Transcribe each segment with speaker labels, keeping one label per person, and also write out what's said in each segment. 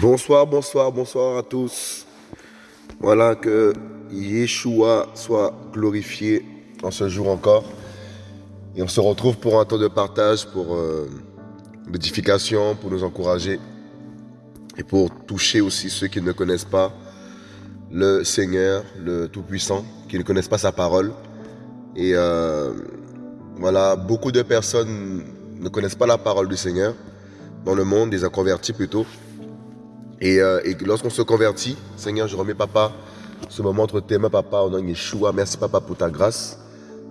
Speaker 1: Bonsoir, bonsoir, bonsoir à tous. Voilà que Yeshua soit glorifié en ce jour encore. Et on se retrouve pour un temps de partage, pour euh, l'édification, pour nous encourager et pour toucher aussi ceux qui ne connaissent pas le Seigneur, le Tout-Puissant, qui ne connaissent pas sa parole. Et euh, voilà, beaucoup de personnes ne connaissent pas la parole du Seigneur dans le monde, des convertis plutôt. Et, euh, et lorsqu'on se convertit, Seigneur, je remets papa ce moment entre tes mains, papa, au nom de Yeshua. Merci, papa, pour ta grâce.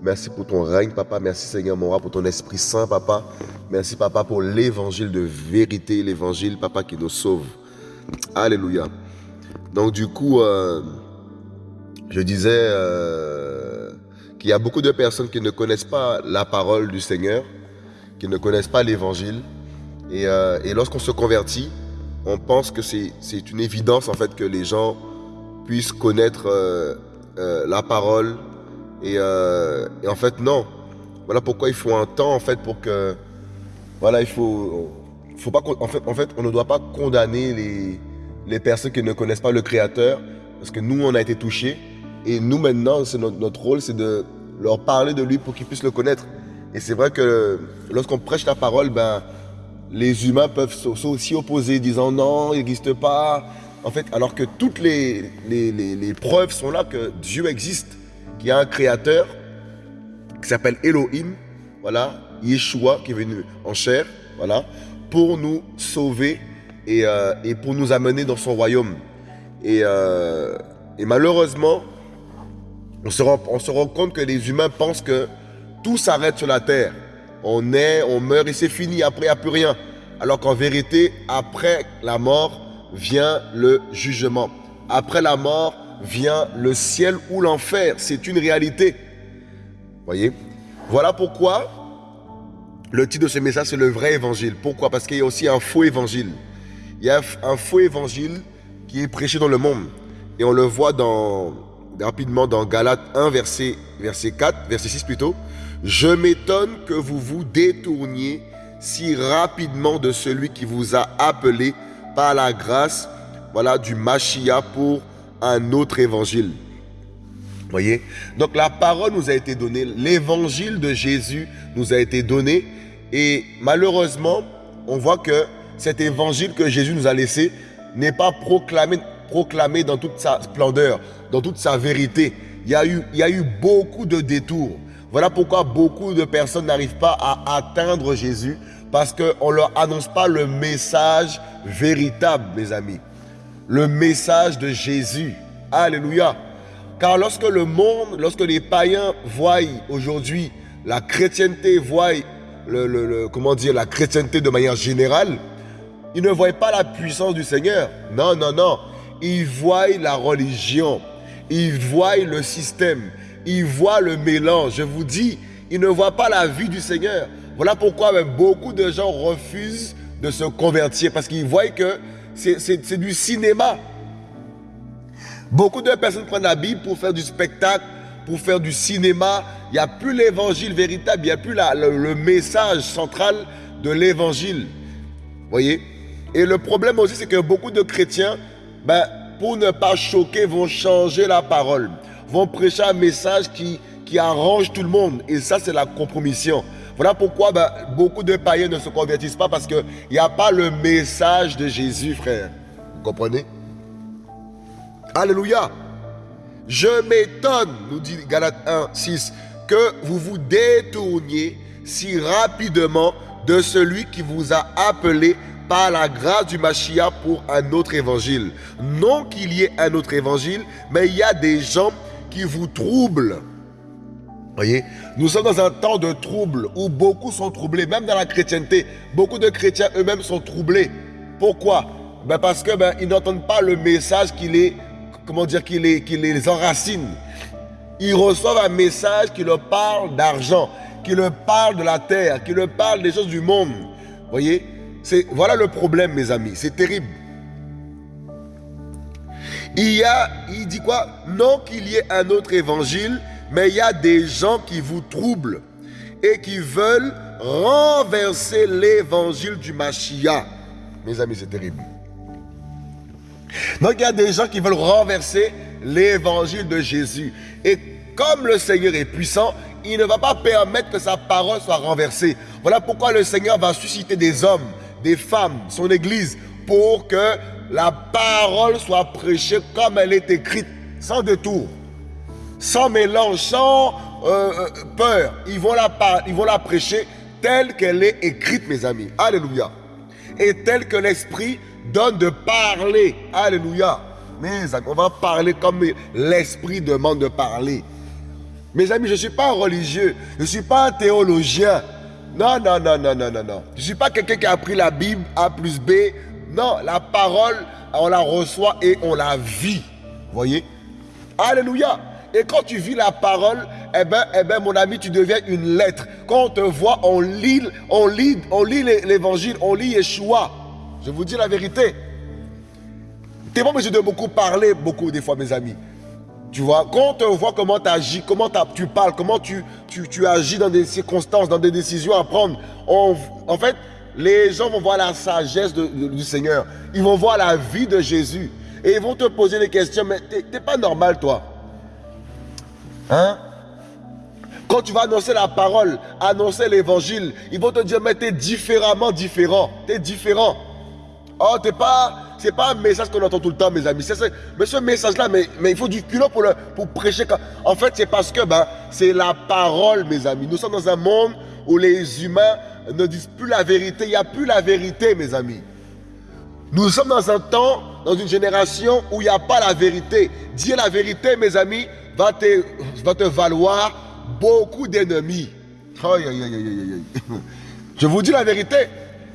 Speaker 1: Merci pour ton règne, papa. Merci, Seigneur, mon roi, pour ton Esprit Saint, papa. Merci, papa, pour l'évangile de vérité, l'évangile, papa, qui nous sauve. Alléluia. Donc, du coup, euh, je disais euh, qu'il y a beaucoup de personnes qui ne connaissent pas la parole du Seigneur, qui ne connaissent pas l'évangile. Et, euh, et lorsqu'on se convertit, on pense que c'est une évidence en fait que les gens puissent connaître la parole et, euh, et, en fait non. Voilà pourquoi il faut un temps en fait pour que voilà il faut faut pas en fait en fait on ne doit pas condamner les les personnes qui ne connaissent pas le Créateur parce que nous on a été touchés et nous maintenant notre, notre rôle c'est de leur parler de lui pour qu'ils puissent le connaître et c'est vrai que lorsqu'on prêche la parole ben les humains peuvent aussi opposer, disant non, il n'existe pas. En fait, alors que toutes les, les, preuves sont là que Dieu existe, qu'il y a un créateur qui s'appelle Elohim, voilà, Yeshua qui est venu en chair, voilà, pour nous sauver et, euh, pour nous amener dans son royaume. Et, euh, malheureusement, on se, rend, compte que les humains pensent que tout s'arrête sur la terre on est, on meurt et c'est fini, après il n'y a plus rien. Alors qu'en vérité, après la mort vient le jugement. Après la mort vient le ciel ou l'enfer. C'est une réalité. Voyez? Voilà pourquoi le titre de ce message, c'est le vrai évangile. Pourquoi? Parce qu'il y a aussi un faux évangile. Il y a un faux évangile qui est prêché dans le monde. Et on le voit dans, rapidement dans Galates 1, verset, verset 4, verset 6 plutôt. Je m'étonne que vous vous détourniez si rapidement de celui qui vous a appelé par la grâce voilà, du Machia pour un autre évangile. Voyez? Donc la parole nous a été donnée, l'évangile de Jésus nous a été donné et malheureusement, on voit que cet évangile que Jésus nous a laissé n'est pas proclamé, proclamé dans toute sa splendeur, dans toute sa vérité. Il y a eu, il y a eu beaucoup de détours. Voilà pourquoi beaucoup de personnes n'arrivent pas à atteindre Jésus parce qu'on ne leur annonce pas le message véritable, mes amis. Le message de Jésus. Alléluia. Car lorsque le monde, lorsque les païens voient aujourd'hui la chrétienté, voient le, comment dire, la chrétienté de manière générale, ils ne voient pas la puissance du Seigneur. Non, non, non. Ils voient la religion. Ils voient le système ils voient le mélange. Je vous dis, ils ne voient pas la vie du Seigneur. Voilà pourquoi beaucoup de gens refusent de se convertir parce qu'ils voient que c'est du cinéma. Beaucoup de personnes prennent la Bible pour faire du spectacle, pour faire du cinéma. Il n'y a plus l'évangile véritable, il n'y a plus le, message central de l'évangile. Voyez? Et le problème aussi, c'est que beaucoup de chrétiens, ben, pour ne pas choquer, vont changer la parole vont prêcher un message qui, qui arrange tout le monde. Et ça, c'est la compromission. Voilà pourquoi ben, beaucoup de païens ne se convertissent pas parce qu'il n'y a pas le message de Jésus, frère. Vous comprenez? Alléluia. Je m'étonne, nous dit Galates 1, 6, que vous vous détourniez si rapidement de celui qui vous a appelé par la grâce du Machia pour un autre évangile. Non qu'il y ait un autre évangile, mais il y a des gens qui vous trouble. Voyez, nous sommes dans un temps de trouble où beaucoup sont troublés, même dans la chrétienté. Beaucoup de chrétiens eux-mêmes sont troublés. Pourquoi? Ben Parce que ben, n'entendent pas le message qui les, comment dire, qui les, qui les enracine. Ils reçoivent un message qui leur parle d'argent, qui leur parle de la terre, qui leur parle des choses du monde. Voyez, voilà le problème, mes amis. C'est terrible. Il y a, il dit quoi? Non qu'il y ait un autre évangile, mais il y a des gens qui vous troublent et qui veulent renverser l'évangile du Mashiach. Mes amis, c'est terrible. Donc il y a des gens qui veulent renverser l'évangile de Jésus. Et comme le Seigneur est puissant, il ne va pas permettre que sa parole soit renversée. Voilà pourquoi le Seigneur va susciter des hommes, des femmes, son Église, pour que la parole soit prêchée comme elle est écrite, sans détour, sans mélange, sans euh, euh, peur. Ils vont, la, ils vont la prêcher telle qu'elle est écrite, mes amis. Alléluia. Et telle que l'Esprit donne de parler. Alléluia. Mes amis, on va parler comme l'Esprit demande de parler. Mes amis, je ne suis pas un religieux. Je ne suis pas un théologien. Non, non, non, non, non, non. Je ne suis pas quelqu'un qui a pris la Bible A plus B. Non, la parole, on la reçoit et on la vit. Voyez? Alléluia. Et quand tu vis la parole, eh ben, eh ben, mon ami, tu deviens une lettre. Quand on te voit, on lit, on lit, on lit l'évangile, on lit Yeshua. Je vous dis la vérité. Tu n'es pas obligé de beaucoup parler, beaucoup des fois, mes amis. Tu vois, quand on te voit comment tu agis, comment tu parles, comment tu, tu, agis dans des circonstances, dans des décisions à prendre, en fait, les gens vont voir la sagesse du Seigneur. Ils vont voir la vie de Jésus. Et ils vont te poser des questions, mais t'es pas normal, toi. Hein? Quand tu vas annoncer la parole, annoncer l'évangile, ils vont te dire, mais tu es différemment différent. Tu es différent. Oh, t'es pas... C'est pas un message qu'on entend tout le temps, mes amis. mais ce message-là, mais, il faut du culot pour, pour prêcher. En fait, c'est parce que ben, c'est la parole, mes amis. Nous sommes dans un monde où les humains ne disent plus la vérité. Il n'y a plus la vérité, mes amis. Nous sommes dans un temps, dans une génération où il n'y a pas la vérité. Dire la vérité, mes amis, va te, va te valoir beaucoup d'ennemis. Je vous dis la vérité.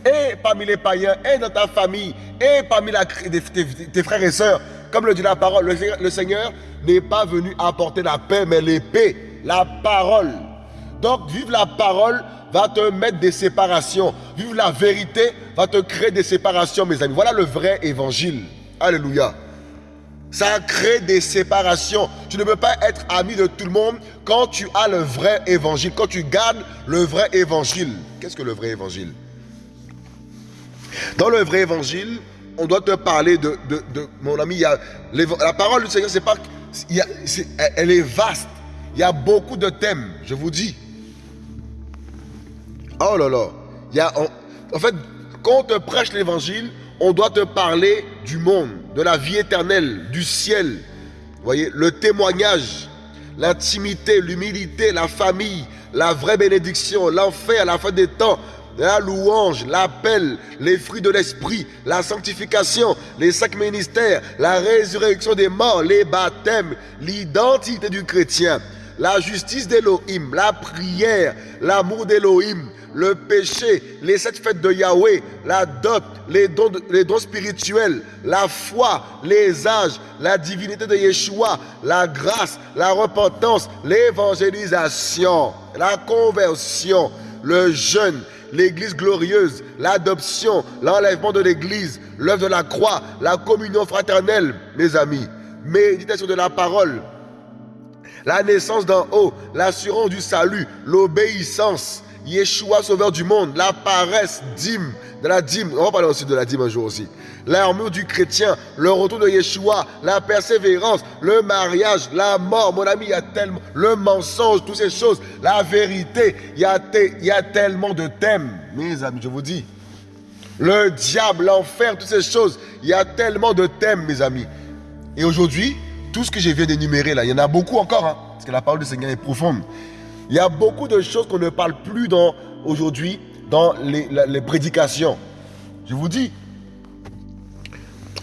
Speaker 1: Et parmi les païens, et dans ta famille, et parmi tes, frères et sœurs, comme le dit la parole, le, le Seigneur n'est pas venu apporter la paix, mais l'épée, la parole. Donc, vivre la parole va te mettre des séparations. Vivre la vérité va te créer des séparations, mes amis. Voilà le vrai évangile. Alléluia. Ça crée des séparations. Tu ne peux pas être ami de tout le monde quand tu as le vrai évangile, quand tu gardes le vrai évangile. Qu'est-ce que le vrai évangile? Dans le vrai évangile, on doit te parler de, mon ami, la parole du Seigneur, c'est pas, elle est vaste. Il y a beaucoup de thèmes, je vous dis. Oh là là. Il y a, en fait, quand on te prêche l'évangile, on doit te parler du monde, de la vie éternelle, du ciel. Vous voyez, le témoignage, l'intimité, l'humilité, la famille, la vraie bénédiction, l'enfer à la fin des temps, la louange, l'appel, les fruits de l'esprit, la sanctification, les cinq ministères, la résurrection des morts, les baptêmes, l'identité du chrétien, la justice d'Élohim, la prière, l'amour d'Élohim, le péché, les sept fêtes de Yahweh, la dot, les dons, les dons spirituels, la foi, les âges, la divinité de Yeshua, la grâce, la repentance, l'évangélisation, la conversion, le jeûne, l'église glorieuse, l'adoption, l'enlèvement de l'église, l'œuvre de la croix, la communion fraternelle, mes amis, méditation de la parole, la naissance d'en haut, l'assurance du salut, l'obéissance, Yeshua, sauveur du monde, la paresse, dîme, de la dîme, on va parler aussi de la dîme un jour aussi. L'armure du chrétien, le retour de Yeshua, la persévérance, le mariage, la mort, mon ami, il y a tellement, le mensonge, toutes ces choses, la vérité, il y a, il tellement de thèmes, mes amis, je vous dis. Le diable, l'enfer, toutes ces choses, il y a tellement de thèmes, mes amis. Et aujourd'hui, tout ce que je viens d'énumérer là, il y en a beaucoup encore, hein, parce que la parole du Seigneur est profonde. Il y a beaucoup de choses qu'on ne parle plus aujourd'hui dans les, prédications. Je vous dis,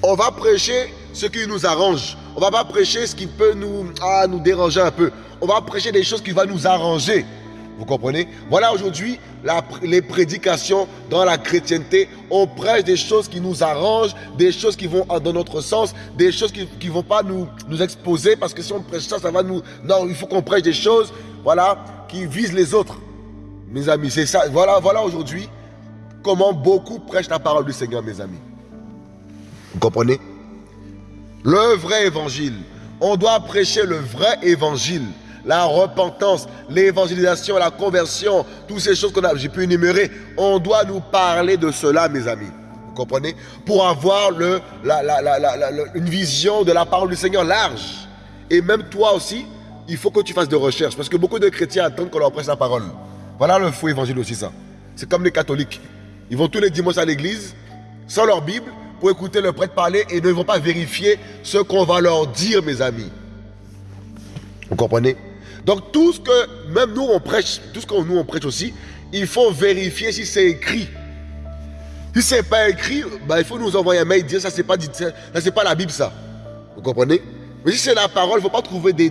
Speaker 1: on va prêcher ce qui nous arrange. On ne va pas prêcher ce qui peut nous, ah, nous déranger un peu. On va prêcher des choses qui vont nous arranger. Vous comprenez? Voilà aujourd'hui les prédications dans la chrétienté. On prêche des choses qui nous arrangent, des choses qui vont dans notre sens, des choses qui ne vont pas nous, nous exposer parce que si on prêche ça, ça va nous... Non, il faut qu'on prêche des choses, voilà, qui visent les autres. Mes amis, c'est ça. Voilà, voilà aujourd'hui comment beaucoup prêchent la parole du Seigneur, mes amis. Vous comprenez? Le vrai évangile. On doit prêcher le vrai évangile. La repentance, l'évangélisation, la conversion, toutes ces choses que j'ai pu énumérer. On doit nous parler de cela, mes amis. Vous comprenez? Pour avoir le, une vision de la parole du Seigneur large. Et même toi aussi, il faut que tu fasses des recherches. Parce que beaucoup de chrétiens attendent qu'on leur prêche la parole. Voilà le faux évangile aussi, ça. C'est comme les catholiques. Ils vont tous les dimanches à l'église, sans leur Bible, pour écouter le prêtre parler et ne vont pas vérifier ce qu'on va leur dire, mes amis. Vous comprenez? Donc tout ce que, même nous on prêche, tout ce que nous on prêche aussi, il faut vérifier si c'est écrit. Si c'est pas écrit, bah, il faut nous envoyer un mail dire ça c'est pas dit, ça c'est pas la Bible ça. Vous comprenez? Mais si c'est la parole, il ne faut pas trouver des,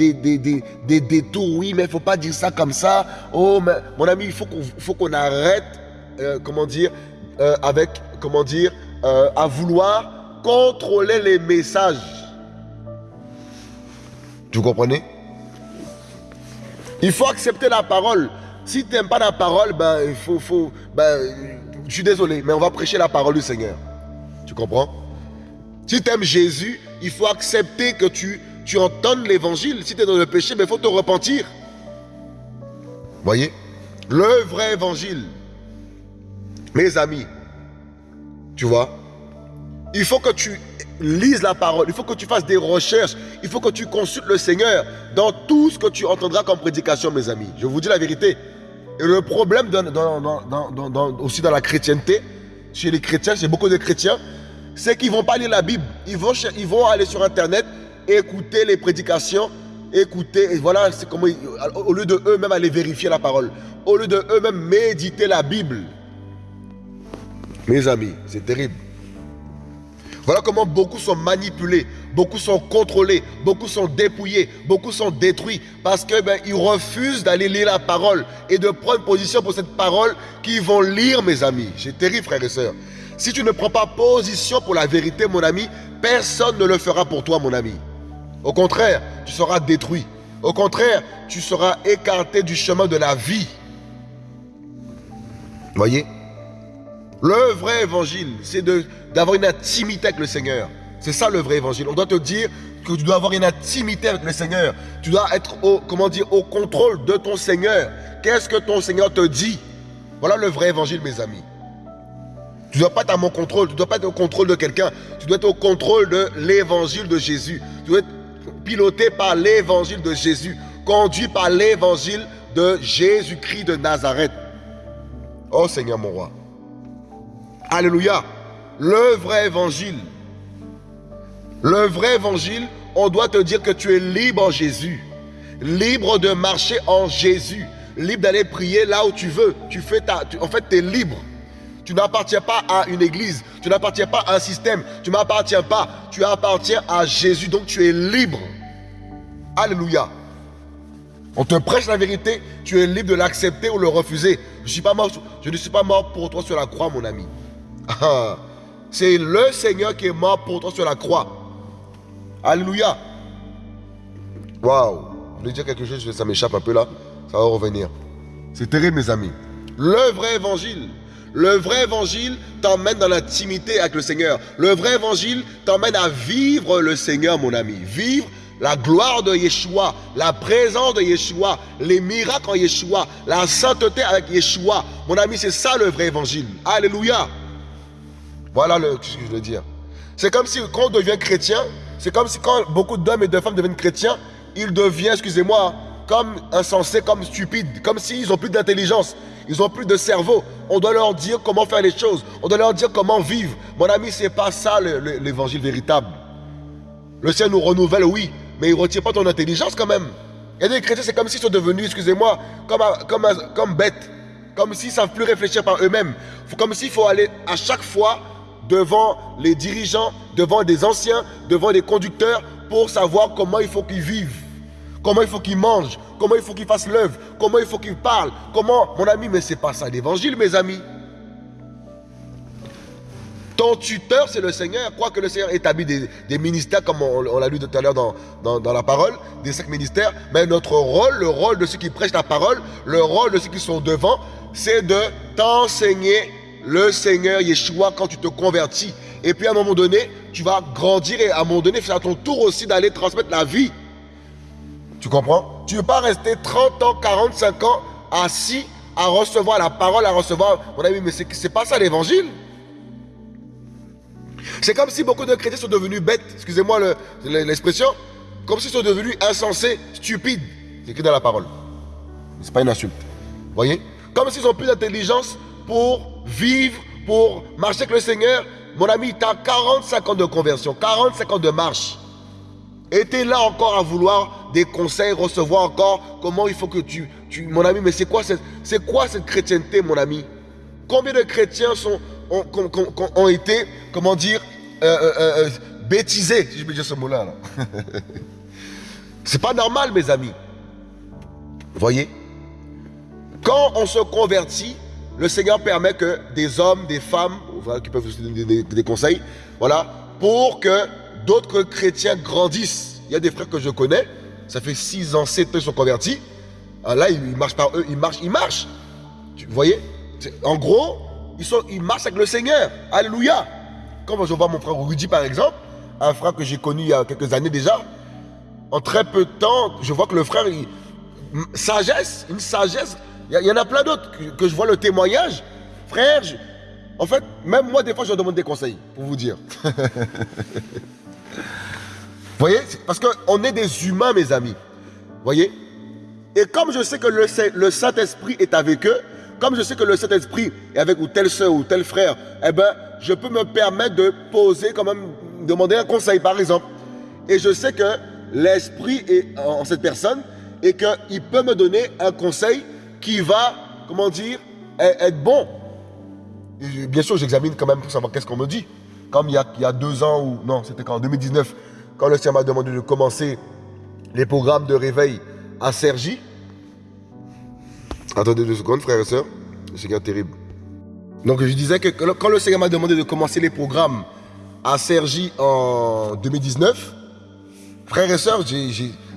Speaker 1: détours. Oui, mais il ne faut pas dire ça comme ça. Oh, mon ami, il faut qu'on arrête, euh, comment dire, euh, avec, comment dire, euh, à vouloir contrôler les messages. Vous comprenez Il faut accepter la parole. Si tu n'aimes pas la parole, ben, il faut, faut ben, je suis désolé, mais on va prêcher la parole du Seigneur. Tu comprends? Si tu aimes Jésus, il faut accepter que tu, tu entendes l'évangile. Si tu es dans le péché, mais il faut te repentir. Voyez? Le vrai évangile. Mes amis, tu vois Il faut que tu lises la parole, il faut que tu fasses des recherches, il faut que tu consultes le Seigneur dans tout ce que tu entendras comme prédication, mes amis. Je vous dis la vérité. Et le problème aussi dans la chrétienté, chez les chrétiens, chez beaucoup de chrétiens, c'est qu'ils ne vont pas lire la Bible. Ils vont, ils vont aller sur Internet, écouter les prédications, écouter, et voilà, c'est comment, au lieu de eux-mêmes aller vérifier la parole, au lieu de eux-mêmes méditer la Bible. Mes amis, c'est terrible. Voilà comment beaucoup sont manipulés, beaucoup sont contrôlés, beaucoup sont dépouillés, beaucoup sont détruits parce qu'ils ben, refusent d'aller lire la parole et de prendre position pour cette parole qu'ils vont lire, mes amis. C'est terrible, frères et sœurs. Si tu ne prends pas position pour la vérité, mon ami, personne ne le fera pour toi, mon ami. Au contraire, tu seras détruit. Au contraire, tu seras écarté du chemin de la vie. Voyez? Le vrai évangile, c'est d'avoir une intimité avec le Seigneur. C'est ça le vrai évangile. On doit te dire que tu dois avoir une intimité avec le Seigneur. Tu dois être au, comment au contrôle de ton Seigneur. Qu'est-ce que ton Seigneur te dit? Voilà le vrai évangile, mes amis. Tu ne dois pas être à mon contrôle, tu ne dois pas être au contrôle de quelqu'un. Tu dois être au contrôle de l'évangile de Jésus. Tu dois être piloté par l'évangile de Jésus, conduit par l'évangile de Jésus-Christ de Nazareth. Oh Seigneur mon roi. Alléluia. Le vrai évangile. Le vrai évangile, on doit te dire que tu es libre en Jésus. Libre de marcher en Jésus. Libre d'aller prier là où tu veux. Tu fais ta, en fait, tu es libre. Tu n'appartiens pas à une église. Tu n'appartiens pas à un système. Tu m'appartiens pas. Tu appartiens à Jésus. Donc tu es libre. Alléluia. On te prêche la vérité. Tu es libre de l'accepter ou le refuser. Je, suis pas mort, je ne suis pas mort pour toi sur la croix, mon ami. C'est le Seigneur qui est mort pour toi sur la croix. Alléluia. Waouh. Je voulais dire quelque chose, ça m'échappe un peu là. Ça va revenir. C'est terrible, mes amis. Le vrai évangile. Le vrai évangile t'emmène dans l'intimité avec le Seigneur. Le vrai évangile t'emmène à vivre le Seigneur, mon ami. Vivre la gloire de Yeshua, la présence de Yeshua, les miracles en Yeshua, la sainteté avec Yeshua. Mon ami, c'est ça le vrai évangile. Alléluia. Voilà ce que je veux dire? C'est comme si quand on devient chrétien, c'est comme si quand beaucoup d'hommes et de femmes deviennent chrétiens, ils deviennent, excusez-moi, comme insensés, comme stupides, comme s'ils n'ont plus d'intelligence, ils n'ont plus de cerveau. On doit leur dire comment faire les choses, on doit leur dire comment vivre. Mon ami, c'est pas ça l'évangile véritable. Le ciel nous renouvelle, oui, mais il ne retire pas ton intelligence quand même. A des chrétiens, c'est comme s'ils sont devenus, excusez-moi, comme, comme, comme bêtes, comme s'ils ne savent plus réfléchir par eux-mêmes. Comme s'il faut aller à chaque fois devant les dirigeants, devant des anciens, devant des conducteurs pour savoir comment il faut qu'ils vivent, comment il faut qu'ils mangent, comment il faut qu'ils fassent l'œuvre, comment il faut qu'ils parlent, comment, mon ami, mais c'est pas ça l'évangile, mes amis. Ton tuteur, c'est le Seigneur. Quoi que le Seigneur établit des, des ministères, comme on, l'a lu tout à l'heure dans, dans, dans, la parole, des cinq ministères. Mais notre rôle, le rôle de ceux qui prêchent la parole, le rôle de ceux qui sont devant, c'est de t'enseigner le Seigneur Yeshua quand tu te convertis. Et puis à un moment donné, tu vas grandir et à un moment donné, c'est à ton tour aussi d'aller transmettre la vie. Tu comprends? Tu ne veux pas rester 30 ans, 45 ans assis à recevoir la parole, à recevoir. Mon ami, mais c'est pas ça l'évangile. C'est comme si beaucoup de chrétiens sont devenus bêtes, excusez-moi l'expression, comme s'ils sont devenus insensés, stupides. C'est écrit dans la parole. C'est pas une insulte. Voyez? Comme s'ils ont plus d'intelligence pour vivre, pour marcher avec le Seigneur. Mon ami, tu as 45 ans de conversion, 45 ans de marche. Es là encore à vouloir des conseils, recevoir encore comment il faut que tu... tu mon ami, mais c'est quoi, cette, quoi cette chrétienté, mon ami? Combien de chrétiens sont, ont, été, comment dire, euh, euh, euh, bêtisés, si je peux dire ce mot-là. Là? c'est pas normal, mes amis. Voyez? Quand on se convertit, le Seigneur permet que des hommes, des femmes, qui peuvent vous donner des, conseils, voilà, pour que d'autres chrétiens grandissent. Il y a des frères que je connais, ça fait 6 ans, 7 ans qu'ils sont convertis. Ah, là, ils marchent par eux, ils marchent, ils marchent. Vous voyez? En gros, ils, sont, ils marchent avec le Seigneur. Alléluia. Quand je vois mon frère Rudy, par exemple, un frère que j'ai connu il y a quelques années déjà, en très peu de temps, je vois que le frère, sagesse, une sagesse. Il y, en a plein d'autres que, je vois le témoignage. Frère, en fait, même moi, des fois, je demande des conseils, pour vous dire. vous voyez Parce qu'on est des humains, mes amis. Voyez? Et comme je sais que le, le Saint-Esprit est avec eux, comme je sais que le Saint-Esprit est avec ou telle soeur ou tel frère, eh ben, je peux me permettre de poser, quand même, demander un conseil, par exemple. Et je sais que l'Esprit est en cette personne et qu'il peut me donner un conseil qui va, comment dire, e-, être bon. bien sûr, j'examine quand même pour savoir qu'est-ce qu'on me dit. Comme il y, a, deux ans, ou non, c'était en 2019, quand le Seigneur m'a demandé de commencer les programmes de réveil à Sergi. Attendez deux secondes, frères et sœurs. Le Seigneur terrible. Donc je disais que quand le Seigneur m'a demandé de commencer les programmes à Sergi en 2019, frères et sœurs,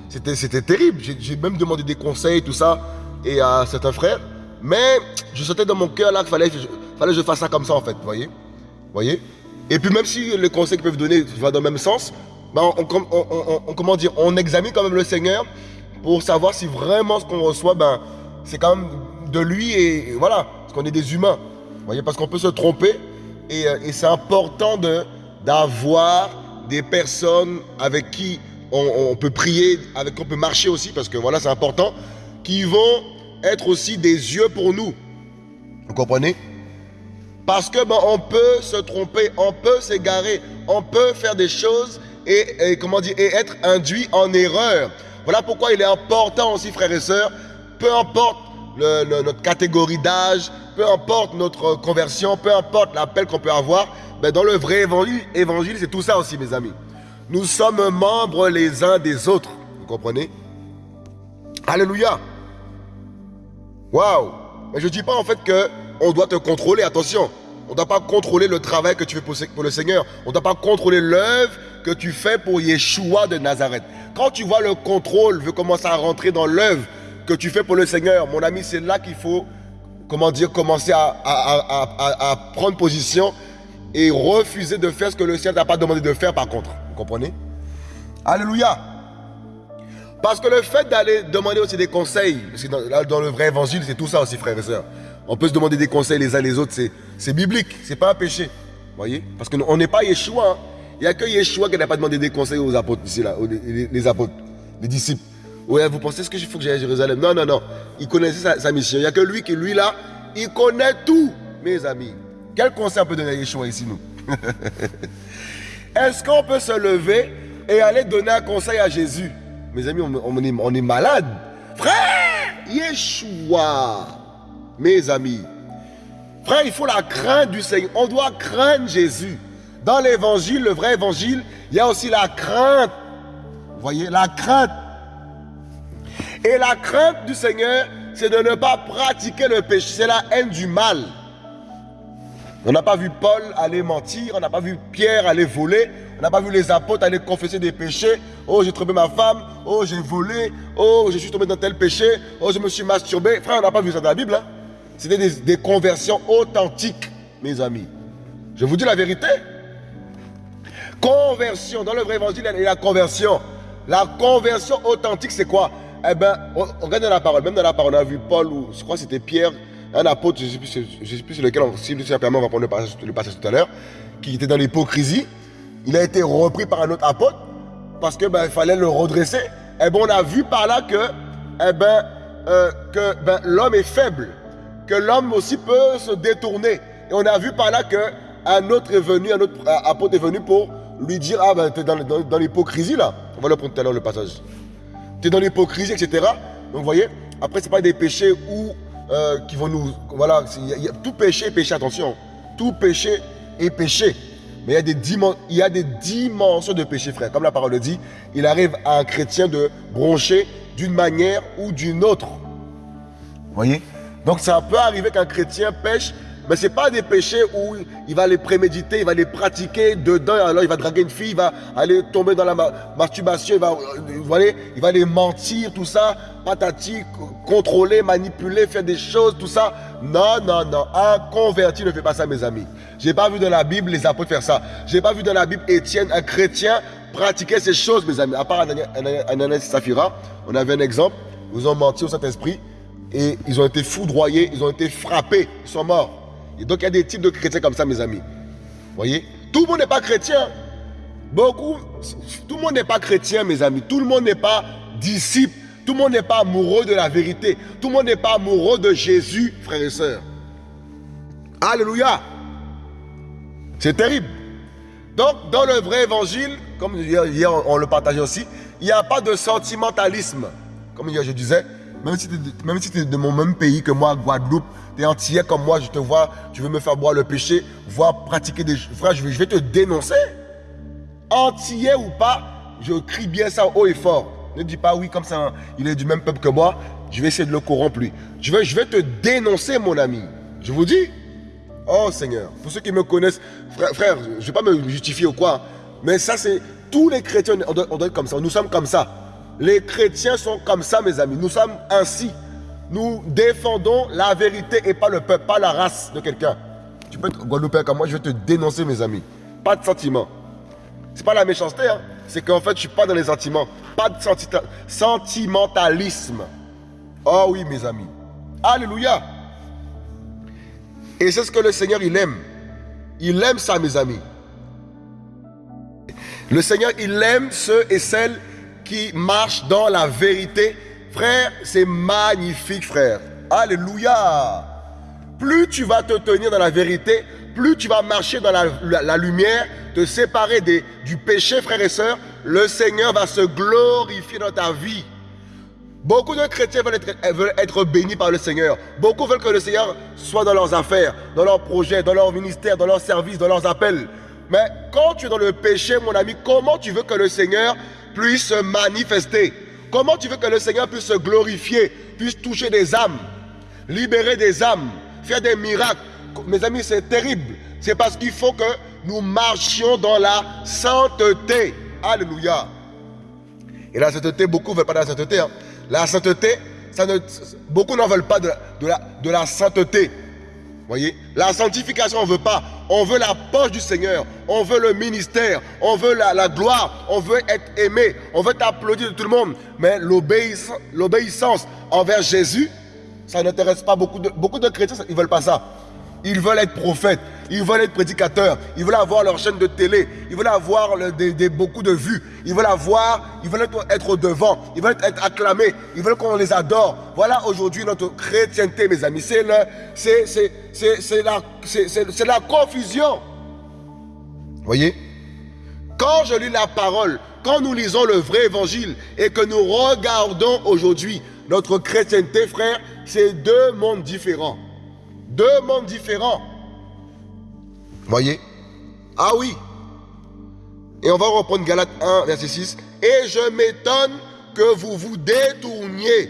Speaker 1: c'était terrible. J'ai même demandé des conseils, tout ça, et à certains frères. Mais je sentais dans mon cœur là qu'il fallait, fallait que je fasse ça comme ça en fait, voyez? Voyez? Et puis même si les conseils qu'ils peuvent donner vont dans le même sens, ben on, on, comment dire, on examine quand même le Seigneur pour savoir si vraiment ce qu'on reçoit, ben, c'est quand même de lui et, voilà, parce qu'on est des humains. Voyez, parce qu'on peut se tromper et, euh, c'est important d'avoir des personnes avec qui on, peut prier, avec on peut marcher aussi, parce que voilà, c'est important, qui vont être aussi des yeux pour nous. Vous comprenez? Parce que ben, on peut se tromper, on peut s'égarer, on peut faire des choses et, comment dire, et être induit en erreur. Voilà pourquoi il est important aussi, frères et sœurs, peu importe notre catégorie d'âge, peu importe notre conversion, peu importe l'appel qu'on peut avoir, ben, dans le vrai évangile, évangile c'est tout ça aussi, mes amis. Nous sommes membres les uns des autres. Vous comprenez? Alléluia. Waouh. Mais je ne dis pas en fait que on doit te contrôler. Attention. On ne doit pas contrôler le travail que tu fais pour le Seigneur. On ne doit pas contrôler l'œuvre que tu fais pour Yeshua de Nazareth. Quand tu vois le contrôle veut commencer à rentrer dans l'œuvre que tu fais pour le Seigneur, mon ami, c'est là qu'il faut, comment dire, commencer à, prendre position et refuser de faire ce que le Seigneur n'a pas demandé de faire par contre comprenez? Alléluia. Parce que le fait d'aller demander aussi des conseils, dans, dans, le vrai évangile, c'est tout ça aussi, frères et sœurs. On peut se demander des conseils les uns les autres, c'est biblique, c'est pas un péché. voyez? Parce qu'on n'est pas Yeshua. Hein. Il n'y a que Yeshua qui n'a pas demandé des conseils aux apôtres ici, là, les, apôtres, les disciples. Ouais, vous pensez ce que faut que j'aille à Jérusalem? Non, non, non. Il connaissait sa, mission. Il n'y a que lui qui, lui là, il connaît tout, mes amis. Quel conseil on peut donner à Yeshua ici, nous? Est-ce qu'on peut se lever et aller donner un conseil à Jésus? Mes amis, on, est, on est malade. Frère, Yeshua, mes amis. Frère, il faut la crainte du Seigneur. On doit craindre Jésus. Dans l'évangile, le vrai évangile, il y a aussi la crainte. Vous voyez, la crainte. Et la crainte du Seigneur, c'est de ne pas pratiquer le péché. C'est la haine du mal. On n'a pas vu Paul aller mentir, on n'a pas vu Pierre aller voler, on n'a pas vu les apôtres aller confesser des péchés. Oh, j'ai trompé ma femme, oh, j'ai volé, oh, je suis tombé dans tel péché, oh, je me suis masturbé. Frère, on n'a pas vu ça dans la Bible. Hein? C'était des, conversions authentiques, mes amis. Je vous dis la vérité. Conversion. Dans le vrai évangile, il y a la conversion. La conversion authentique, c'est quoi? Eh bien, on, regarde dans la parole. Même dans la parole, on a vu Paul, ou je crois que c'était Pierre, un apôtre, je ne sais, plus sur lequel, on, si le permet, on va prendre le passage, le passage tout à l'heure, qui était dans l'hypocrisie. Il a été repris par un autre apôtre parce qu'il ben, fallait le redresser. Eh bien, on a vu par là que, eh ben, euh, que ben, l'homme est faible, que l'homme aussi peut se détourner. Et on a vu par là qu'un autre est venu, un autre apôtre est venu pour lui dire Ah, ben, tu es dans, l'hypocrisie là. On va le prendre tout à l'heure le passage. Tu es dans l'hypocrisie, etc. Donc, vous voyez, après, ce n'est pas des péchés où, euh, qui vont nous. Voilà, tout péché est péché, attention. Tout péché est péché. Mais il y, a des il y a des dimensions de péché, frère. Comme la parole le dit, il arrive à un chrétien de broncher d'une manière ou d'une autre. Voyez? Donc ça peut arriver qu'un chrétien pêche mais ce n'est pas des péchés où il va les préméditer, il va les pratiquer dedans, alors il va draguer une fille, il va aller tomber dans la masturbation, il va, vous les mentir, tout ça, patati, contrôler, manipuler, faire des choses, tout ça. Non, non, non. Un converti ne fait pas ça, mes amis. Je n'ai pas vu dans la Bible les apôtres faire ça. Je n'ai pas vu dans la Bible Étienne, un chrétien, pratiquer ces choses, mes amis. À part Ananias et Saphira, on avait un exemple. Ils ont menti au Saint-Esprit et ils ont été foudroyés, ils ont été frappés, ils sont morts donc il y a des types de chrétiens comme ça, mes amis. Voyez? Tout le monde n'est pas chrétien. Beaucoup, tout le monde n'est pas chrétien, mes amis. Tout le monde n'est pas disciple. Tout le monde n'est pas amoureux de la vérité. Tout le monde n'est pas amoureux de Jésus, frères et sœurs. Alléluia. C'est terrible. Donc, dans le vrai évangile, comme hier on le partageait aussi, il n'y a pas de sentimentalisme. Comme hier je disais, même si tu es, de mon même pays que moi, Guadeloupe, tu es entier comme moi, je te vois, tu veux me faire boire le péché, voir pratiquer des... Frère, je vais, te dénoncer. Entier ou pas, je crie bien ça haut et fort. Ne dis pas oui comme ça, il est du même peuple que moi, je vais essayer de le corrompre lui. Je vais, je vais te dénoncer mon ami. Je vous dis. Oh Seigneur, pour ceux qui me connaissent, frère, je ne vais pas me justifier ou quoi, mais ça c'est... Tous les chrétiens, on doit être comme ça, nous sommes comme ça. Les chrétiens sont comme ça, mes amis. Nous sommes ainsi. Nous défendons la vérité et pas le peuple, pas la race de quelqu'un. Tu peux être Guadeloupéen comme moi, je vais te dénoncer, mes amis. Pas de sentiment. C'est pas la méchanceté, hein. c'est qu'en fait, je suis pas dans les sentiments. Pas de sentimentalisme. Oh oui, mes amis. Alléluia. Et c'est ce que le Seigneur, il aime. Il aime ça, mes amis. Le Seigneur, il aime ceux et celles qui marche dans la vérité. Frère, c'est magnifique, frère. Alléluia. Plus tu vas te tenir dans la vérité, plus tu vas marcher dans la, lumière, te séparer du péché, frères et sœurs, le Seigneur va se glorifier dans ta vie. Beaucoup de chrétiens veulent être, veulent être, bénis par le Seigneur. Beaucoup veulent que le Seigneur soit dans leurs affaires, dans leurs projets, dans leur ministère, dans leurs services, dans leurs appels. Mais quand tu es dans le péché, mon ami, comment tu veux que le Seigneur puisse se manifester. Comment tu veux que le Seigneur puisse se glorifier, puisse toucher des âmes, libérer des âmes, faire des miracles? Mes amis, c'est terrible. C'est parce qu'il faut que nous marchions dans la sainteté. Alléluia. Et la sainteté, beaucoup ne veulent pas de la sainteté. Hein. La sainteté, ne, beaucoup n'en veulent pas de la sainteté. Voyez La sanctification, on ne veut pas. On veut la poche du Seigneur. On veut le ministère. On veut la, gloire. On veut être aimé. On veut t'applaudir de tout le monde. Mais l'obéissance envers Jésus, ça n'intéresse pas beaucoup de, beaucoup de chrétiens. Ils ne veulent pas ça. Ils veulent être prophètes, ils veulent être prédicateurs, ils veulent avoir leur chaîne de télé, ils veulent avoir beaucoup de vues, ils veulent avoir, ils veulent être, au devant, ils veulent être acclamés, ils veulent qu'on les adore. Voilà aujourd'hui notre chrétienté, mes amis. C'est la, la confusion. Voyez? Quand je lis la parole, quand nous lisons le vrai évangile et que nous regardons aujourd'hui notre chrétienté, frère, c'est deux mondes différents. Deux mondes différents. Voyez? Ah oui. Et on va reprendre Galate 1, verset 6. Et je m'étonne que vous vous détourniez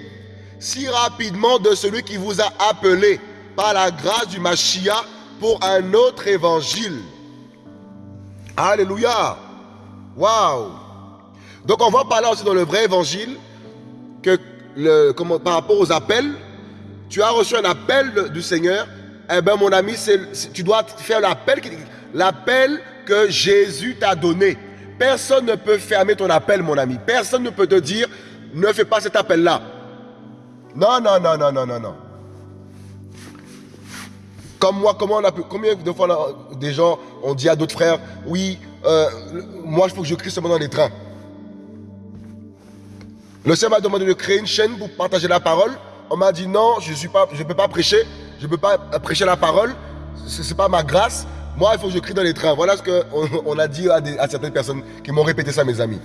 Speaker 1: si rapidement de celui qui vous a appelé par la grâce du Machia pour un autre évangile. Alléluia. Waouh. Donc on va parler aussi dans le vrai évangile que le, par rapport aux appels, tu as reçu un appel du Seigneur, eh bien mon ami, tu dois faire l'appel, que Jésus t'a donné. Personne ne peut fermer ton appel, mon ami. Personne ne peut te dire, ne fais pas cet appel-là. Non, non, non, non, non, non, non. Comme moi, comment on a pu, combien de fois des gens ont dit à d'autres frères, oui, euh, moi il faut que je crie seulement dans les trains. Le Seigneur m'a demandé de créer une chaîne pour partager la parole. On m'a dit non, je ne peux pas prêcher, je ne peux pas prêcher la parole, ce n'est pas ma grâce. Moi, il faut que je crie dans les trains. Voilà ce qu'on on a dit à, certaines personnes qui m'ont répété ça, mes amis.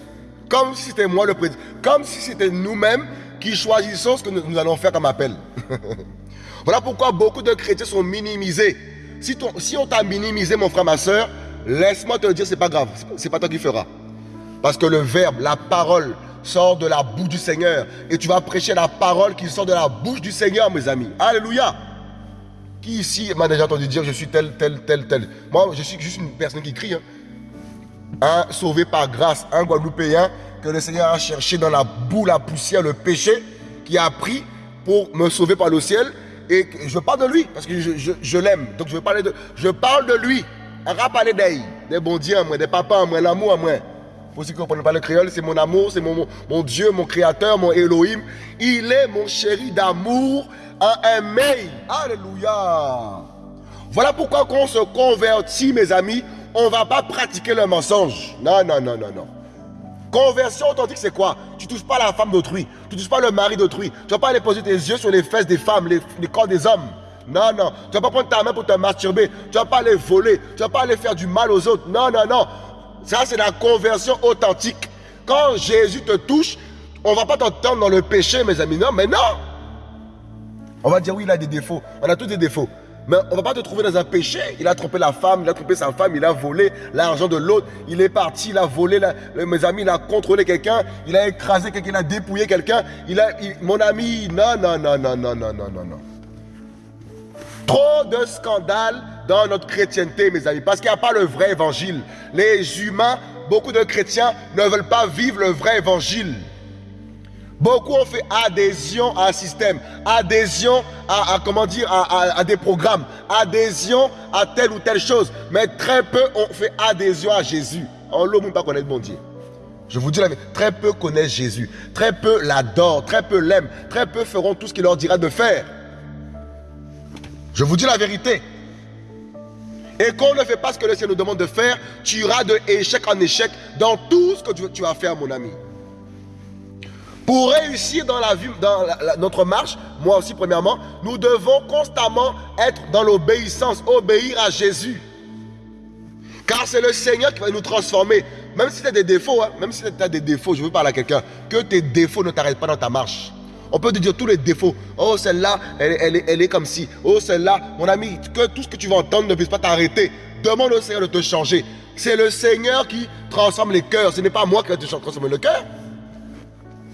Speaker 1: Comme si c'était moi le président. Comme si c'était nous-mêmes qui choisissons ce que nous, allons faire comme appel. voilà pourquoi beaucoup de chrétiens sont minimisés. Si, si on t'a minimisé, mon frère, ma soeur, laisse-moi te dire, c'est pas grave. C'est pas toi qui feras. Parce que le verbe, la parole, sort de la bouche du Seigneur. Et tu vas prêcher la parole qui sort de la bouche du Seigneur, mes amis. Alléluia. Qui ici m'a déjà entendu dire je suis tel, tel, tel, tel Moi, je suis juste une personne qui crie. Hein. Un sauvé par grâce, un Guadeloupéen que le Seigneur a cherché dans la boue, la poussière, le péché, qui a pris pour me sauver par le ciel. Et je parle de lui, parce que je, l'aime. Donc je veux parler de, je parle de lui. Un parler d'elle, des bons dieux des papas l'amour à moi. Pour ceux qui ne pas le créole, c'est mon amour, c'est mon, mon, Dieu, mon créateur, mon Elohim. Il est mon chéri d'amour en un. Alléluia. Voilà pourquoi quand on se convertit, mes amis, on ne va pas pratiquer le mensonge. Non, non, non, non, non. Conversion authentique, c'est quoi? Tu ne touches pas la femme d'autrui. Tu ne touches pas le mari d'autrui. Tu ne vas pas aller poser tes yeux sur les fesses des femmes, les, corps des hommes. Non, non. Tu ne vas pas prendre ta main pour te masturber. Tu ne vas pas aller voler. Tu ne vas pas aller faire du mal aux autres. Non, non, non. Ça, c'est la conversion authentique. Quand Jésus te touche, on ne va pas t'entendre dans le péché, mes amis. Non, mais non. On va dire, oui, il a des défauts. On a tous des défauts. Mais on ne va pas te trouver dans un péché. Il a trompé la femme, il a trompé sa femme, il a volé l'argent de l'autre, il est parti, il a volé, mes amis, il a contrôlé quelqu'un, il a écrasé quelqu'un, il a dépouillé quelqu'un. Il a, mon ami, non, non, non, non, non, non, non, non, non. Trop de scandales dans notre chrétienté, mes amis, parce qu'il n'y a pas le vrai évangile. Les humains, beaucoup de chrétiens ne veulent pas vivre le vrai évangile. Beaucoup ont fait adhésion à un système, adhésion à, comment dire, à, des programmes, adhésion à telle ou telle chose. Mais très peu ont fait adhésion à Jésus. On ne pas connaître bon Dieu. Je vous dis la vérité, très peu connaissent Jésus. Très peu l'adorent, très peu l'aiment. Très peu feront tout ce qu'il leur dira de faire. Je vous dis la vérité. Et quand on ne fait pas ce que le Seigneur nous demande de faire, tu iras de échec en échec dans tout ce que tu vas faire, mon ami. Pour réussir dans, la vie, dans notre marche, moi aussi premièrement, nous devons constamment être dans l'obéissance, obéir à Jésus. Car c'est le Seigneur qui va nous transformer. Même si tu as des défauts, hein, même si tu as des défauts, je veux parler à quelqu'un, que tes défauts ne t'arrêtent pas dans ta marche. On peut te dire tous les défauts. Oh, celle-là, elle, elle, est comme si. Oh, celle-là, mon ami, que tout ce que tu vas entendre ne puisse pas t'arrêter. Demande au Seigneur de te changer. C'est le Seigneur qui transforme les cœurs. Ce n'est pas moi qui vais te transformer le cœur.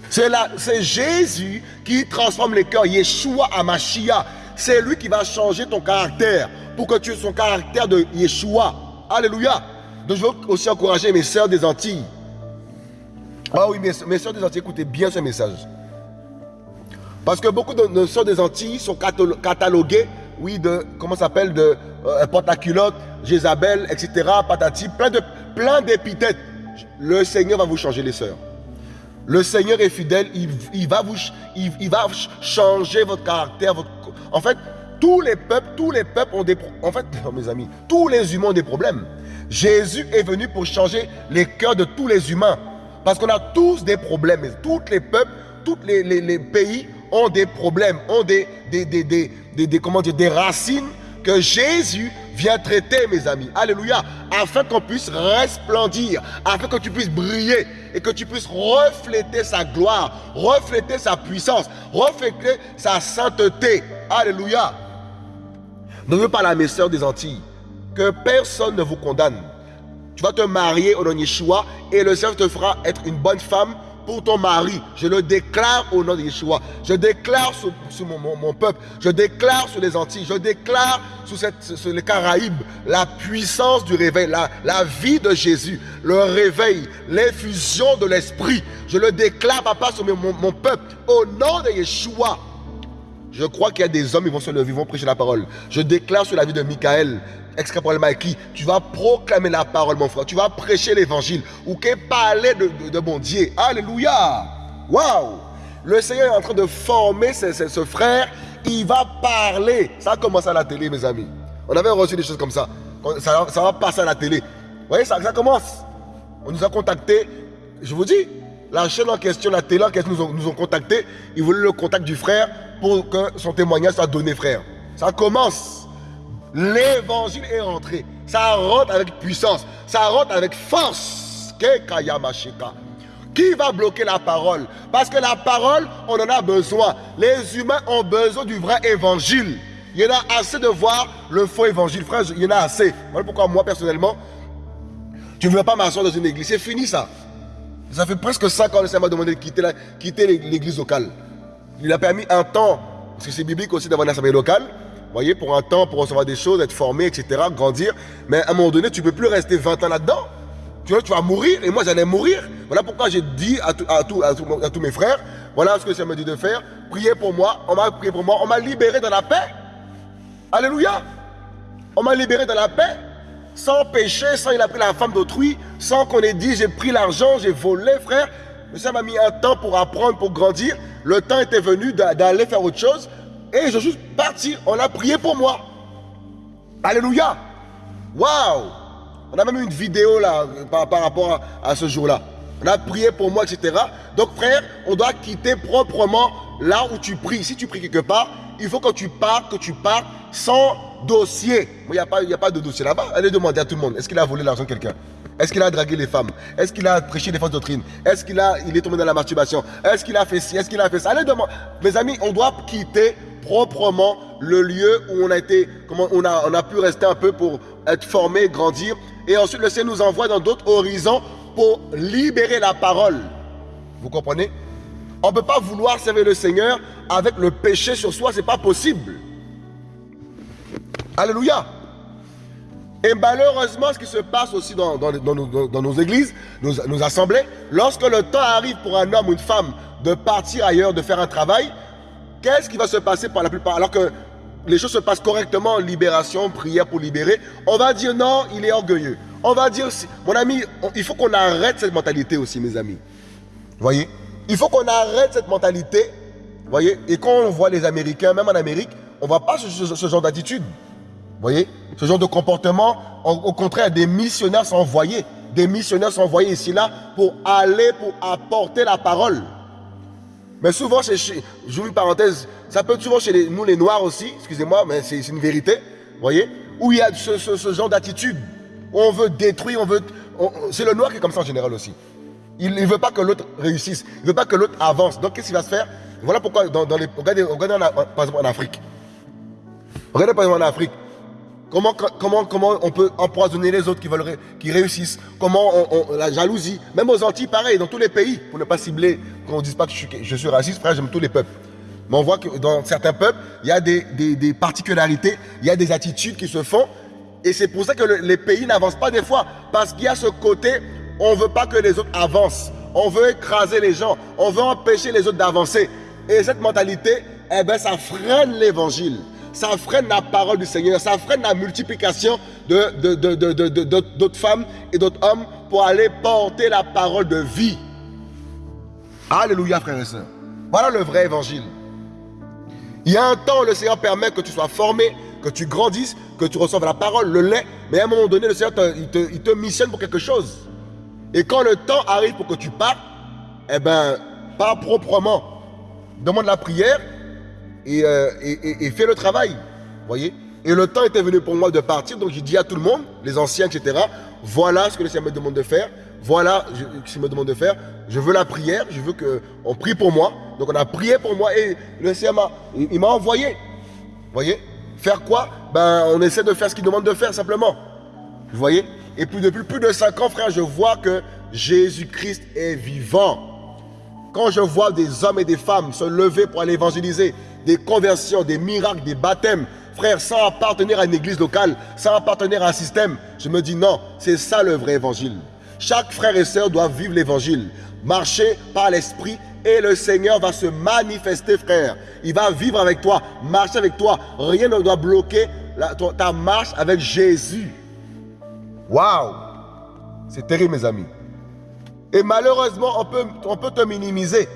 Speaker 1: C'est Jésus qui transforme les cœurs. Yeshua Amashia. C'est lui qui va changer ton caractère pour que tu aies son caractère de Yeshua. Alléluia. Donc je veux aussi encourager mes sœurs des Antilles. Ah oui, mes, mes sœurs des Antilles, écoutez bien ce message. Parce que beaucoup de sœurs des Antilles sont cataloguées, oui, de, comment s'appelle, de euh, porte-à-culotte, Jézabel, etc., patati, plein de plein d'épithètes. Le Seigneur va vous changer les sœurs. Le Seigneur est fidèle, il, va, vous, il, va changer votre caractère. En fait, tous les peuples, tous les peuples ont des En fait, mes amis, tous les humains ont des problèmes. Jésus est venu pour changer les cœurs de tous les humains. Parce qu'on a tous des problèmes. Tous les peuples, tous les, pays ont des problèmes, ont des, des, des, comment dire, des racines que Jésus vient traiter, mes amis. Alléluia. Afin qu'on puisse resplendir, afin que tu puisses briller et que tu puisses refléter sa gloire, refléter sa puissance, refléter sa sainteté. Alléluia. Ne veux pas la mes des Antilles. Que personne ne vous condamne. Tu vas te marier au nom Yeshua et le Seigneur te fera être une bonne femme pour ton mari. Je le déclare au nom de Yeshua. Je déclare sur, mon, peuple. Je déclare sur les Antilles. Je déclare sur, cette, sur les Caraïbes la puissance du réveil, la, vie de Jésus, le réveil, l'infusion de l'Esprit. Je le déclare, papa, sur mon, mon peuple. Au nom de Yeshua. Je crois qu'il y a des hommes qui vont se lever, ils vont prêcher la parole. Je déclare sur la vie de Michael, ex-caporal qui tu vas proclamer la parole, mon frère. Tu vas prêcher l'évangile. Ou qu'il parler de, de, de bon Dieu. Alléluia. Waouh. Le Seigneur est en train de former ce, frère. Il va parler. Ça a commencé à la télé, mes amis. On avait reçu des choses comme ça. Ça, va passer à la télé. Vous voyez, ça, ça commence. On nous a contactés. Je vous dis, la chaîne en question, la télé en question nous ont, nous ont contactés. Ils voulaient le contact du frère pour que son témoignage soit donné, frère. Ça commence. L'évangile est rentré. Ça rentre avec puissance. Ça rentre avec force. Qui va bloquer la parole? Parce que la parole, on en a besoin. Les humains ont besoin du vrai évangile. Il y en a assez de voir le faux évangile. Frère, il y en a assez. Voilà pourquoi moi, personnellement, tu ne veux pas m'asseoir dans une église. C'est fini ça. Ça fait presque 5 ans que le Seigneur m'a demandé de quitter, l'église locale. Il a permis un temps, parce que c'est biblique aussi d'avoir une assemblée locale, voyez, pour un temps, pour recevoir des choses, être formé, etc., grandir. Mais à un moment donné, tu ne peux plus rester 20 ans là-dedans. Tu vois, tu vas mourir, et moi j'allais mourir. Voilà pourquoi j'ai dit à, à, tous mes frères, voilà ce que ça me dit de faire, priez pour moi, on m'a prié pour moi, on m'a libéré dans la paix. Alléluia. On m'a libéré dans la paix, sans péché, sans il a pris la femme d'autrui, sans qu'on ait dit j'ai pris l'argent, j'ai volé, frère. Mais ça m'a mis un temps pour apprendre, pour grandir. Le temps était venu d'aller faire autre chose. Et je suis parti. On a prié pour moi. Alléluia. Waouh. On a même une vidéo là par, rapport à, ce jour-là. On a prié pour moi, etc. Donc frère, on doit quitter proprement là où tu pries. Si tu pries quelque part, il faut que tu pars, que tu pars sans dossier. Il n'y a, pas, a pas de dossier là-bas. Allez demander à tout le monde. Est-ce qu'il a volé l'argent de quelqu'un? Est-ce qu'il a dragué les femmes? Est-ce qu'il a prêché des fausses doctrines? Est-ce qu'il il est tombé dans la masturbation? Est-ce qu'il a fait ci? Est-ce qu'il a fait ça? Allez demander. Mes amis, on doit quitter proprement le lieu où on a été, comment on a, on a pu rester un peu pour être formé, grandir. Et ensuite, le Seigneur nous envoie dans d'autres horizons pour libérer la parole. Vous comprenez? On ne peut pas vouloir servir le Seigneur avec le péché sur soi, ce n'est pas possible. Alléluia. Et malheureusement, ce qui se passe aussi dans, nos, églises, nos, assemblées, lorsque le temps arrive pour un homme ou une femme de partir ailleurs, de faire un travail, qu'est-ce qui va se passer par la plupart? Alors que les choses se passent correctement, libération, prière pour libérer, on va dire non, il est orgueilleux. On va dire, mon ami, il faut qu'on arrête cette mentalité aussi, mes amis. Voyez? Il faut qu'on arrête cette mentalité. Voyez? Et quand on voit les Américains, même en Amérique, on ne voit pas ce genre d'attitude voyez? Ce genre de comportement, au contraire, des missionnaires sont envoyés. Des missionnaires sont envoyés ici, là, pour aller, pour apporter la parole. Mais souvent, j'ouvre une parenthèse, ça peut être souvent chez nous les Noirs aussi, excusez-moi, mais c'est une vérité, voyez Où il y a ce, genre d'attitude, on veut détruire, on veut... C'est le Noir qui est comme ça en général aussi. Il ne veut pas que l'autre réussisse, il ne veut pas que l'autre avance. Donc qu'est-ce qu'il va se faire? Voilà pourquoi, dans, les, regardez, regardez par exemple en Afrique. Regardez par exemple en Afrique. Comment, on peut empoisonner les autres qui, veulent, qui réussissent? Comment la jalousie? Même aux Antilles, pareil, dans tous les pays, pour ne pas cibler, qu'on ne dise pas que je suis, raciste, frère, j'aime tous les peuples. Mais on voit que dans certains peuples, il y a des, des, particularités, il y a des attitudes qui se font. Et c'est pour ça que les pays n'avancent pas des fois. Parce qu'il y a ce côté, on ne veut pas que les autres avancent. On veut écraser les gens. On veut empêcher les autres d'avancer. Et cette mentalité, eh ben, ça freine l'évangile ça freine la parole du Seigneur, ça freine la multiplication d'autres de, femmes et d'autres hommes pour aller porter la parole de vie. Alléluia, frères et sœurs. Voilà le vrai évangile. Il y a un temps où le Seigneur permet que tu sois formé, que tu grandisses, que tu reçoives la parole, le lait, mais à un moment donné, le Seigneur il, te, te missionne pour quelque chose. Et quand le temps arrive pour que tu partes, eh bien, pas proprement. Demande la prière euh, et, fait le travail. voyez Et le temps était venu pour moi de partir, donc j'ai dit à tout le monde, les anciens, etc., voilà ce que le Seigneur me demande de faire, voilà ce qu'il me demande de faire, je veux la prière, je veux qu'on prie pour moi. Donc on a prié pour moi et le Seigneur m'a envoyé. voyez Faire quoi? Ben on essaie de faire ce qu'il demande de faire simplement. Vous voyez Et puis depuis plus de 5 ans, frère, je vois que Jésus-Christ est vivant. Quand je vois des hommes et des femmes se lever pour aller évangéliser, des conversions, des miracles, des baptêmes, frère, sans appartenir à une église locale, sans appartenir à un système, je me dis non, c'est ça le vrai évangile. Chaque frère et sœur doit vivre l'évangile, marcher par l'esprit Et le Seigneur va se manifester, frère. Il va vivre avec toi, marcher avec toi. Rien ne doit bloquer ta marche avec Jésus. Waouh C'est terrible, mes amis. Et malheureusement, on peut, on peut te minimiser.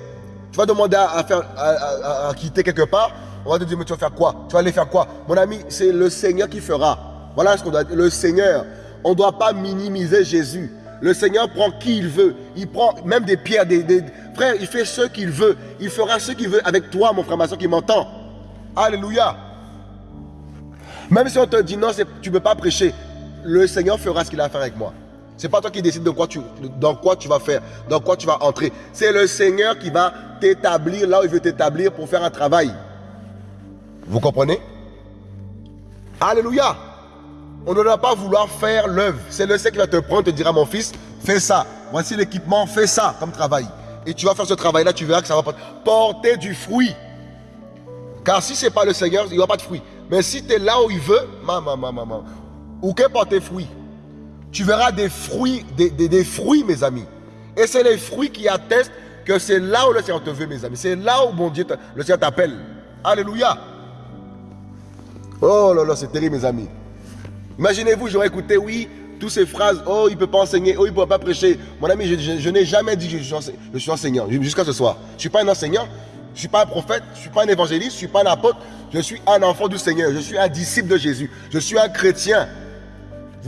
Speaker 1: Tu vas demander à, quitter quelque part. On va te dire, mais tu vas faire quoi? Tu vas aller faire quoi? Mon ami, c'est le Seigneur qui fera. Voilà ce qu'on doit dire. Le Seigneur. On ne doit pas minimiser Jésus. Le Seigneur prend qui il veut. Il prend même des pierres, des, il fait ce qu'il veut. Il fera ce qu'il veut avec toi, mon frère, ma soeur qui m'entend. Alléluia. Même si on te dit non, tu ne peux pas prêcher, le Seigneur fera ce qu'il a à faire avec moi. Ce n'est pas toi qui décides de quoi tu, dans quoi tu vas faire, dans quoi tu vas entrer. C'est le Seigneur qui va t'établir là où il veut t'établir pour faire un travail. Vous comprenez? Alléluia. On ne doit pas vouloir faire l'œuvre. C'est le Seigneur qui va te prendre, te dira, mon fils, fais ça. Voici l'équipement, fais ça comme travail. Et tu vas faire ce travail-là, tu verras que ça va porter du fruit. Car si ce n'est pas le Seigneur, il n'y aura pas de fruit. Mais si tu es là où il veut, maman, maman, maman, où que porter fruit? Tu verras des fruits, des, des, fruits, mes amis. Et c'est les fruits qui attestent que c'est là où le Seigneur te veut, mes amis. C'est là où, le Seigneur t'appelle. Alléluia. Oh là là, c'est terrible, mes amis. Imaginez-vous, j'aurais écouté, oui, toutes ces phrases, oh, il ne peut pas enseigner, oh, il ne peut pas prêcher. Mon ami, je, n'ai jamais dit que je suis enseignant, jusqu'à ce soir. Je ne suis pas un enseignant, je ne suis pas un prophète, je ne suis pas un évangéliste, je ne suis pas un apôtre, je suis un enfant du Seigneur, je suis un disciple de Jésus, je suis un chrétien.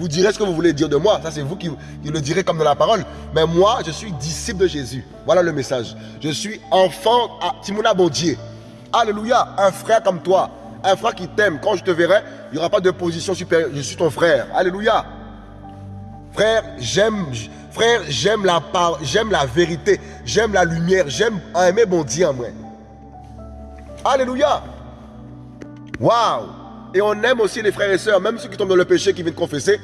Speaker 1: Vous direz ce que vous voulez dire de moi, ça c'est vous qui, le direz comme dans la parole. Mais moi, je suis disciple de Jésus. Voilà le message. Je suis enfant à Timouna Bondier. Alléluia, un frère comme toi, un frère qui t'aime. Quand je te verrai, il n'y aura pas de position supérieure. Je suis ton frère. Alléluia. Frère, j'aime frère, j'aime la j'aime la vérité, j'aime la lumière, j'aime aimer bon Dieu en moi. Alléluia. Waouh Et on aime aussi les frères et sœurs, même ceux qui tombent dans le péché, qui viennent confesser.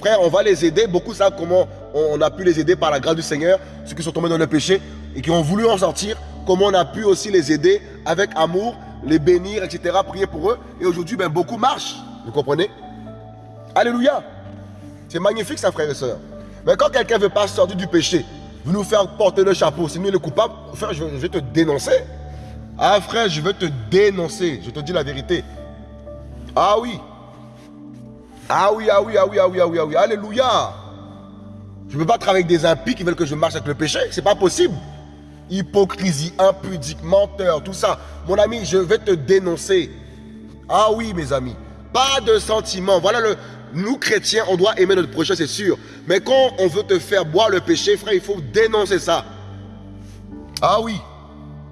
Speaker 1: Frère, on va les aider. Beaucoup savent comment on a pu les aider par la grâce du Seigneur. Ceux qui sont tombés dans le péché et qui ont voulu en sortir. Comment on a pu aussi les aider avec amour, les bénir, etc. Prier pour eux. Et aujourd'hui, ben, beaucoup marchent. Vous comprenez? Alléluia. C'est magnifique ça, frère et sœurs. Mais quand quelqu'un ne veut pas sortir du péché, veut nous faire porter le chapeau, c'est nous le coupable, frère, je vais te dénoncer. Ah frère, je veux te dénoncer. Je te dis la vérité. Ah oui. Ah oui, ah oui, ah oui, ah oui, ah oui, ah oui. Alléluia. Je ne peux pas travailler avec des impies qui veulent que je marche avec le péché. C'est pas possible. Hypocrisie, impudique, menteur, tout ça. Mon ami, je vais te dénoncer. Ah oui, mes amis. Pas de sentiments. Voilà le. Nous, chrétiens, on doit aimer notre prochain, c'est sûr. Mais quand on veut te faire boire le péché, frère, il faut dénoncer ça. Ah oui.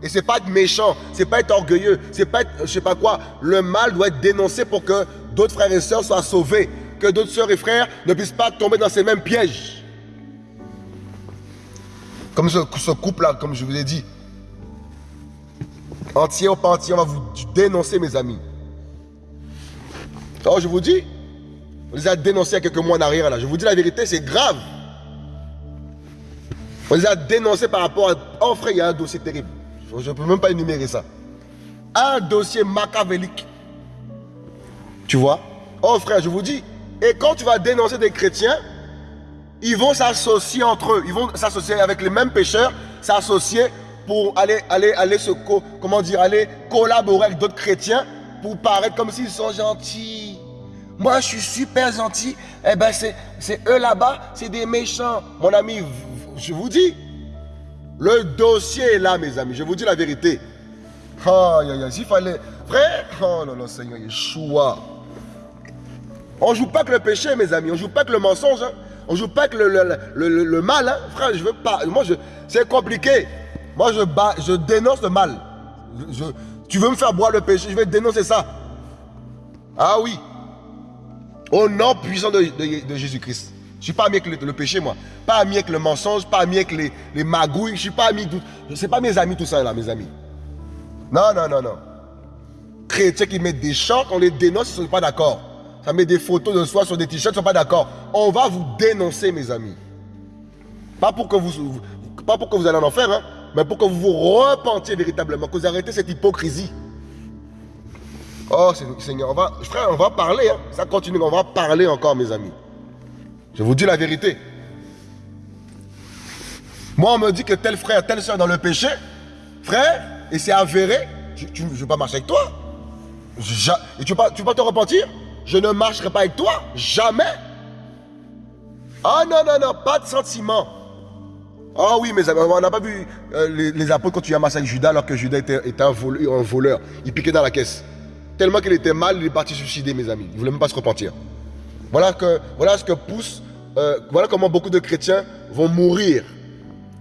Speaker 1: Et c'est pas être méchant, c'est pas être orgueilleux, c'est pas être, je sais pas quoi. Le mal doit être dénoncé pour que d'autres frères et sœurs soient sauvés, que d'autres sœurs et frères ne puissent pas tomber dans ces mêmes pièges. Comme ce, couple-là, comme je vous ai dit. Entier ou pas entier, on va vous dénoncer, mes amis. Alors, je vous dis, on les a dénoncés il y a quelques mois en arrière, là. Je vous dis la vérité, c'est grave. On les a dénoncés par rapport à... Oh frère, il y a un dossier terrible. Je ne peux même pas énumérer ça. Un dossier machiavélique. Tu vois? Oh frère, je vous dis. Et quand tu vas dénoncer des chrétiens, ils vont s'associer entre eux. Ils vont s'associer avec les mêmes pécheurs, s'associer pour aller, aller, aller se, comment dire, aller collaborer avec d'autres chrétiens pour paraître comme s'ils sont gentils. Moi, je suis super gentil. Eh ben, c'est eux là-bas, c'est des méchants. Mon ami, je vous dis, le dossier est là, mes amis. Je vous dis la vérité. Oh, s'il fallait. Frère, oh là là, Seigneur, Yeshua. On ne joue pas que le péché, mes amis. On ne joue pas que le mensonge. Hein. On ne joue pas que le, mal. Hein. Frère, je veux pas. Moi, je, c'est compliqué. Moi, je, je dénonce le mal. tu veux me faire boire le péché, je vais dénoncer ça. Ah oui. Au nom puissant de Jésus-Christ. Je ne suis pas ami avec le, péché, moi. Pas ami avec le mensonge, pas ami avec les, les magouilles. Je ne suis pas ami. Ce n'est pas mes amis, tout ça, là, mes amis. Non, non, non, non. Chrétiens qui mettent des chants, on les dénonce, ils ne sont pas d'accord. Ça met des photos de soi sur des t-shirts, ils ne sont pas d'accord. On va vous dénoncer, mes amis. Pas pour que vous, pas pour que vous allez en enfer, hein, mais pour que vous vous repentiez véritablement, que vous arrêtez cette hypocrisie. Oh Seigneur, on va, frère, on va parler, hein. ça continue, on va parler encore, mes amis. Je vous dis la vérité. Moi, on me dit que tel frère, telle soeur dans le péché, frère, et c'est avéré, je ne veux pas marcher avec toi. et tu ne pas te repentir? Je ne marcherai pas avec toi, jamais. Ah non, non, non, pas de sentiment. Ah oui, mais on n'a pas vu euh, les, apôtres quand tu as massacré Judas alors que Judas était, un, voleur, Il piquait dans la caisse. Tellement qu'il était mal, il est parti suicider, mes amis. Il ne voulait même pas se repentir. Voilà ce que pousse, euh, voilà comment beaucoup de chrétiens vont mourir.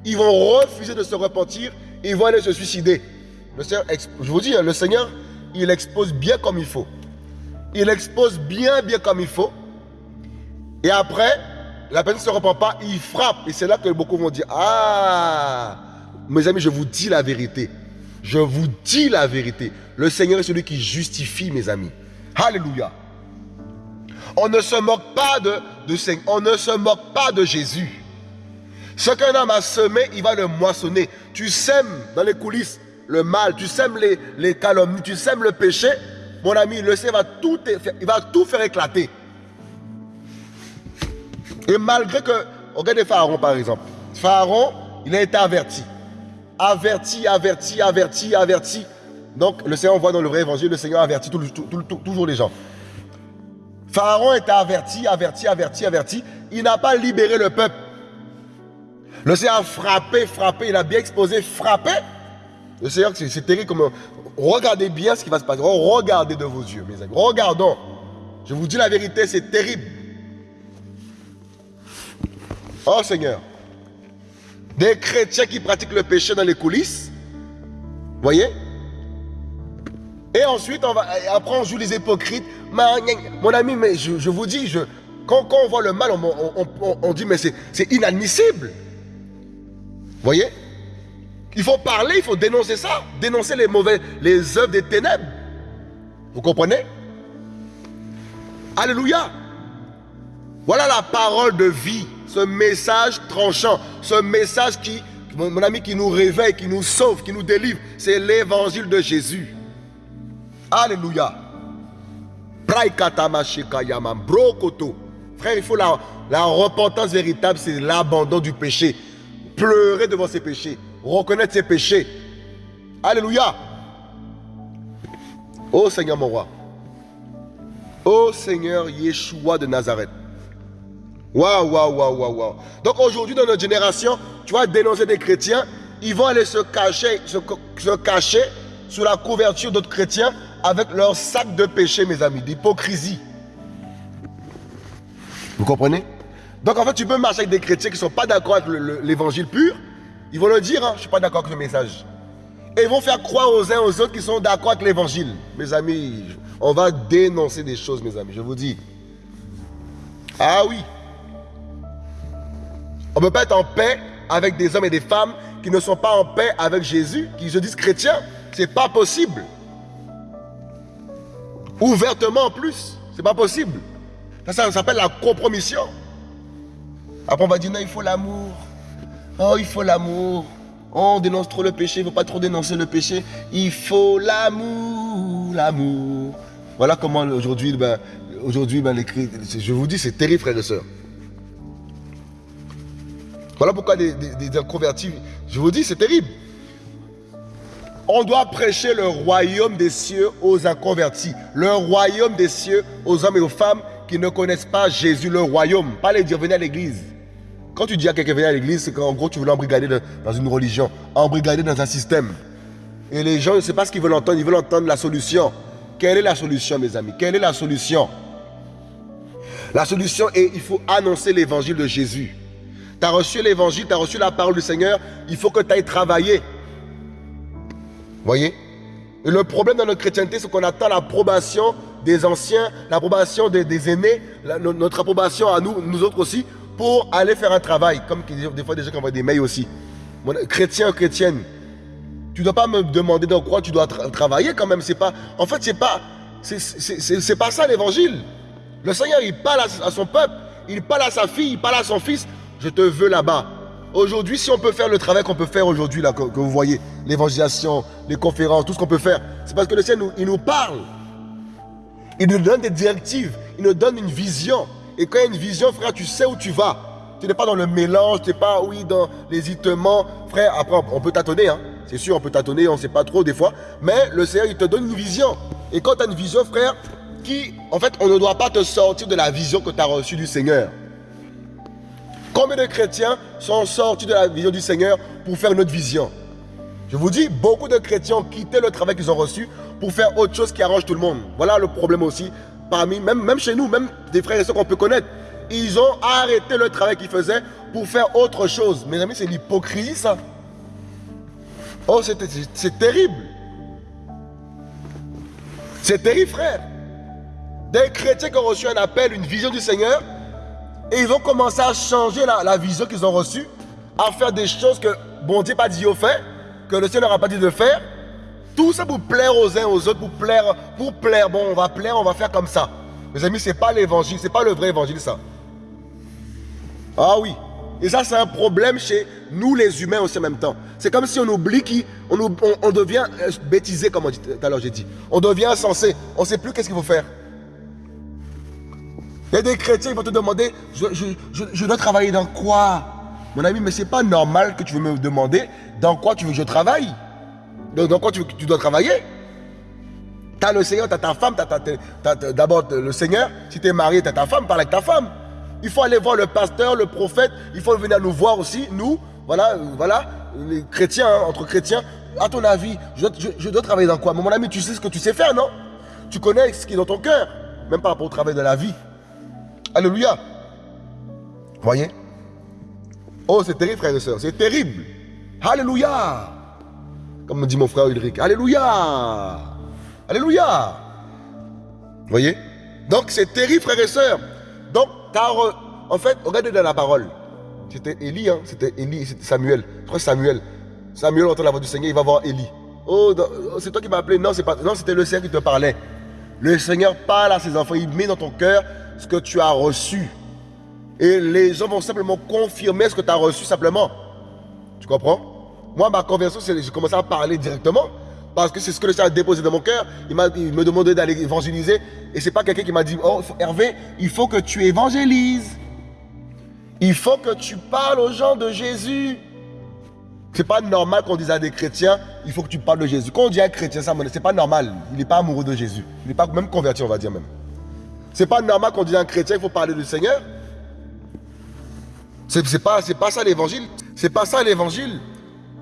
Speaker 1: Ils vont refuser de se repentir et ils vont aller se suicider. Le je vous dis, hein, le Seigneur, il expose bien comme il faut. Il expose bien, bien comme il faut. Et après, la personne ne se repent pas, il frappe. Et c'est là que beaucoup vont dire, ah, mes amis, je vous dis la vérité. Je vous dis la vérité. Le Seigneur est celui qui justifie, mes amis. Alléluia. On ne se moque pas de, on ne se moque pas de Jésus. Ce qu'un homme a semé, il va le moissonner. Tu sèmes dans les coulisses le mal, tu sèmes les, calomnies, tu sèmes le péché. Mon ami, le Seigneur va tout, il va tout faire éclater. Et malgré que, regardez Pharaon par exemple. Pharaon, il a été averti. Averti, averti, averti, averti. Donc le Seigneur, on voit dans le vrai évangile, le Seigneur avertit toujours les gens. Pharaon était averti, averti, averti, averti. Il n'a pas libéré le peuple. Le Seigneur a frappé, frappé, il a bien exposé, frappé. Le Seigneur, c'est terrible comme... Regardez bien ce qui va se passer. Regardez de vos yeux, mes amis. Regardons. Je vous dis la vérité, c'est terrible. Oh Seigneur, des chrétiens qui pratiquent le péché dans les coulisses, voyez Et ensuite, on après on joue les hypocrites. Mon ami, mais je, vous dis, quand, on voit le mal, on, dit, mais c'est inadmissible. Voyez? Il faut parler, il faut dénoncer ça, dénoncer les mauvais, les œuvres des ténèbres. Vous comprenez? Alléluia. Voilà la parole de vie ce message tranchant, ce message qui, mon ami, qui nous réveille, qui nous sauve, qui nous délivre, c'est l'évangile de Jésus. Alléluia. Frère, il faut la, repentance véritable, c'est l'abandon du péché. Pleurer devant ses péchés, reconnaître ses péchés. Alléluia. Ô Seigneur mon roi. Ô Seigneur Yeshua de Nazareth. Waouh, waouh, waouh, waouh, waouh. Donc aujourd'hui, dans notre génération, tu vas dénoncer des chrétiens, ils vont aller se cacher, se, cacher sous la couverture d'autres chrétiens avec leur sac de péché, mes amis, d'hypocrisie. Vous comprenez? Donc en fait, tu peux marcher avec des chrétiens qui ne sont pas d'accord avec l'évangile pur. Ils vont le dire, hein, je ne suis pas d'accord avec le message. Et ils vont faire croire aux uns aux autres qui sont d'accord avec l'évangile. Mes amis, on va dénoncer des choses, mes amis, je vous dis. Ah oui. On ne peut pas être en paix avec des hommes et des femmes qui ne sont pas en paix avec Jésus, qui se disent chrétiens. Ce n'est pas possible. Ouvertement en plus. Ce n'est pas possible. Ça, ça s'appelle la compromission. Après, on va dire non, il faut l'amour. Oh, il faut l'amour. on dénonce trop le péché, il ne faut pas trop dénoncer le péché. Il faut l'amour, l'amour. Voilà comment aujourd'hui, ben, aujourd'hui, ben, je vous dis, c'est terrible, frères et sœurs. Voilà pourquoi des, des, inconvertis, je vous dis, c'est terrible. On doit prêcher le royaume des cieux aux inconvertis. Le royaume des cieux aux hommes et aux femmes qui ne connaissent pas Jésus, le royaume. Pas les dire venez à l'église. Quand tu dis à quelqu'un venez à l'église, c'est qu'en gros tu veux l'embrigader dans une religion, embrigader dans un système. Et les gens ne savent pas ce qu'ils veulent entendre, ils veulent entendre la solution. Quelle est la solution, mes amis? Quelle est la solution? La solution est il faut annoncer l'évangile de Jésus. Tu as reçu l'évangile, tu as reçu la parole du Seigneur, il faut que tu ailles travailler. Voyez? Et le problème dans notre chrétienté, c'est qu'on attend l'approbation des anciens, l'approbation des, aînés, notre approbation à nous, nous autres aussi, pour aller faire un travail. Comme des fois des gens qui envoient des mails aussi. Chrétien, chrétienne, tu ne dois pas me demander dans quoi tu dois travailler quand même. Pas, en fait, c'est pas, pas ça l'évangile. Le Seigneur, il parle à, son peuple, il parle à sa fille, il parle à son fils je te veux là-bas. Aujourd'hui, si on peut faire le travail qu'on peut faire aujourd'hui, là, que, vous voyez, l'évangélisation, les conférences, tout ce qu'on peut faire, c'est parce que le Seigneur, nous, il nous parle. Il nous donne des directives, il nous donne une vision. Et quand il y a une vision, frère, tu sais où tu vas. Tu n'es pas dans le mélange, tu n'es pas, oui, dans l'hésitement. Frère, après, on peut tâtonner, hein. C'est sûr, on peut tâtonner, on ne sait pas trop des fois. Mais le Seigneur, il te donne une vision. Et quand tu as une vision, frère, qui, en fait, on ne doit pas te sortir de la vision que tu as reçue du Seigneur. Combien de chrétiens sont sortis de la vision du Seigneur pour faire une autre vision? Je vous dis, beaucoup de chrétiens ont quitté le travail qu'ils ont reçu pour faire autre chose qui arrange tout le monde. Voilà le problème aussi. Parmi, même, même chez nous, même des frères et sœurs qu'on peut connaître, ils ont arrêté le travail qu'ils faisaient pour faire autre chose. Mes amis, c'est l'hypocrisie, ça. Oh, c'est terrible. C'est terrible, frère. Des chrétiens qui ont reçu un appel, une vision du Seigneur, et ils ont commencé à changer la, vision qu'ils ont reçue, à faire des choses que bon Dieu n'a pas dit au fait, que le Seigneur n'a pas dit de faire. Tout ça pour plaire aux uns aux autres, pour plaire, pour plaire. Bon, on va plaire, on va faire comme ça. Mes amis, ce n'est pas l'évangile, ce n'est pas le vrai évangile, ça. Ah oui. Et ça, c'est un problème chez nous, les humains, aussi en même temps. C'est comme si on oublie qu'on on, on, devient euh, bêtisé, comme tout à l'heure j'ai dit. On devient insensé. On ne sait plus qu'est-ce qu'il faut faire. Il y a des chrétiens qui vont te demander je, dois travailler dans quoi? Mon ami, mais c'est pas normal que tu veux me demander dans quoi tu veux que je travaille. Dans, quoi tu, dois travailler? Tu as le Seigneur, tu as ta femme, d'abord le Seigneur. Si tu es marié, tu as ta femme, parle avec ta femme. Il faut aller voir le pasteur, le prophète. Il faut venir nous voir aussi, nous, voilà, voilà, les chrétiens, hein, entre chrétiens. À ton avis, je, dois travailler dans quoi? Mais mon ami, tu sais ce que tu sais faire, non? Tu connais ce qui est dans ton cœur, même par rapport au travail de la vie. Alléluia. Voyez? Oh, c'est terrible, frères et sœurs, c'est terrible. Alléluia. Comme me dit mon frère Ulrich. Alléluia. Alléluia. Voyez? Donc, c'est terrible, frères et sœurs. Donc, car, en fait, regardez dans la parole. C'était Élie, hein? c'était Élie, c'était Samuel. Je Samuel. Samuel entend la voix du Seigneur, il va voir Élie. Oh, oh c'est toi qui m'as appelé. Non, c'était le Seigneur qui te parlait. Le Seigneur parle à ses enfants, il met dans ton cœur ce que tu as reçu. Et les hommes vont simplement confirmer ce que tu as reçu simplement. Tu comprends? Moi, ma conversion, j'ai commencé à parler directement. Parce que c'est ce que le Seigneur a déposé dans mon cœur. Il, il me demandait d'aller évangéliser. Et ce n'est pas quelqu'un qui m'a dit, oh Hervé, il faut que tu évangélises. Il faut que tu parles aux gens de Jésus. C'est pas normal qu'on dise à des chrétiens, il faut que tu parles de Jésus. Quand on dit à un chrétien ça, c'est pas normal. Il n'est pas amoureux de Jésus. Il n'est pas même converti, on va dire même. C'est pas normal qu'on dise à un chrétien, il faut parler du Seigneur. C'est pas, pas ça l'évangile. C'est pas ça l'évangile.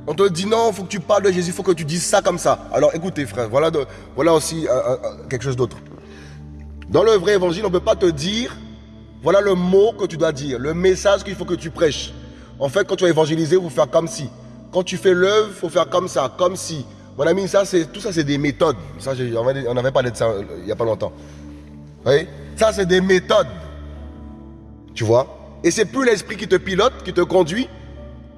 Speaker 1: On te dit non, il faut que tu parles de Jésus, il faut que tu dises ça comme ça. Alors écoutez frère, voilà, voilà aussi euh, euh, euh, quelque chose d'autre. Dans le vrai évangile, on ne peut pas te dire, voilà le mot que tu dois dire, le message qu'il faut que tu prêches. En fait, quand tu vas évangéliser, il faut faire comme si. Quand tu fais l'œuvre, il faut faire comme ça, comme si. Mon ami, ça, tout ça, c'est des méthodes. Ça, on avait parlé de ça il n'y a pas longtemps. Oui Ça, c'est des méthodes. Tu vois? Et c'est plus l'esprit qui te pilote, qui te conduit,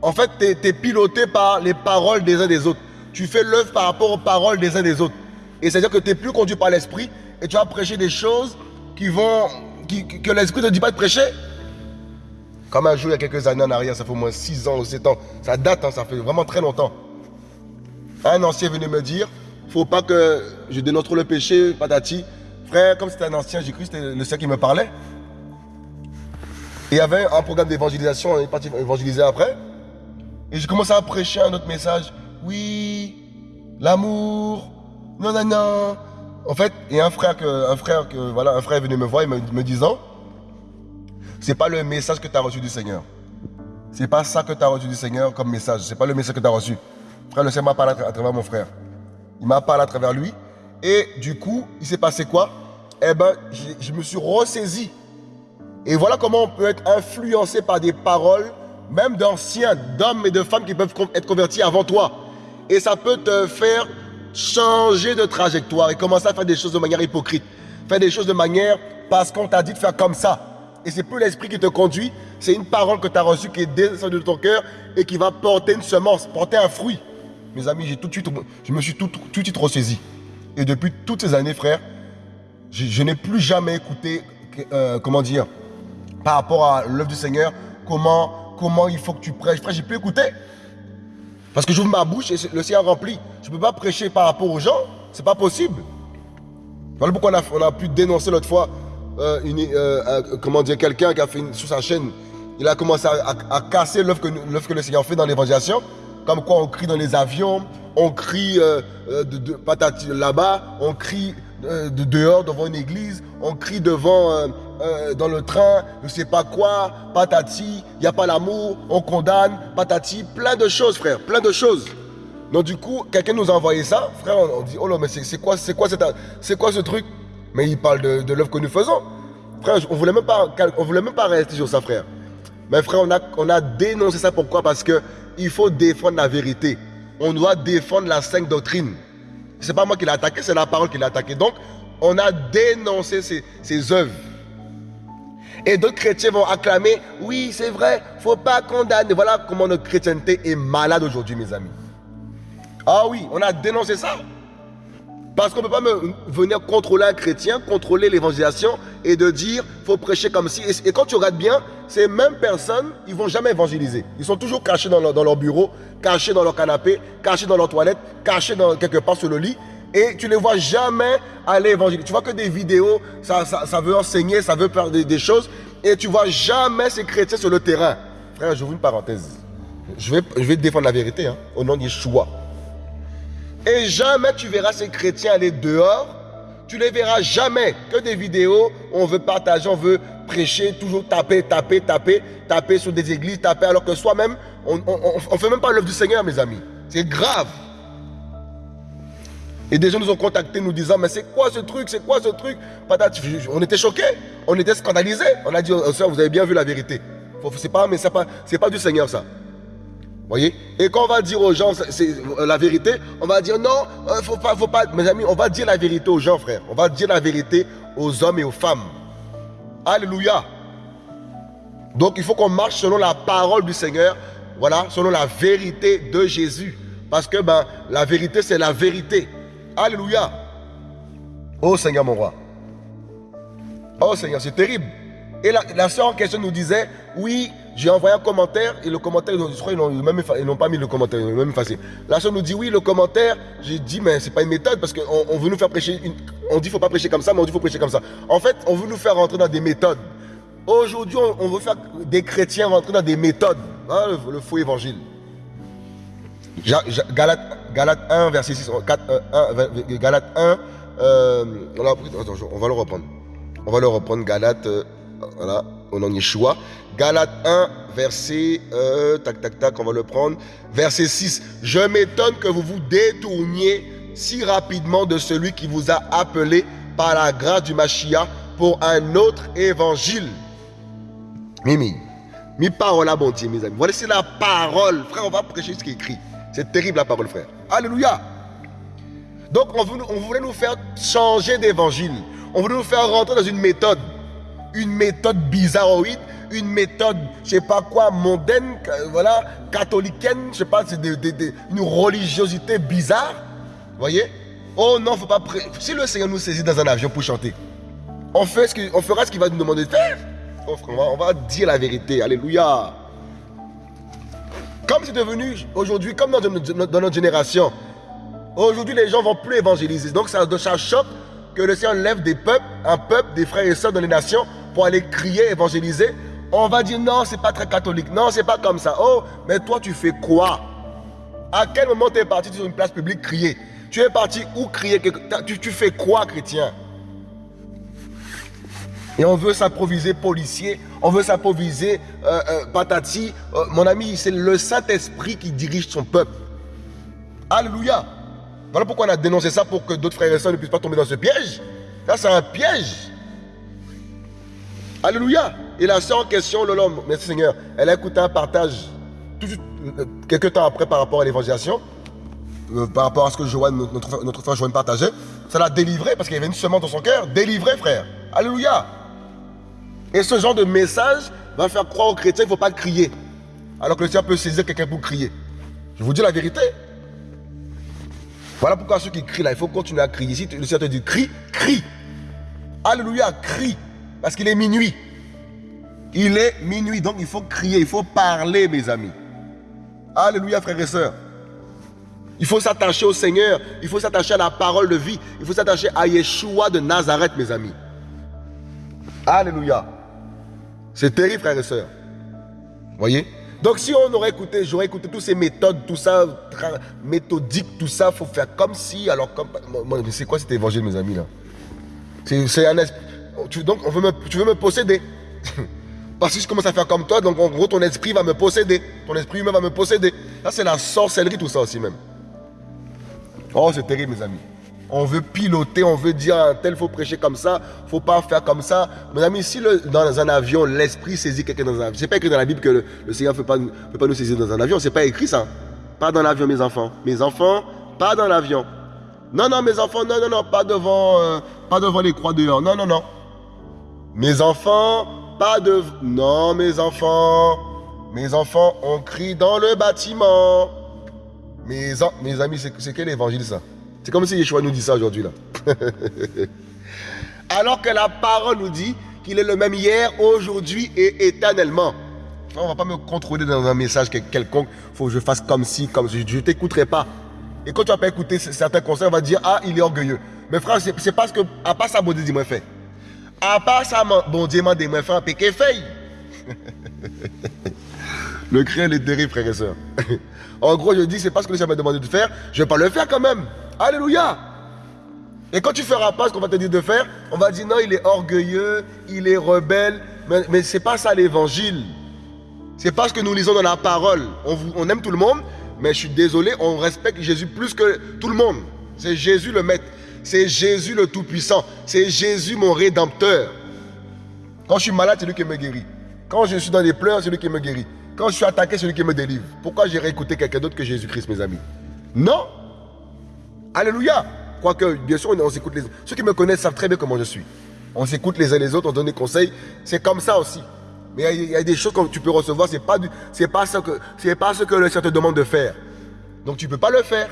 Speaker 1: en fait, tu es, piloté par les paroles des uns des autres. Tu fais l'œuvre par rapport aux paroles des uns des autres. Et c'est-à-dire que tu n'es plus conduit par l'esprit et tu vas prêcher des choses qui vont, que l'esprit ne te dit pas de prêcher. Comme un jour, il y a quelques années en arrière, ça fait au moins 6 ans ou 7 ans, ça date, hein, ça fait vraiment très longtemps. Un ancien venait me dire, faut pas que je dénonce le péché, patati. Frère, comme c'était un ancien, j'ai cru que c'était le Seigneur qui me parlait. Il y avait un programme d'évangélisation, on est parti évangéliser après. Et j'ai commencé à prêcher un autre message. Oui, l'amour, non, non, non. En fait, il y a un frère que, un frère voilà, un frère est venu me voir et me, me disant, c'est pas le message que tu as reçu du Seigneur. C'est pas ça que tu as reçu du Seigneur comme message. C'est pas le message que tu as reçu. Frère, le Seigneur m'a parlé à travers mon frère. Il m'a parlé à travers lui. Et du coup, il s'est passé quoi? Eh ben, je me suis ressaisi. Et voilà comment on peut être influencé par des paroles même d'anciens, d'hommes et de femmes qui peuvent être convertis avant toi. Et ça peut te faire changer de trajectoire et commencer à faire des choses de manière hypocrite. Faire des choses de manière parce qu'on t'a dit de faire comme ça. Et c'est plus l'esprit qui te conduit, c'est une parole que tu as reçue qui est descendue de ton cœur et qui va porter une semence, porter un fruit. Mes amis, tout de suite, je me suis tout, tout, de suite ressaisi. Et depuis toutes ces années, frère, je, n'ai plus jamais écouté, euh, comment dire, par rapport à l'œuvre du Seigneur, comment comment il faut que tu prêches. Frère, j'ai pu écouter. Parce que j'ouvre ma bouche et le Seigneur remplit. Je ne peux pas prêcher par rapport aux gens. C'est pas possible. Voilà pourquoi on a, pu dénoncer l'autre fois euh, euh, comment dire, quelqu'un qui a fait une, sur sa chaîne. Il a commencé à, casser l'œuvre que, le Seigneur fait dans l'évangélisation. comme quoi on crie dans les avions, on crie euh, euh, de, là-bas, on crie euh, de dehors devant une église, on crie devant dans le train, je sais pas quoi, patati, il n'y a pas l'amour, on condamne, patati, plein de choses, frère, plein de choses. Donc du coup, quelqu'un nous a envoyé ça, frère, on, dit, oh là, mais c'est quoi, quoi, quoi ce truc? Mais il parle de, de l'œuvre que nous faisons. Frère, on voulait même pas, voulait même pas rester sur ça, frère. Mais frère, on a, on a dénoncé ça. Pourquoi? Parce que il faut défendre la vérité. On doit défendre la sainte doctrine. C'est pas moi qui l'ai attaqué, c'est la parole qui l'a attaqué. Donc, on a dénoncé ces, ces œuvres. Et d'autres chrétiens vont acclamer, oui, c'est vrai, faut pas condamner. Voilà comment notre chrétienté est malade aujourd'hui, mes amis. Ah oui, on a dénoncé ça. Parce qu'on ne peut pas venir contrôler un chrétien, contrôler l'évangélisation et de dire faut prêcher comme si. Et, quand tu regardes bien, ces mêmes personnes, ils vont jamais évangéliser. Ils sont toujours cachés dans leur, bureau, cachés dans leur canapé, cachés dans leur toilette, cachés quelque part sur le lit. Et tu ne les vois jamais aller évangéliser. Tu vois que des vidéos, ça, veut enseigner, ça veut faire des, choses. Et tu vois jamais ces chrétiens sur le terrain. Frère, j'ouvre une parenthèse. Je vais, je défendre la vérité hein, au nom de Yeshua. Et jamais tu verras ces chrétiens aller dehors. Tu ne les verras jamais que des vidéos on veut partager, on veut prêcher, toujours taper, taper, taper, taper sur des églises, taper, alors que soi-même, on ne fait même pas l'œuvre du Seigneur, mes amis. C'est grave. Et des gens nous ont contactés nous disant, mais c'est quoi ce truc, c'est quoi ce truc? On était choqués, on était scandalisés. On a dit, oh, vous avez bien vu la vérité. C'est pas, pas, pas du Seigneur ça voyez Et quand on va dire aux gens euh, la vérité, on va dire non, euh, faut pas, faut pas. Mes amis, on va dire la vérité aux gens, frère. On va dire la vérité aux hommes et aux femmes. Alléluia. Donc il faut qu'on marche selon la parole du Seigneur, voilà, selon la vérité de Jésus. Parce que ben, la vérité, c'est la vérité. Alléluia. Oh Seigneur mon roi. Oh Seigneur, c'est terrible. Et la, la soeur en question nous disait, oui, j'ai envoyé un commentaire et le commentaire, je crois ils n'ont pas mis le commentaire, ils l'ont même effacé. La soeur nous dit oui, le commentaire, j'ai dit mais c'est pas une méthode parce qu'on on veut nous faire prêcher, une, on dit faut pas prêcher comme ça, mais on dit faut prêcher comme ça. En fait, on veut nous faire rentrer dans des méthodes. Aujourd'hui, on, veut faire des chrétiens rentrer dans des méthodes. Hein, le, faux évangile. Galate, Galate 1, verset 6, 4, 1, Galate 1, euh, on, on va le reprendre. On va le reprendre, Galate, euh, voilà, au nom de Yeshua. Galate 1, verset, euh, tac, tac, tac, on va le prendre. Verset 6. Je m'étonne que vous vous détourniez si rapidement de celui qui vous a appelé par la grâce du Machia pour un autre évangile. Mimi, mi parole à Dieu, mes amis. Voilà, c'est la parole. Frère, on va prêcher ce qui est écrit. C'est terrible la parole, frère. Alléluia. Donc, on voulait nous faire changer d'évangile. On voulait nous faire rentrer dans une méthode. Une méthode bizarroïde une méthode, je sais pas quoi, mondaine, voilà, catholicaine, je sais pas, c'est une religiosité bizarre. voyez? Oh non, faut pas. Si le Seigneur nous saisit dans un avion pour chanter, on, fera ce qu'il va nous demander de faire. Oh, on, va, dire la vérité. Alléluia. Comme c'est devenu aujourd'hui, comme dans, notre génération, aujourd'hui les gens vont plus évangéliser. Donc ça, ça choque que le Seigneur lève des peuples, un peuple, des frères et sœurs dans les nations pour aller crier, évangéliser, on va dire non, c'est pas très catholique. Non, c'est pas comme ça. Oh, mais toi, tu fais quoi? À quel moment tu es parti sur une place publique crier? Tu es parti où crier tu, fais quoi, chrétien? Et on veut s'improviser policier, on veut s'improviser euh, euh, patati. Euh, mon ami, c'est le Saint-Esprit qui dirige son peuple. Alléluia. Voilà pourquoi on a dénoncé ça pour que d'autres frères et sœurs ne puissent pas tomber dans ce piège. Ça, c'est un piège. Alléluia. La sœur en question, l'homme, merci Seigneur, elle a écouté un partage tout, euh, quelques temps après par rapport à l'évangélisation, euh, par rapport à ce que Joanne, notre, notre frère Joanne partageait. Ça l'a délivré parce qu'il y avait une semence dans son cœur. Délivré, frère. Alléluia. Et ce genre de message va faire croire aux chrétiens qu'il ne faut pas crier. Alors que le Seigneur peut saisir quelqu'un pour crier. Je vous dis la vérité. Voilà pourquoi ceux qui crient là, il faut continuer à crier. Si le Seigneur te dit crie, crie. Alléluia, crie. Parce qu'il est minuit. Il est minuit, donc il faut crier, il faut parler, mes amis. Alléluia, frères et sœurs. Il faut s'attacher au Seigneur, il faut s'attacher à la parole de vie, il faut s'attacher à Yeshua de Nazareth, mes amis. Alléluia. C'est terrible, frères et sœurs. Voyez? Donc si on aurait écouté, j'aurais écouté toutes ces méthodes, tout ça, méthodique, tout ça, faut faire comme si, alors comme... C'est quoi cet évangile, mes amis, là? C'est un esprit... Donc on veut me, tu veux me posséder Parce que je commence à faire comme toi, donc en gros ton esprit va me posséder. Ton esprit humain va me posséder. Ça c'est la sorcellerie, tout ça aussi même. Oh, c'est terrible, mes amis. On veut piloter, on veut dire un tel faut prêcher comme ça, faut pas faire comme ça. Mes amis, si dans un avion, l'esprit saisit quelqu'un dans un avion, c'est pas écrit dans la Bible que le, Seigneur ne peut pas, peut pas nous saisir dans un avion, c'est pas écrit ça. Pas dans l'avion, mes enfants. Mes enfants, pas dans l'avion. Non, non, mes enfants, non, non, non, pas devant, euh, pas devant les croix dehors. Non, non, non. Mes enfants, pas de... Non, mes enfants. Mes enfants, on crie dans le bâtiment. Mes, amis, c'est quel évangile ça? C'est comme si Yeshua nous dit ça aujourd'hui là. Alors que la parole nous dit qu'il est le même hier, aujourd'hui et éternellement. On ne va pas me contrôler dans un message quelconque. Il faut que je fasse comme si, comme si. Je ne t'écouterai pas. Et quand tu vas pas écouter certains conseils, on va dire Ah, il est orgueilleux. Mais frère, c'est parce que, à part ça, Dieu, dis-moi fait. À part ça, bon Dieu, dis-moi fait un péché fait. Le cri est terrible, frère et soeur. en gros, je dis C'est pas ce que le Seigneur m'a demandé de faire. Je vais pas le faire quand même. Alléluia. Et quand tu feras pas ce qu'on va te dire de faire, on va dire non, il est orgueilleux, il est rebelle. Mais, ce n'est pas ça l'évangile. C'est parce que nous lisons dans la parole. On, on aime tout le monde, mais je suis désolé, on respecte Jésus plus que tout le monde. C'est Jésus le maître. C'est Jésus le Tout-Puissant. C'est Jésus mon Rédempteur. Quand je suis malade, c'est lui qui me guérit. Quand je suis dans des pleurs, c'est lui qui me guérit. Quand je suis attaqué, c'est lui qui me délivre. Pourquoi j'irai écouter quelqu'un d'autre que Jésus-Christ, mes amis? Non Alléluia. Quoique, bien sûr, on s'écoute les Ceux qui me connaissent savent très bien comment je suis. On s'écoute les uns les autres, on donne des conseils. C'est comme ça aussi. Mais il y, a des choses que tu peux recevoir, ce n'est pas, pas ce que le Seigneur te demande de faire. Donc tu ne peux pas le faire.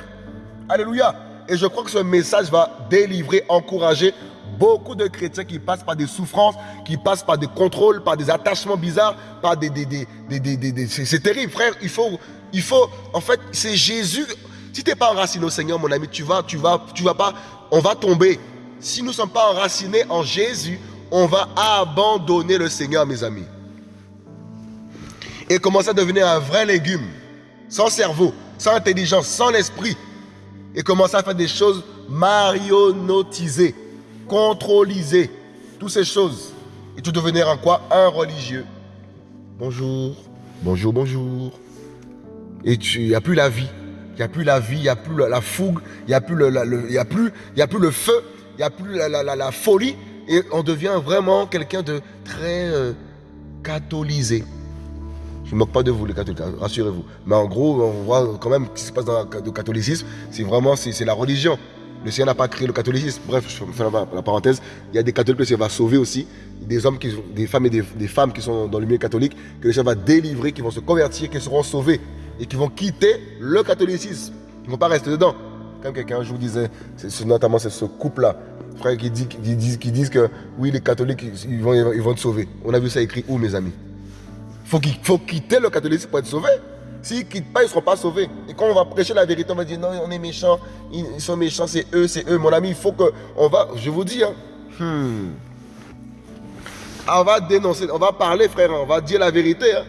Speaker 1: Alléluia. Et je crois que ce message va délivrer, encourager beaucoup de chrétiens qui passent par des souffrances, qui passent par des contrôles, par des attachements bizarres, par des... des, des, c'est terrible, frère. Il faut, il faut... En fait, c'est Jésus... Si tu n'es pas enraciné au Seigneur, mon ami, tu vas, tu vas, tu vas pas, on va tomber. Si nous ne sommes pas enracinés en Jésus, on va abandonner le Seigneur, mes amis. Et commencer à devenir un vrai légume, sans cerveau, sans intelligence, sans l'esprit. Et commencer à faire des choses marionnotisées, contrôlisées, toutes ces choses. Et tu devenir en quoi? Un religieux. Bonjour, bonjour, bonjour. Et tu n'y a plus la vie. Il n'y a plus la vie, il n'y a plus la, fougue, il n'y a, plus le, a, a plus le feu, il n'y a plus la, folie. Et on devient vraiment quelqu'un de très euh, catholisé. Je ne moque pas de vous, les catholiques, rassurez-vous. Mais en gros, on voit quand même ce qui se passe dans le catholicisme. C'est vraiment c'est la religion. Le Seigneur n'a pas créé le catholicisme. Bref, je fais la, parenthèse. Il y a des catholiques que le Seigneur va sauver aussi. Des hommes, des femmes et des, des femmes qui sont dans le milieu catholique, que le Seigneur va délivrer, qui vont se convertir, qui seront sauvés et qui vont quitter le catholicisme. Ils ne vont pas rester dedans. Comme quelqu'un un jour disait, notamment c'est ce couple-là, frère, qui, dit, qui, disent, qui disent que oui, les catholiques, ils vont, ils vont te sauver. On a vu ça écrit où, mes amis? Faut Il faut quitter le catholicisme pour être sauvé. S'ils ne quittent pas, ils ne seront pas sauvés. Et quand on va prêcher la vérité, on va dire non, on est méchants, ils sont méchants, c'est eux, c'est eux. Mon ami, il faut que. On va, je vous dis, hein, hmm. on va dénoncer, on va parler, frère, on va dire la vérité. Hein.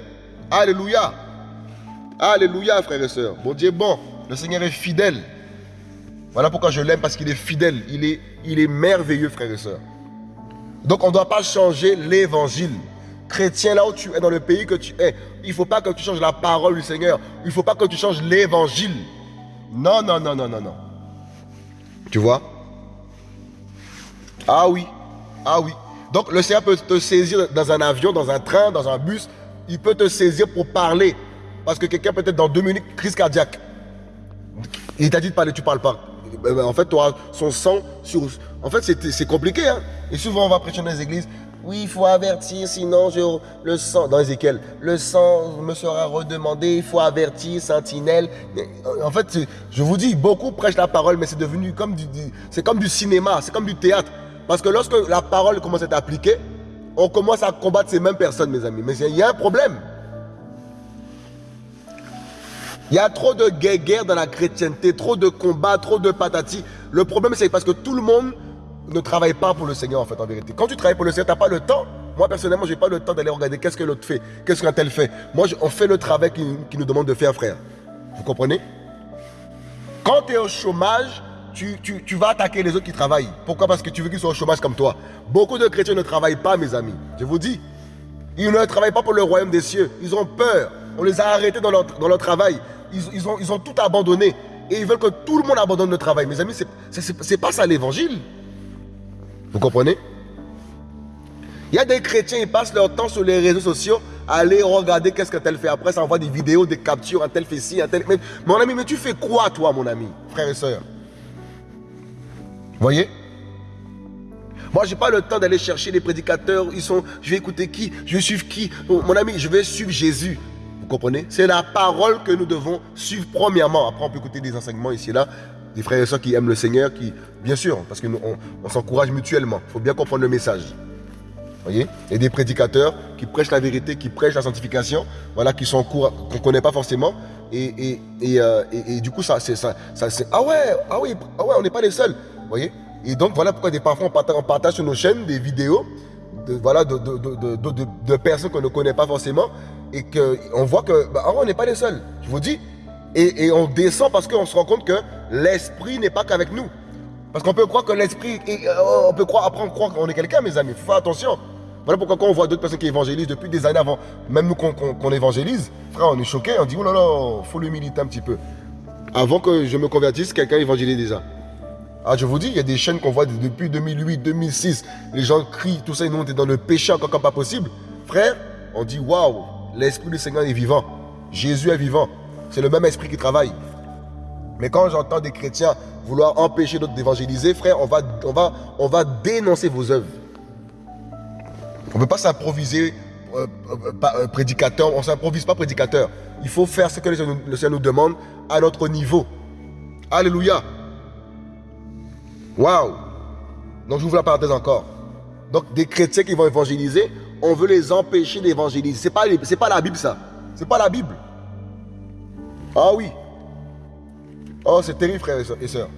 Speaker 1: Alléluia. Alléluia, frères et sœurs. Bon Dieu bon. Le Seigneur est fidèle. Voilà pourquoi je l'aime, parce qu'il est fidèle. Il est, il est merveilleux, frères et sœurs. Donc on ne doit pas changer l'évangile. Chrétien, là où tu es, dans le pays que tu es, il ne faut pas que tu changes la parole du Seigneur. Il ne faut pas que tu changes l'évangile. Non, non, non, non, non, non. Tu vois? Ah oui, ah oui. Donc le Seigneur peut te saisir dans un avion, dans un train, dans un bus. Il peut te saisir pour parler. Parce que quelqu'un peut être dans deux minutes, crise cardiaque. Il t'a dit de parler, tu parles pas. Ben, en fait, tu auras son sang sur. En fait, c'est compliqué. Hein? Et souvent, on va prêcher dans les églises. Oui, il faut avertir, sinon je, le sang, dans Ézéchiel, le sang me sera redemandé, il faut avertir, sentinelle. En fait, je vous dis, beaucoup prêchent la parole, mais c'est devenu comme du, cinéma, c'est comme du théâtre. Parce que lorsque la parole commence à être appliquée, on commence à combattre ces mêmes personnes, mes amis. Mais il y a un problème. Il y a trop de guerre dans la chrétienté, trop de combats, trop de patati. Le problème, c'est parce que tout le monde ne travaille pas pour le Seigneur, en fait, en vérité. Quand tu travailles pour le Seigneur, tu n'as pas le temps. Moi, personnellement, je n'ai pas le temps d'aller regarder qu'est-ce que l'autre fait, qu'est-ce qu'un tel fait. Moi, on fait le travail qui, nous demande de faire, frère. Vous comprenez? Quand tu es au chômage, tu, tu, vas attaquer les autres qui travaillent. Pourquoi? Parce que tu veux qu'ils soient au chômage comme toi. Beaucoup de chrétiens ne travaillent pas, mes amis. Je vous dis. Ils ne travaillent pas pour le royaume des cieux. Ils ont peur. On les a arrêtés dans leur, dans leur travail. Ils, ils, ont, ils ont tout abandonné. Et ils veulent que tout le monde abandonne le travail. Mes amis, c'est pas ça l'évangile. Vous comprenez? Il y a des chrétiens, ils passent leur temps sur les réseaux sociaux à aller regarder qu'est-ce que tel fait. Après, ça envoie des vidéos, des captures, un tel fait ci, un tel... Mon ami, mais tu fais quoi, toi, mon ami, frère et soeur voyez? Moi, j'ai pas le temps d'aller chercher les prédicateurs. Ils sont, je vais écouter qui, je vais suivre qui? Mon ami, je vais suivre Jésus. Vous comprenez? C'est la parole que nous devons suivre premièrement. Après, on peut écouter des enseignements ici et là. Des frères et sœurs qui aiment le Seigneur, qui, bien sûr, parce qu'on on, s'encourage mutuellement. Il faut bien comprendre le message. Voyez? Et des prédicateurs qui prêchent la vérité, qui prêchent la sanctification, voilà, qui sont qu'on ne connaît pas forcément. Et, et, euh, du coup, ça, c'est ça, ça ah ouais, ah oui, ah ouais, on n'est pas les seuls. Voyez? Et donc, voilà pourquoi des parfois on partage, sur nos chaînes des vidéos de, voilà, de, de, de personnes qu'on ne connaît pas forcément et qu'on voit que bah, on n'est pas les seuls. Je vous dis. Et, on descend parce qu'on se rend compte que l'esprit n'est pas qu'avec nous. Parce qu'on peut croire que l'esprit, euh, on peut croire, après on croit qu'on est quelqu'un, mes amis. Faut faire attention. Voilà pourquoi quand on voit d'autres personnes qui évangélisent depuis des années avant, même nous qu'on évangélise, frère, on est choqué, on dit, oh là là, faut l'humilité un petit peu. Avant que je me convertisse, quelqu'un évangélise déjà. Ah, je vous dis, il y a des chaînes qu'on voit depuis 2008, 2006. Les gens crient, tout ça, nous on dans le péché encore comme pas possible. Frère, on dit, waouh, l'Esprit du Seigneur est vivant. Jésus est vivant. C'est le même esprit qui travaille. Mais quand j'entends des chrétiens vouloir empêcher d'autres d'évangéliser, frère, on va, on, va, on va dénoncer vos œuvres. On ne peut pas s'improviser euh, euh, euh, prédicateur, on ne s'improvise pas prédicateur. Il faut faire ce que le Seigneur nous demande à notre niveau. Alléluia. Waouh. Donc vous la parenthèse encore. Donc des chrétiens qui vont évangéliser, on veut les empêcher d'évangéliser. Ce n'est pas, pas la Bible, ça. Ce n'est pas la Bible. Ah oui. Oh, c'est terrible, frères et sœurs.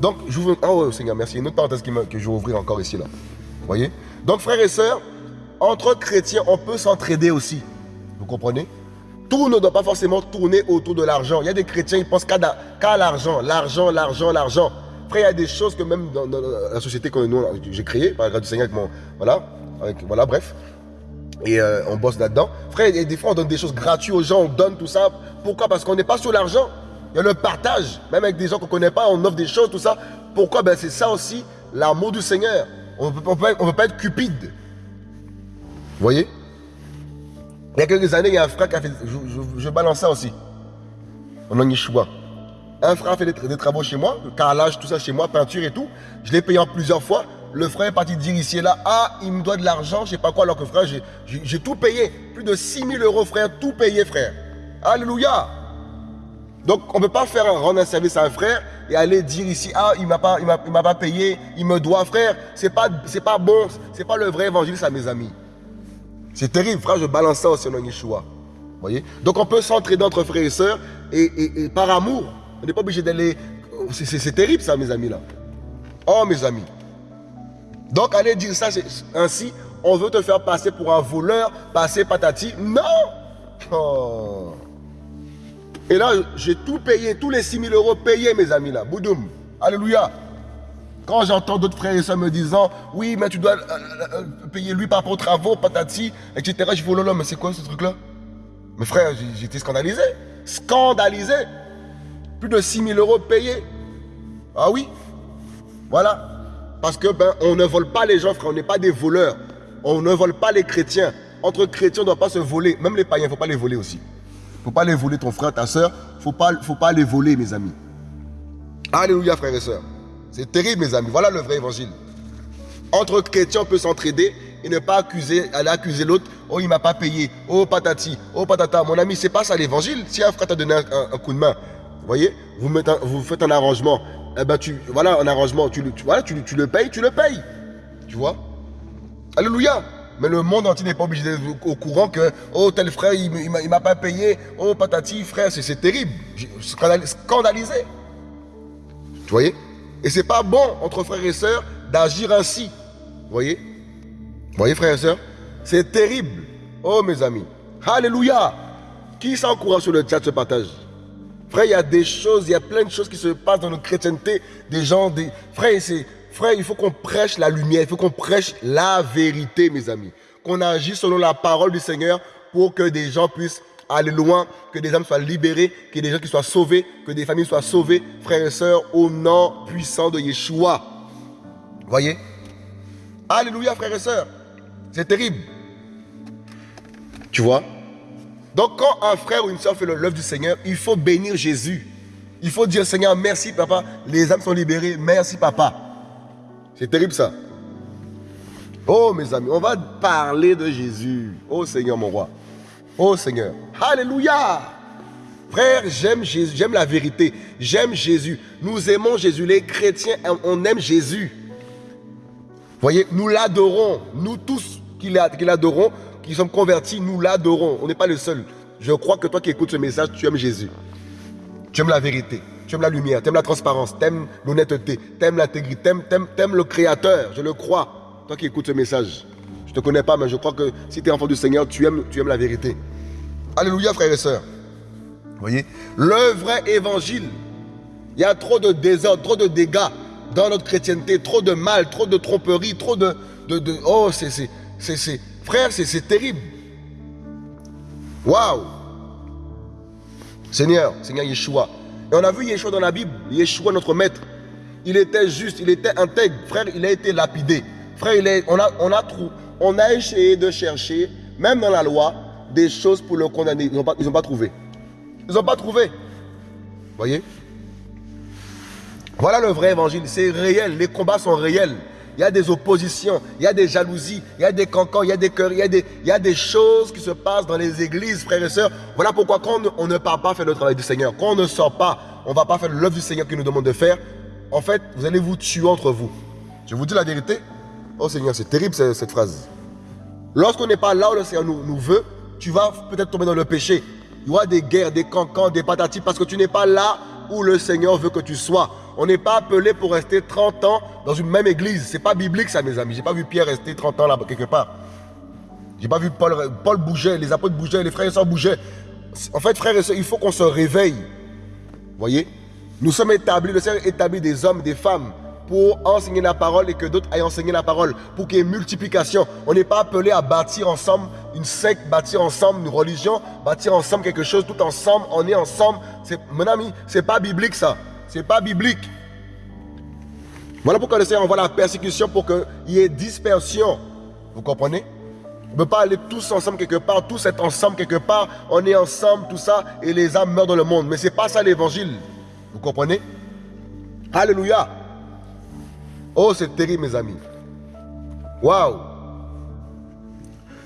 Speaker 1: Donc, je vous... Oh, Seigneur, merci. Une autre parenthèse que je vais ouvrir encore ici, là. Vous voyez? Donc, frères et sœurs, entre chrétiens, on peut s'entraider aussi. Vous comprenez? Tout ne doit pas forcément tourner autour de l'argent. Il y a des chrétiens, ils pensent qu'à l'argent, l'argent, l'argent, l'argent. Frère, il y a des choses que même dans, la société que j'ai créée, par la grâce du Seigneur, avec mon, voilà, voilà, bref. Et euh, on bosse là-dedans. Frère, des fois, on donne des choses gratuites aux gens, on donne tout ça. Pourquoi? Parce qu'on n'est pas sur l'argent. Il y a le partage. Même avec des gens qu'on ne connaît pas, on offre des choses, tout ça. Pourquoi? Ben, C'est ça aussi, l'amour du Seigneur. On ne peut, pas être cupide. Vous voyez? Il y a quelques années, il y a un frère qui a fait. Je, balance ça aussi. On en choix. Un frère a fait des, des travaux chez moi, carrelage, tout ça chez moi, peinture et tout. Je l'ai payé en plusieurs fois. Le frère est parti dire ici et là, ah, il me doit de l'argent, je sais pas quoi, alors que frère, j'ai tout payé. Plus de 6 000 euros, frère, tout payé, frère. Alléluia. Donc, on ne peut pas faire rendre un service à un frère et aller dire ici, ah, il ne m'a pas, payé, il me doit, frère. Ce n'est pas, pas bon, ce n'est pas le vrai évangile, ça, mes amis. C'est terrible, frère, je balance ça au nom Yeshua. voyez? Donc, on peut s'entraider entre frères et sœurs et par amour. On n'est pas obligé d'aller... C'est terrible, ça, mes amis, là. Oh, mes amis. Donc, aller dire ça ainsi, on veut te faire passer pour un voleur, passer patati. Non oh. Et là, j'ai tout payé, tous les 6 000 euros payés, mes amis, là. Boudoum. Alléluia. Quand j'entends d'autres frères et sœurs me disant, oui, mais tu dois euh, euh, euh, payer lui par rapport aux travaux, patati, etc. Je dis, oh mais c'est quoi ce truc-là? Mes frères, j'étais scandalisé. Scandalisé. Plus de 6 000 euros payés. Ah oui Voilà. Parce que ben, on ne vole pas les gens, frère, on n'est pas des voleurs. On ne vole pas les chrétiens. Entre chrétiens, on ne doit pas se voler. Même les païens, il ne faut pas les voler aussi. Il ne faut pas les voler ton frère, ta soeur. Il ne faut pas, faut pas les voler, mes amis. Alléluia, frères et sœurs. C'est terrible, mes amis. Voilà le vrai évangile. Entre chrétiens, on peut s'entraider et ne pas accuser, aller accuser l'autre. Oh, il m'a pas payé. Oh, patati. Oh, patata. Mon ami, c'est pas ça l'évangile. Si un frère t'a donné un, coup de main, vous voyez, vous, vous faites un arrangement eh ben voilà, un arrangement, tu, tu, voilà, tu, le payes, tu le payes. Tu vois? Alléluia. Mais le monde entier n'est pas obligé d'être au courant que, oh, tel frère, il ne m'a pas payé. Oh, patati, frère, c'est terrible. Scandalisé. Tu voyez? Et c'est pas bon entre frères et sœurs d'agir ainsi. Vous voyez? Vous voyez, frères et sœurs? C'est terrible. Oh mes amis. Alléluia. Qui s'encourage sur le chat ce partage? Frère, il y a des choses, il y a plein de choses qui se passent dans notre chrétienté. Des gens, des... Frère, frère il faut qu'on prêche la lumière, il faut qu'on prêche la vérité, mes amis. Qu'on agisse selon la parole du Seigneur pour que des gens puissent aller loin, que des âmes soient libérées, que des gens qui soient sauvés, que des familles soient sauvées, frères et sœurs, au nom puissant de Yeshua. Voyez? Alléluia, frères et sœurs. C'est terrible. Tu vois? Donc quand un frère ou une soeur fait l'œuvre du Seigneur, il faut bénir Jésus. Il faut dire Seigneur, merci papa, les âmes sont libérées, merci papa. C'est terrible ça. Oh mes amis, on va parler de Jésus. Oh Seigneur mon roi. Oh Seigneur. Alléluia. Frère, j'aime Jésus, j'aime la vérité. J'aime Jésus. Nous aimons Jésus. Les chrétiens, on aime Jésus. Voyez, nous l'adorons. Nous tous qui l'adorons, qui sommes convertis, nous l'adorons. On n'est pas le seul. Je crois que toi qui écoutes ce message, tu aimes Jésus. Tu aimes la vérité. Tu aimes la lumière. Tu aimes la transparence. Tu aimes l'honnêteté. Tu aimes l'intégrité. Tu aimes, le Créateur. Je le crois. Toi qui écoutes ce message. Je ne te connais pas, mais je crois que si tu es enfant du Seigneur, tu aimes, tu aimes la vérité. Alléluia, frères et sœurs. Voyez? Le vrai évangile. Il y a trop de désordre, trop de dégâts dans notre chrétienté, trop de mal, trop de tromperie, trop de... de, de oh, c'est... Frère, c'est terrible. Waouh Seigneur, Seigneur Yeshua. Et on a vu Yeshua dans la Bible, Yeshua notre maître. Il était juste, il était intègre. Frère, il a été lapidé. Frère, on, a, on, on a essayé de chercher, même dans la loi, des choses pour le condamner. Ils n'ont pas, pas trouvé. Ils n'ont pas trouvé. Voyez? Voilà le vrai évangile. C'est réel. Les combats sont réels. Il y a des oppositions, il y a des jalousies, il y a des cancans, il y a des cœurs, il y a des, choses qui se passent dans les églises, frères et sœurs. Voilà pourquoi quand on ne part pas faire le travail du Seigneur, quand on ne sort pas, on ne va pas faire l'œuvre du Seigneur qu'il nous demande de faire, en fait, vous allez vous tuer entre vous. Je vous dis la vérité. Oh Seigneur, c'est terrible cette, phrase. Lorsqu'on n'est pas là où le Seigneur nous, nous veut, tu vas peut-être tomber dans le péché. Il y aura des guerres, des cancans, des patatis, parce que tu n'es pas là où le Seigneur veut que tu sois. On n'est pas appelé pour rester 30 ans dans une même église. C'est pas biblique ça, mes amis. J'ai pas vu Pierre rester 30 ans là quelque part. J'ai pas vu Paul, Paul bouger, les apôtres bougeaient, les frères et sœurs bougeaient. En fait, frères et sœurs, il faut qu'on se réveille. Voyez? Nous sommes établis, le Seigneur établit des hommes, des femmes pour enseigner la parole et que d'autres aillent enseigner la parole, pour qu'il y ait multiplication. On n'est pas appelé à bâtir ensemble une secte, bâtir ensemble une religion, bâtir ensemble quelque chose, tout ensemble, on est ensemble. Mon ami, c'est pas biblique ça. C'est pas biblique. Voilà pourquoi le Seigneur envoie la persécution pour qu'il y ait dispersion. Vous comprenez? On ne peut pas aller tous ensemble quelque part, tous être ensemble quelque part, on est ensemble, tout ça, et les âmes meurent dans le monde. Mais ce n'est pas ça l'évangile. Vous comprenez? Alléluia. Oh, c'est terrible, mes amis. Waouh.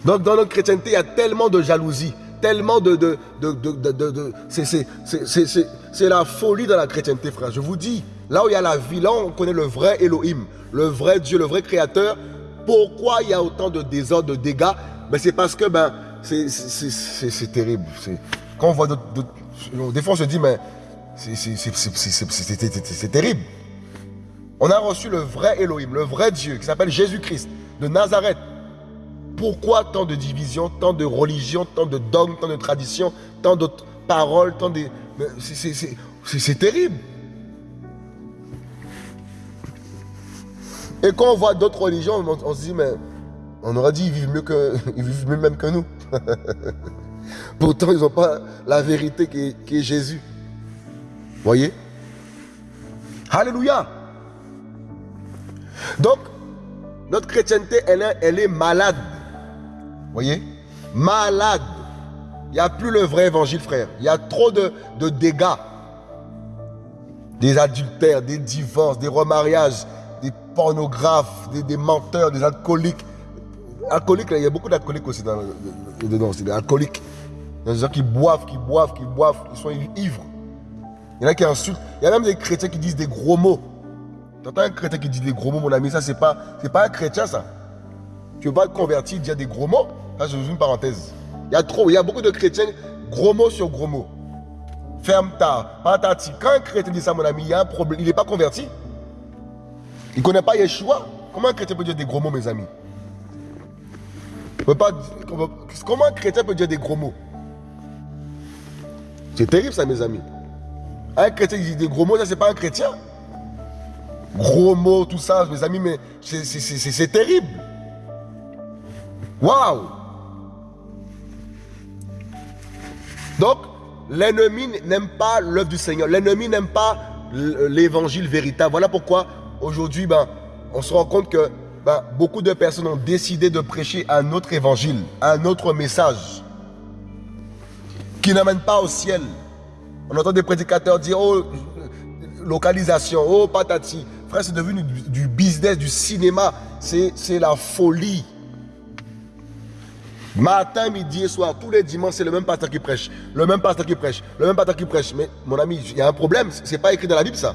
Speaker 1: Donc, dans notre chrétienté, il y a tellement de jalousie, tellement de. de, de, de c'est la folie dans la chrétienté, frère. Je vous dis, là où il y a la vie, là on connaît le vrai Elohim, le vrai Dieu, le vrai Créateur. Pourquoi il y a autant de désordre, de dégâts ben, C'est parce que ben, c'est terrible. Quand on voit d'autres. Des fois, on se dit, mais c'est terrible. On a reçu le vrai Elohim, le vrai Dieu, qui s'appelle Jésus-Christ, de Nazareth. Pourquoi tant de divisions, tant de religions, tant de dogmes, tant de traditions, tant d'autres paroles, tant de... C'est terrible. Et quand on voit d'autres religions, on, se dit, mais on aurait dit qu'ils vivent mieux que, ils vivent mieux même que nous. Pourtant, ils n'ont pas la vérité qui est, qui est Jésus. Voyez? Alléluia. Donc, notre chrétienté, elle est, elle est malade. Voyez? Malade. Il n'y a plus le vrai évangile, frère. Il y a trop de, dégâts. Des adultères, des divorces, des remariages, des pornographes, des, menteurs, des alcooliques. Alcooliques, il y a beaucoup d'alcooliques aussi dans, dedans. Alcooliques. Il y a des gens qui boivent, qui boivent, qui boivent, qui sont ivres. Il y en a qui insultent. Il y a même des chrétiens qui disent des gros mots. Tu entends un chrétien qui dit des gros mots, mon ami, ça, c'est pas, pas un chrétien, ça. Tu pas te convertir, dire des gros mots Ça, je une parenthèse. Il y a trop, il y a beaucoup de chrétiens, gros mots sur gros mots. Ferme ta, patati. Quand un chrétien dit ça, mon ami, il y a un problème. Il n'est pas converti. Il ne connaît pas Yeshua. Comment un chrétien peut dire des gros mots, mes amis? Comment un chrétien peut dire des gros mots? C'est terrible ça, mes amis. Un chrétien qui dit des gros mots, ça, c'est pas un chrétien. Gros mots, tout ça, mes amis, mais c'est terrible. Waouh Donc, l'ennemi n'aime pas l'œuvre du Seigneur. L'ennemi n'aime pas l'évangile véritable. Voilà pourquoi aujourd'hui, ben, on se rend compte que ben, beaucoup de personnes ont décidé de prêcher un autre évangile, un autre message qui n'amène pas au ciel. On entend des prédicateurs dire Oh, localisation, oh, patati. C'est devenu du business, du cinéma. C'est la folie. Matin, midi et soir, tous les dimanches, c'est le même pasteur qui prêche. Le même pasteur qui prêche. Le même pasteur qui prêche. Mais mon ami, il y a un problème. Ce n'est pas écrit dans la Bible, ça.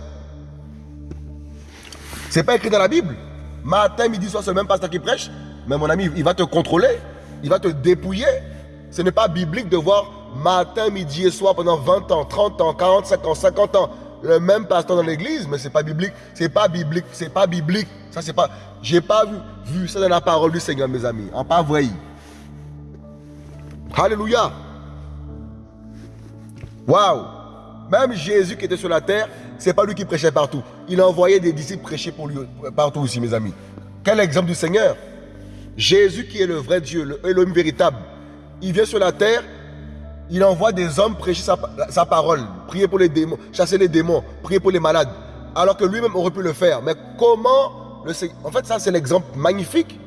Speaker 1: Ce n'est pas écrit dans la Bible. Matin, midi, soir, c'est le même pasteur qui prêche. Mais mon ami, il va te contrôler. Il va te dépouiller. Ce n'est pas biblique de voir matin, midi et soir pendant 20 ans, 30 ans, 45 ans, 50 ans le même pasteur dans l'église, mais c'est pas biblique. C'est pas biblique. C'est pas biblique. Ça, c'est pas. J'ai pas vu, vu ça dans la parole du Seigneur, mes amis. En pas vrai. Alléluia. Waouh. Même Jésus qui était sur la terre, c'est pas lui qui prêchait partout. Il a envoyé des disciples prêcher pour lui partout aussi, mes amis. Quel exemple du Seigneur? Jésus qui est le vrai Dieu, l'homme véritable. Il vient sur la terre, il envoie des hommes prêcher sa, parole, prier pour les démons, chasser les démons, prier pour les malades. Alors que lui-même aurait pu le faire. Mais comment le En fait, ça, c'est l'exemple magnifique.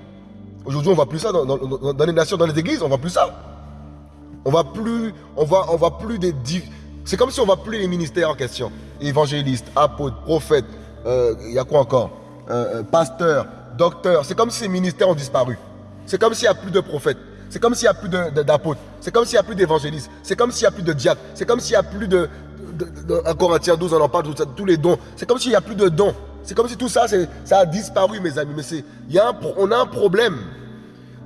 Speaker 1: Aujourd'hui, on ne voit plus ça dans, les nations, dans les églises, on ne voit plus ça. On va plus, on on va plus des. C'est comme si on ne voit plus les ministères en question. Évangélistes, apôtres, prophètes, euh, il y a quoi encore? Euh, euh, Pasteurs, docteurs. C'est comme si ces ministères ont disparu. C'est comme s'il n'y a plus de prophètes. C'est comme s'il n'y a plus d'apôtres. C'est comme s'il n'y a plus d'évangélistes. C'est comme s'il n'y a plus de diacres. C'est comme s'il n'y a plus de, En Corinthiens 12, on en parle, tous les dons. C'est comme s'il n'y a plus de dons. C'est comme si tout ça, ça a disparu, mes amis. Mais y on a un problème.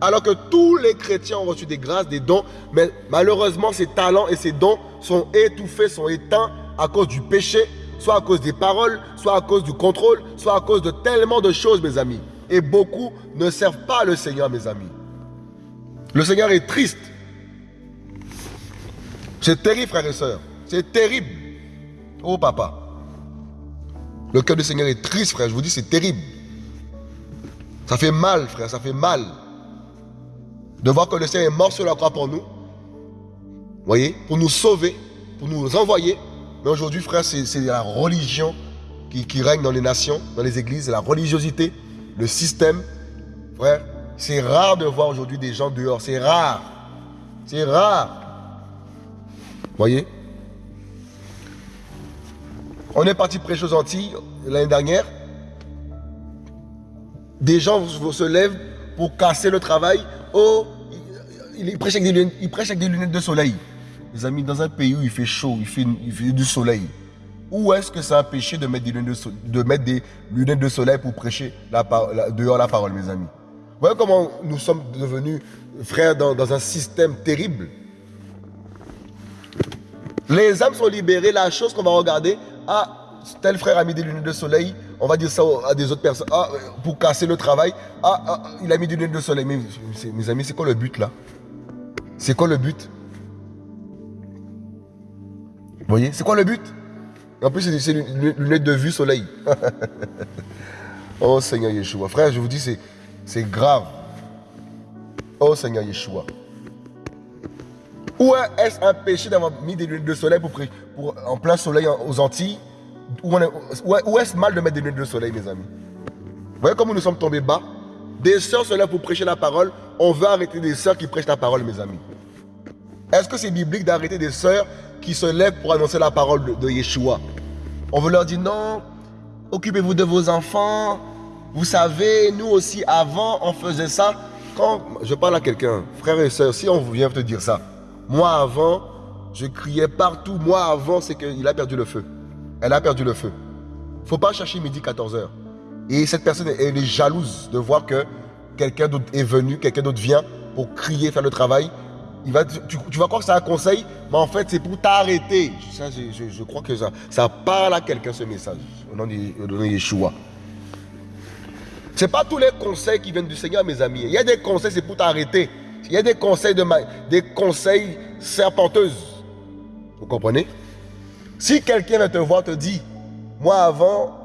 Speaker 1: Alors que tous les chrétiens ont reçu des grâces, des dons, mais malheureusement, ces talents et ces dons sont étouffés, sont éteints à cause du péché, soit à cause des paroles, soit à cause du contrôle, soit à cause de tellement de choses, mes amis. Et beaucoup ne servent pas le Seigneur, mes amis. Le Seigneur est triste. C'est terrible, frères et sœurs. C'est terrible. Oh, papa. Le cœur du Seigneur est triste, frère. Je vous dis, c'est terrible. Ça fait mal, frère. Ça fait mal de voir que le Seigneur est mort sur la croix pour nous. voyez Pour nous sauver, pour nous envoyer. Mais aujourd'hui, frère, c'est la religion qui, qui, règne dans les nations, dans les églises, la religiosité, le système. Frère, c'est rare de voir aujourd'hui des gens dehors. C'est rare. C'est rare. voyez? On est parti prêcher aux Antilles l'année dernière. Des gens se lèvent pour casser le travail. Oh, il prêche, avec des lunettes, de soleil. Les amis, dans un pays où il fait chaud, il fait, du soleil, où est-ce que c'est un péché de mettre des lunettes de, soleil pour prêcher dehors la parole, mes amis? Vous voyez comment nous sommes devenus frères dans, un système terrible. Les âmes sont libérées, la chose qu'on va regarder, ah, tel frère a mis des lunettes de soleil, on va dire ça à des autres personnes, ah, pour casser le travail, ah, ah il a mis des lunettes de soleil. Mais mes amis, c'est quoi le but là? C'est quoi le but? Vous voyez? C'est quoi le but? En plus, c'est une lunette de vue soleil. oh Seigneur Yeshua. Frère, je vous dis, c'est grave. Oh Seigneur Yeshua. Où est-ce un péché d'avoir mis des lunettes de soleil pour, en plein soleil aux Antilles? Où est-ce mal de mettre des lunettes de soleil, mes amis? Vous voyez comment nous sommes tombés bas? Des sœurs sont là pour prêcher la parole. On veut arrêter des sœurs qui prêchent la parole, mes amis. Est-ce que c'est biblique d'arrêter des sœurs qui se lèvent pour annoncer la parole de, Yeshua? On veut leur dire non, occupez-vous de vos enfants. Vous savez, nous aussi, avant, on faisait ça. Quand je parle à quelqu'un, frère et sœur, si on vient te dire ça, moi avant, je criais partout. Moi avant, c'est qu'il a perdu le feu. Elle a perdu le feu. faut pas chercher midi 14h. Et cette personne, elle est jalouse de voir que quelqu'un d'autre est venu, quelqu'un d'autre vient pour crier, faire le travail va, tu, vas croire que c'est un conseil, mais en fait, c'est pour t'arrêter. je, crois que ça, ça parle à quelqu'un ce message, au nom de, Yeshua. Ce n'est pas tous les conseils qui viennent du Seigneur, mes amis. Il y a des conseils, c'est pour t'arrêter. Il y a des conseils, de des conseils serpenteuses. Vous comprenez? Si quelqu'un vient te voir, te dit, moi avant,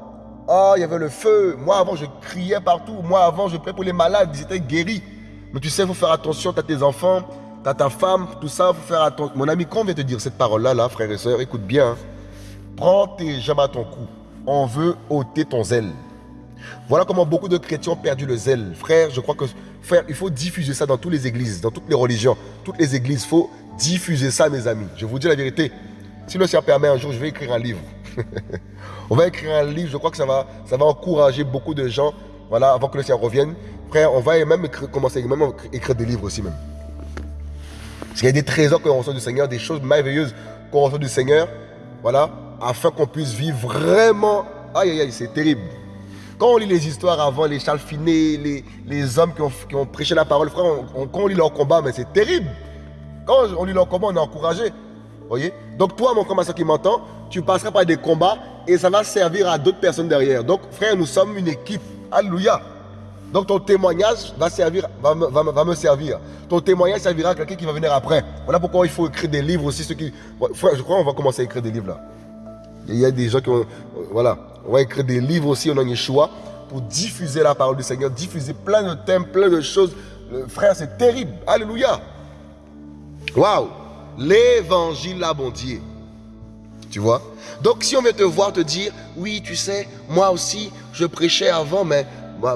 Speaker 1: oh, il y avait le feu, moi avant je criais partout, moi avant je priais pour les malades, ils étaient guéris. Mais tu sais, il faut faire attention, tu as tes enfants, tu as ta femme, tout ça, il faut faire attention. Mon ami, quand on vient te dire cette parole-là, là, frère et soeur, écoute bien. Hein. Prends tes jambes à ton cou. On veut ôter ton zèle. Voilà comment beaucoup de chrétiens ont perdu le zèle. Frère, je crois que frère, il faut diffuser ça dans toutes les églises, dans toutes les religions, toutes les églises. Il faut diffuser ça, mes amis. Je vous dis la vérité. Si le Seigneur permet un jour, je vais écrire un livre. On va écrire un livre. Je crois que ça va, encourager beaucoup de gens. Voilà, avant que le Seigneur revienne. Frère, on va même commencer même écrire des livres aussi même. Parce qu'il y a des trésors qu'on reçoit du Seigneur, des choses merveilleuses qu'on reçoit du Seigneur. Voilà, afin qu'on puisse vivre vraiment. Aïe, aïe, aïe, c'est terrible. Quand on lit les histoires avant, les Charles les, les hommes qui ont, prêché la parole, frère, quand on lit leur combat, mais c'est terrible. Quand on lit leur combat, on est encouragé. voyez Donc toi, mon combattant qui m'entend, tu passeras par des combats et ça va servir à d'autres personnes derrière. Donc frère, nous sommes une équipe. Alléluia. Donc ton témoignage va, servir, va, va, me servir. Ton témoignage servira à quelqu'un qui va venir après. Voilà pourquoi il faut écrire des livres aussi. Ceux qui... Frère, je crois qu'on va commencer à écrire des livres là. Il y a des gens qui ont... Voilà. On va écrire des livres aussi au nom de Yeshua pour diffuser la parole du Seigneur, diffuser plein de thèmes, plein de choses. Frère, c'est terrible. Alléluia. Waouh. L'évangile abondier. Tu vois? Donc si on vient te voir te dire, oui, tu sais, moi aussi, je prêchais avant, mais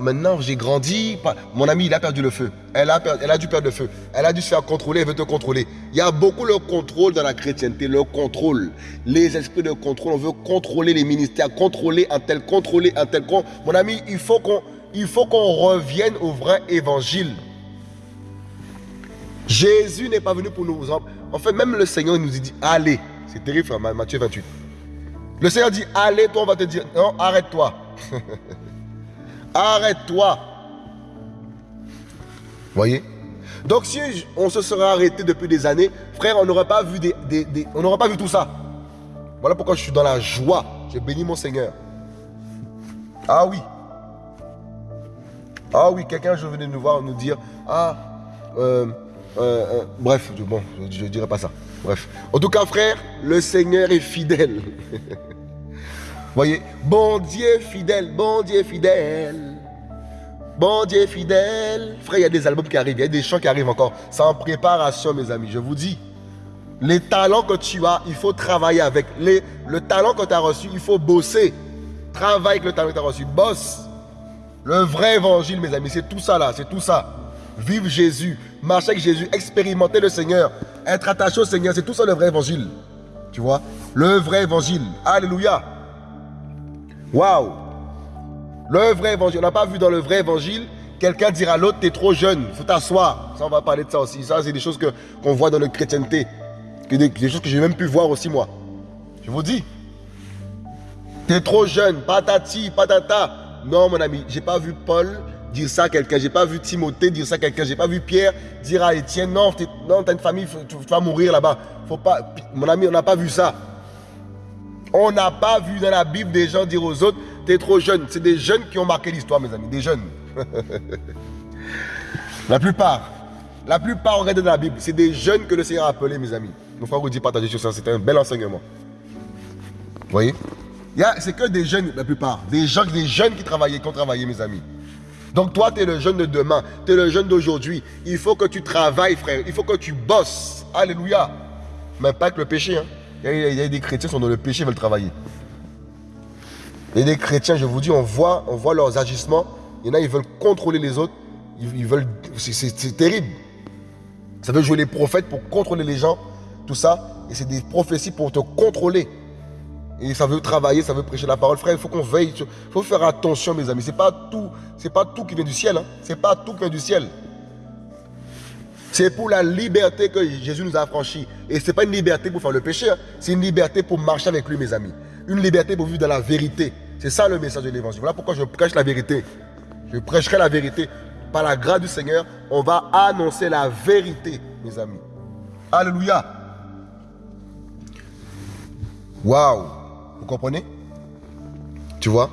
Speaker 1: maintenant j'ai grandi. Mon ami, il a perdu le feu. Elle a, elle a dû perdre le feu. Elle a dû se faire contrôler, elle veut te contrôler. Il y a beaucoup le contrôle dans la chrétienté, le contrôle. Les esprits de contrôle, on veut contrôler les ministères, contrôler un tel, contrôler un tel. Mon ami, il faut qu'on il revienne au vrai évangile. Jésus n'est pas venu pour nous. En fait, même le Seigneur nous dit allez. C'est terrible, Matthieu 28. Le Seigneur dit allez, toi, on va te dire non, arrête-toi. Arrête-toi. Voyez? Donc si on se serait arrêté depuis des années, frère, on n'aurait pas vu des, on n'aurait pas vu tout ça. Voilà pourquoi je suis dans la joie. J'ai béni mon Seigneur. Ah oui. Ah oui, quelqu'un je venais nous voir nous dire ah euh, euh, euh, bref, bon, je ne dirai pas ça. Bref. En tout cas, frère, le Seigneur est fidèle. Voyez, bon Dieu fidèle, bon Dieu fidèle. Bon Dieu fidèle. Frère, il y a des albums qui arrivent, il y a des chants qui arrivent encore. C'est en préparation, mes amis, je vous dis. Les talents que tu as, il faut travailler avec. Les, le talent que tu as reçu, il faut bosser. Travaille avec le talent que tu as reçu. Bosse. Le vrai évangile, mes amis, c'est tout ça là, c'est tout ça. Vive Jésus, marcher avec Jésus, expérimenter le Seigneur, être attaché au Seigneur, c'est tout ça le vrai évangile. Tu vois? Le vrai évangile. Alléluia. Waouh Le vrai évangile. On n'a pas vu dans le vrai évangile, quelqu'un dire à l'autre, t'es trop jeune, faut t'asseoir. Ça, on va parler de ça aussi. Ça, c'est des choses qu'on voit dans notre chrétienté. Des, des choses que j'ai même pu voir aussi, moi. Je vous dis. T'es trop jeune, patati, patata. Non, mon ami, j'ai pas vu Paul dire ça à quelqu'un. J'ai pas vu Timothée dire ça à quelqu'un. J'ai pas vu Pierre dire à Étienne, non, t'as une famille, tu vas mourir là-bas. Faut pas. Mon ami, on n'a pas vu ça. On n'a pas vu dans la Bible des gens dire aux autres, t'es trop jeune. C'est des jeunes qui ont marqué l'histoire, mes amis, des jeunes. la plupart, la plupart, regardez dans la Bible, c'est des jeunes que le Seigneur a appelés, mes amis. Nos frères vous dit partager sur ça, c'est un bel enseignement. Vous voyez? C'est que des jeunes, la plupart. Des, gens, des jeunes qui travaillaient, qui ont travaillé, mes amis. Donc toi, tu es le jeune de demain, tu es le jeune d'aujourd'hui. Il faut que tu travailles, frère. Il faut que tu bosses. Alléluia. Mais pas avec le péché. Hein. Il y, a, des chrétiens qui sont dans le péché, veulent travailler. Il y a des chrétiens, je vous dis, on voit, on voit leurs agissements. Il y en a, ils veulent contrôler les autres. Ils, veulent, c'est terrible. Ça veut jouer les prophètes pour contrôler les gens, tout ça. Et c'est des prophéties pour te contrôler. Et ça veut travailler, ça veut prêcher la parole. Frère, il faut qu'on veille. Il faut faire attention, mes amis. Ce n'est pas, tout, pas tout qui vient du ciel. Hein. Ce n'est pas tout qui vient du ciel. C'est pour la liberté que Jésus nous a affranchis. Et ce n'est pas une liberté pour faire le péché. Hein. C'est une liberté pour marcher avec lui, mes amis. Une liberté pour vivre dans la vérité. C'est ça le message de l'évangile. Voilà pourquoi je prêche la vérité. Je prêcherai la vérité. Par la grâce du Seigneur, on va annoncer la vérité, mes amis. Alléluia. Waouh. Vous comprenez? Tu vois?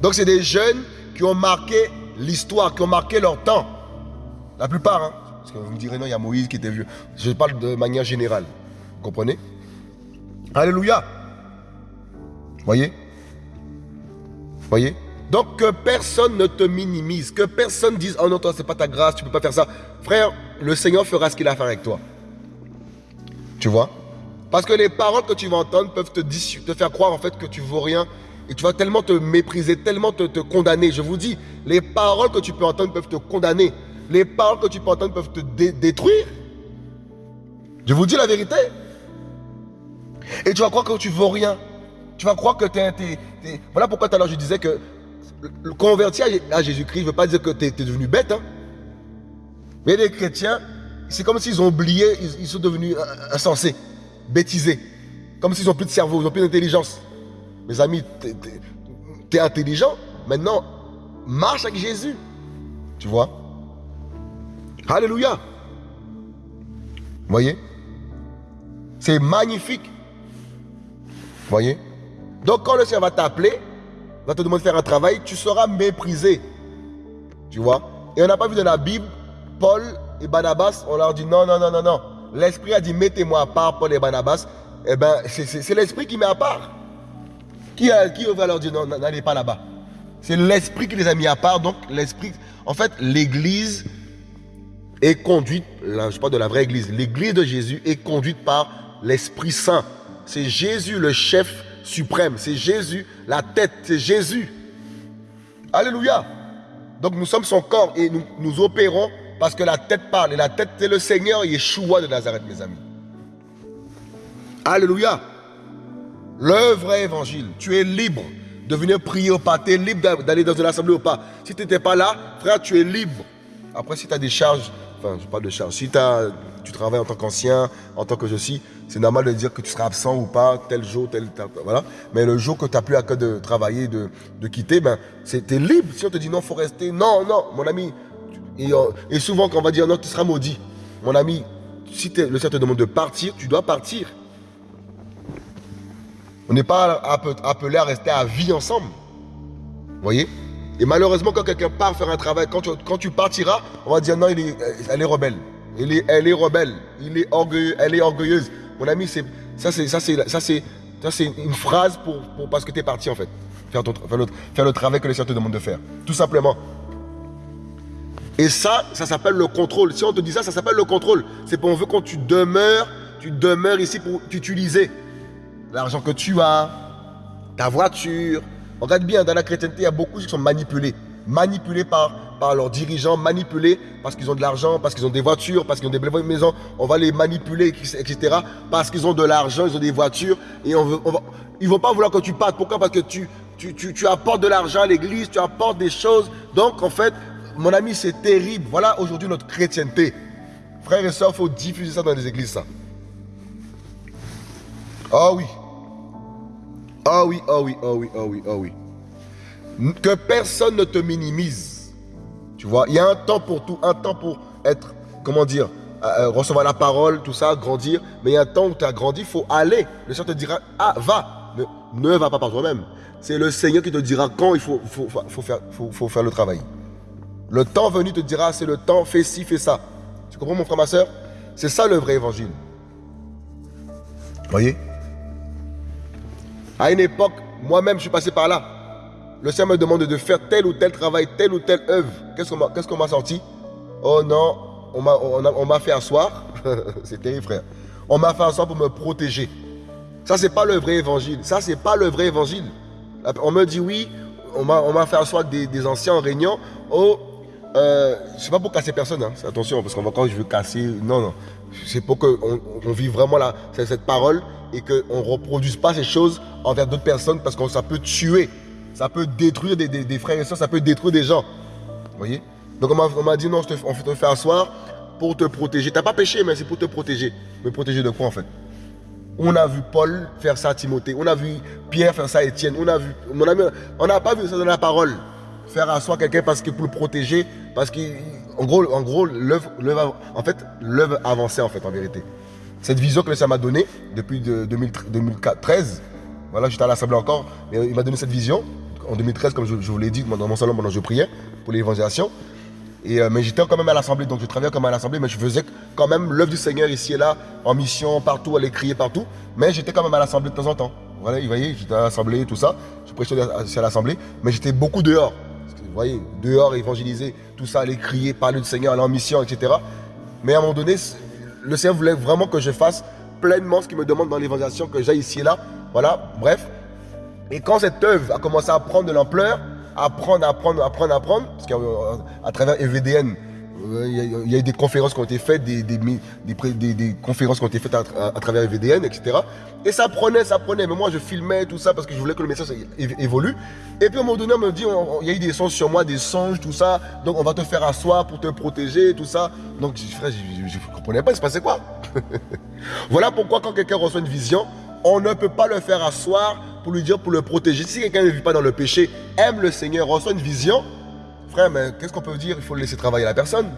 Speaker 1: Donc c'est des jeunes qui ont marqué l'histoire, qui ont marqué leur temps. La plupart, hein Vous me direz, non, il y a Moïse qui était vieux. Je parle de manière générale. Vous comprenez? Alléluia. Voyez? Voyez? Donc que personne ne te minimise, que personne dise oh non toi c'est pas ta grâce, tu peux pas faire ça. Frère, le Seigneur fera ce qu'il a à faire avec toi. Tu vois? Parce que les paroles que tu vas entendre peuvent te, te faire croire en fait que tu vaux rien et tu vas tellement te mépriser, tellement te, te condamner. Je vous dis, les paroles que tu peux entendre peuvent te condamner. Les paroles que tu peux entendre peuvent te détruire. Je vous dis la vérité. Et tu vas croire que tu vaux rien. Tu vas croire que tu es, Voilà pourquoi tout à l'heure je disais que le converti à Jésus-Christ ne veut pas dire que tu es, devenu bête. Hein. Mais les chrétiens, c'est comme s'ils ont oublié, ils, sont devenus insensés, bêtisés. Comme s'ils n'ont plus de cerveau, ils n'ont plus d'intelligence. Mes amis, tu es, intelligent. Maintenant, marche avec Jésus. Tu vois? Alléluia. Voyez? C'est magnifique. Voyez? Donc quand le Seigneur va t'appeler, va te demander de faire un travail, tu seras méprisé. Tu vois? Et on n'a pas vu dans la Bible, Paul et Barnabas, on leur dit non, non, non, non, non. L'Esprit a dit mettez-moi à part Paul et Barnabas. Eh bien, c'est l'Esprit qui met à part. Qui, qui va leur dire non, n'allez pas là-bas C'est l'Esprit qui les a mis à part. Donc, l'Esprit. En fait, l'Église est conduite, là, je parle de la vraie Église, l'Église de Jésus est conduite par l'Esprit Saint. C'est Jésus le chef suprême. C'est Jésus, la tête, c'est Jésus. Alléluia. Donc nous sommes son corps et nous, opérons parce que la tête parle. Et la tête, c'est le Seigneur Yeshua de Nazareth, mes amis. Alléluia. Le vrai évangile. Tu es libre de venir prier au pas. Tu es libre d'aller dans une assemblée au pas. Si tu n'étais pas là, frère, tu es libre. Après, si tu as des charges, enfin, je parle de charges. Si tu travailles en tant qu'ancien, en tant que je suis, c'est normal de dire que tu seras absent ou pas, tel jour, tel, voilà. Mais le jour que tu n'as plus à cœur de travailler, de, de quitter, ben, es libre. Si on te dit non, faut rester, non, non, mon ami. Euh, et, souvent, quand on va dire non, tu seras maudit. Mon ami, si le Seigneur te demande de partir, tu dois partir. On n'est pas appelé à rester à vie ensemble. Vous voyez? Et malheureusement, quand quelqu'un part faire un travail, quand tu, quand tu partiras, on va dire non, il elle est rebelle. Elle est, elle est rebelle. Il est orgueilleux, elle est orgueilleuse. Mon ami, c'est ça, c'est ça, c'est ça, c'est ça, c'est une phrase pour, pour parce que tu es parti en fait. Faire, faire, le, faire le travail que les Seigneur te demande de faire. Tout simplement. Et ça, ça s'appelle le contrôle. Si on te dit ça, ça s'appelle le contrôle. C'est pour on veut quand tu demeures, tu demeures ici pour t'utiliser l'argent que tu as, ta voiture. Regarde bien, dans la chrétienté, il y a beaucoup qui sont manipulés. Manipulés par leurs dirigeants, manipulés parce qu'ils ont de l'argent, parce qu'ils ont des voitures, parce qu'ils ont des belles maisons. On va les manipuler, etc. Parce qu'ils ont de l'argent, ils ont des voitures. Et on ils ne vont pas vouloir que tu partes. Pourquoi? Parce que tu, tu, tu, apportes de l'argent à l'église, tu apportes des choses. Donc, en fait, mon ami, c'est terrible. Voilà aujourd'hui notre chrétienté. Frères et sœurs, il faut diffuser ça dans les églises. Ah oui. Ah oui, ah oui, ah oui, ah oui, ah oui. Que personne ne te minimise. Tu vois, il y a un temps pour tout, un temps pour être, comment dire, euh, euh, recevoir la parole, tout ça, grandir. Mais il y a un temps où tu as grandi, il faut aller. Le Seigneur te dira, ah, va. Ne, ne va pas par toi-même. C'est le Seigneur qui te dira quand il faut, faut, faire le travail. Le temps venu te dira, c'est le temps, fais ci, fais ça. Tu comprends mon frère, ma soeur? C'est ça le vrai évangile. Voyez? À une époque, moi-même, je suis passé par là. Le Seigneur me demande de faire tel ou tel travail, telle ou telle œuvre. Qu'est-ce qu'on m'a sorti? Oh non, on m'a fait asseoir. c'est terrible, frère. On m'a fait asseoir pour me protéger. Ça, c'est pas le vrai évangile. Ça, c'est pas le vrai évangile. On me dit oui, on m'a fait asseoir des, anciens en réunion. Oh, euh, pas pour casser personne, hein. attention, parce qu'on va quand je veux casser. Non, non. C'est pour qu'on on vive vraiment cette parole et qu'on ne reproduise pas ces choses envers d'autres personnes parce que ça peut tuer. Ça peut détruire des, frères et soeurs, ça peut détruire des gens. Vous voyez? Donc on m'a dit non, on te fait asseoir pour te protéger. Tu n'as pas péché, mais c'est pour te protéger. Me protéger de quoi en fait? On a vu Paul faire ça à Timothée. On a vu Pierre faire ça à Étienne. On a vu, on n'a pas vu ça dans la parole. Faire asseoir quelqu'un parce pour le protéger, parce qu'en gros, en gros, l'œuvre, en fait, avançait en fait en vérité. Cette vision que ça m'a donnée depuis 2013, voilà, j'étais à l'Assemblée encore, il m'a donné cette vision en 2013, comme je, vous l'ai dit dans mon salon pendant que je priais pour l'évangélisation. Et, euh, mais j'étais quand même à l'Assemblée, donc je travaillais comme à l'Assemblée, mais je faisais quand même l'œuvre du Seigneur ici et là, en mission, partout, aller crier partout. Mais j'étais quand même à l'Assemblée de temps en temps. Voilà, vous voyez, j'étais à l'Assemblée, tout ça. Je prêchais à l'Assemblée, mais j'étais beaucoup dehors. Vous voyez, dehors, évangéliser, tout ça, aller crier, parler du Seigneur, aller en mission, etc. Mais à un moment donné, le Seigneur voulait vraiment que je fasse pleinement ce qu'il me demande dans l'évangélisation, que j'aille ici et là. Voilà, bref. Et quand cette œuvre a commencé à prendre de l'ampleur, apprendre, apprendre, apprendre, apprendre, parce qu'à travers EVDN, il y, a eu des conférences qui ont été faites, des, conférences qui ont été faites à, travers EVDN, etc. Et ça prenait, ça prenait. Mais moi, je filmais tout ça parce que je voulais que le message évolue. Et puis, à un moment donné, on me dit, il y a eu des songes sur moi, des songes, tout ça. Donc, on va te faire asseoir pour te protéger, tout ça. Donc, frère, je ne comprenais pas, il se passait quoi? Voilà pourquoi, quand quelqu'un reçoit une vision, on ne peut pas le faire asseoir pour lui dire, pour le protéger. Si quelqu'un ne vit pas dans le péché, aime le Seigneur, reçoit une vision, frère, mais qu'est-ce qu'on peut dire? Il faut laisser travailler la personne.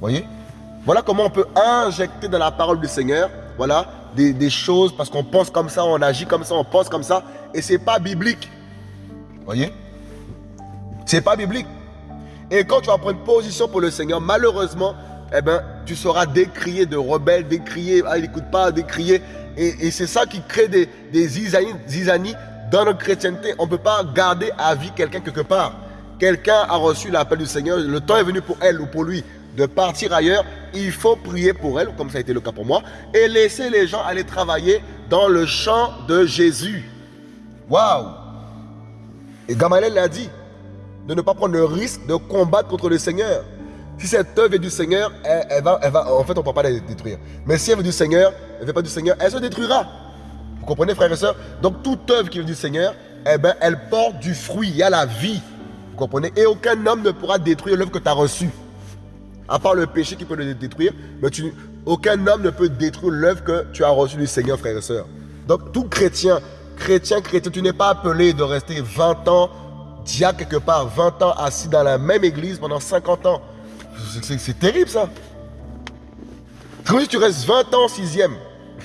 Speaker 1: Voyez? Voilà comment on peut injecter dans la parole du Seigneur, voilà, des, choses, parce qu'on pense comme ça, on agit comme ça, on pense comme ça, et c'est pas biblique. Voyez? C'est pas biblique. Et quand tu vas prendre position pour le Seigneur, malheureusement, eh ben, tu seras décrié de rebelle, décrié, ah, il n'écoute pas, décrié. Et, c'est ça qui crée des, des dans notre chrétienté. On ne peut pas garder à vie quelqu'un quelque part. Quelqu'un a reçu l'appel du Seigneur, le temps est venu pour elle ou pour lui de partir ailleurs. Il faut prier pour elle, comme ça a été le cas pour moi, et laisser les gens aller travailler dans le champ de Jésus. Waouh Et Gamaliel l'a dit, de ne pas prendre le risque de combattre contre le Seigneur. Si cette œuvre est du Seigneur, elle, va, en fait, on ne peut pas la détruire. Mais si elle veut du Seigneur, elle ne veut pas du Seigneur, elle se détruira. Vous comprenez, frères et sœurs? Donc, toute œuvre qui vient du Seigneur, eh ben, elle porte du fruit, il y a la vie. Comprenez? Et aucun homme ne pourra détruire l'œuvre que tu as reçue. À part le péché qui peut le détruire, mais tu, aucun homme ne peut détruire l'œuvre que tu as reçue du Seigneur, frères et sœurs. Donc, tout chrétien, chrétien, chrétien, tu n'es pas appelé de rester 20 ans, diacre quelque part, 20 ans assis dans la même église pendant 50 ans. C'est terrible ça. Comment si tu restes 20 ans sixième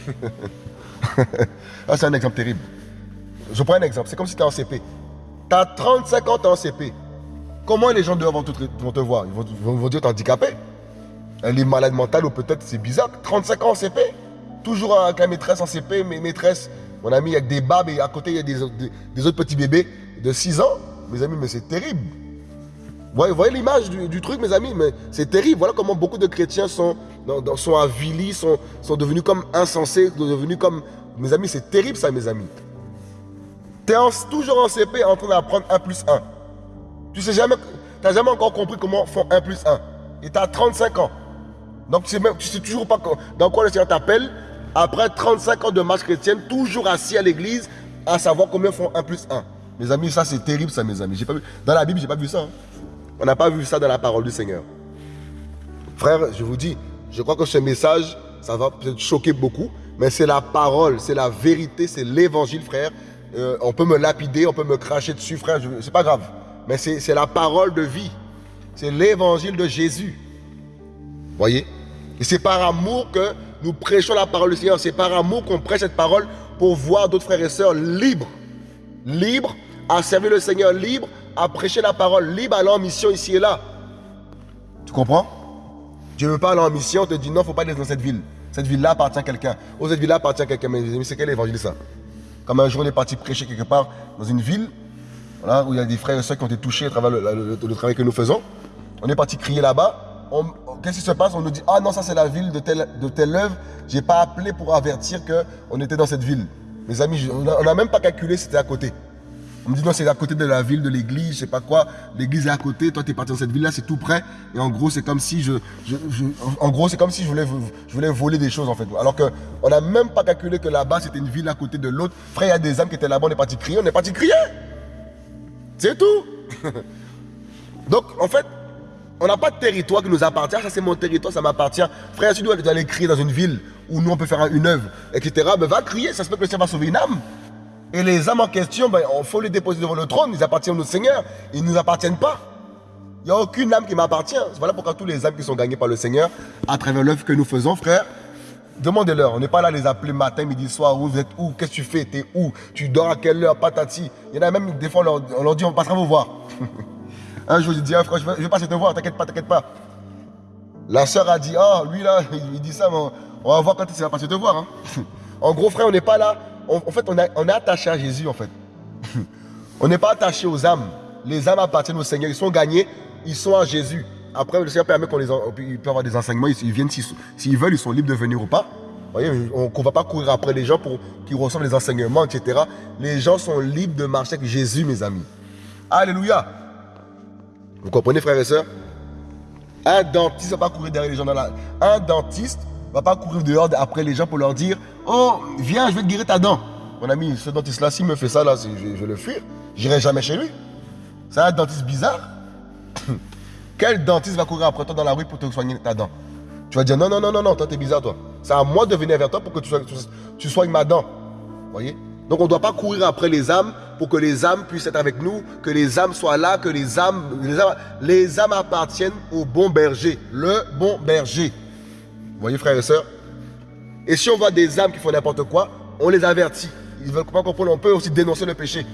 Speaker 1: ah, C'est un exemple terrible. Je prends un exemple. C'est comme si tu es en CP. Tu as 35 ans, en CP. Comment les gens dehors vont te, voir? Ils vont, vont, vont dire tu es handicapé. Elle est malade mentale ou peut-être c'est bizarre. 35 ans en CP. Toujours avec la maîtresse en CP, mes maîtresses, mon ami avec des babes et à côté il y a des, autres petits bébés de 6 ans. Mes amis, mais c'est terrible. Vous voyez, l'image du, truc, mes amis, mais c'est terrible. Voilà comment beaucoup de chrétiens sont, sont avilis, sont, sont devenus comme insensés, devenus comme... Mes amis, c'est terrible ça, mes amis. Tu es toujours en CP en train d'apprendre 1 plus 1. Tu sais jamais, n'as jamais encore compris comment font 1 plus 1. Et tu as 35 ans. Donc tu sais, même, tu sais toujours pas dans quoi le Seigneur t'appelle. Après 35 ans de marche chrétienne, toujours assis à l'église, à savoir combien font 1 plus 1. Mes amis, ça c'est terrible ça, mes amis. Pas vu, dans la Bible, j'ai pas vu ça. Hein. On n'a pas vu ça dans la parole du Seigneur. Frère, je vous dis, je crois que ce message, ça va peut-être choquer beaucoup, mais c'est la parole, c'est la vérité, c'est l'évangile, frère. Euh, on peut me lapider, on peut me cracher dessus, frère, c'est pas grave. Mais c'est la parole de vie. C'est l'évangile de Jésus. Voyez? Et c'est par amour que nous prêchons la parole du Seigneur. C'est par amour qu'on prêche cette parole pour voir d'autres frères et sœurs libres. Libres à servir le Seigneur, libres à prêcher la parole libre, aller en mission ici et là. Tu comprends? Dieu ne veut pas aller en mission, on te dit non, il ne faut pas aller dans cette ville. Cette ville-là appartient à quelqu'un. Oh, cette ville-là appartient à quelqu'un. Mais c'est quel évangile ça? Comme un jour, on est parti prêcher quelque part dans une ville, voilà, où il y a des frères et soeurs qui ont été touchés à travers le, travail que nous faisons. On est parti crier là-bas. Qu'est-ce qui se passe? On nous dit Ah non, ça c'est la ville de telle, de telle œuvre. Je n'ai pas appelé pour avertir qu'on était dans cette ville. Mes amis, on n'a même pas calculé, c'était à côté. On me dit non, c'est à côté de la ville, de l'église, je sais pas quoi. L'église est à côté, toi tu es parti dans cette ville-là, c'est tout près. Et en gros, c'est comme si je, en gros, comme si je voulais, je voulais voler des choses en fait. Alors qu'on n'a même pas calculé que là-bas c'était une ville à côté de l'autre. Frère, il y a des âmes qui étaient là-bas, on est parti crier, on est parti crier. C'est tout. Donc en fait, on n'a pas de territoire qui nous appartient. Ça c'est mon territoire, ça m'appartient. Frère, si tu dois aller crier dans une ville où nous on peut faire une œuvre, etc. Ben va crier, ça se peut que le Seigneur va sauver une âme. Et les âmes en question, ben, il faut les déposer devant le trône. Ils appartiennent au Seigneur. Ils ne nous appartiennent pas. Il n'y a aucune âme qui m'appartient. Voilà pourquoi tous les âmes qui sont gagnées par le Seigneur, à travers l'œuvre que nous faisons, frère, demandez-leur. On n'est pas là les appeler matin, midi, soir. Où vous êtes où Qu'est-ce que tu fais T'es où Tu dors à quelle heure Patati. Il y en a même, des fois, on leur, dit on passera vous voir. Un jour, il dit, ah, frère, je vais, passer te voir, t'inquiète pas, t'inquiète pas. La sœur a dit, oh, lui là, il dit ça, mais on va voir quand il va passer te voir. Hein. En gros, frère, on n'est pas là. en fait, on, on est attaché à Jésus, en fait. on n'est pas attaché aux âmes. Les âmes appartiennent au Seigneur. Ils sont gagnés, ils sont à Jésus. Après, le Seigneur permet qu'on les ils avoir des enseignements. Ils, viennent s'ils veulent, ils sont libres de venir ou pas. voyez, on ne va pas courir après les gens pour qu'ils reçoivent les enseignements, etc. Les gens sont libres de marcher avec Jésus, mes amis. Alléluia. Vous comprenez, frères et sœurs? Un dentiste ne va pas courir derrière les gens dans la... Un dentiste ne va pas courir dehors après les gens pour leur dire « Oh, viens, je vais te guérir ta dent. » Mon ami, ce dentiste-là, s'il me fait ça, là, je, je vais le fuir. J'irai jamais chez lui. C'est un dentiste bizarre. Quel dentiste va courir après toi dans la rue pour te soigner ta dent? Tu vas dire non, non, non, non, non, toi t'es bizarre toi. C'est à moi de venir vers toi pour que tu, soignes, tu ma dent. voyez? Donc on ne doit pas courir après les âmes pour que les âmes puissent être avec nous, que les âmes soient là, que les âmes, les âmes, les âmes appartiennent au bon berger, le bon berger. Vous voyez frères et sœurs? Et si on voit des âmes qui font n'importe quoi, on les avertit. Ils veulent pas comprendre, on peut aussi dénoncer le péché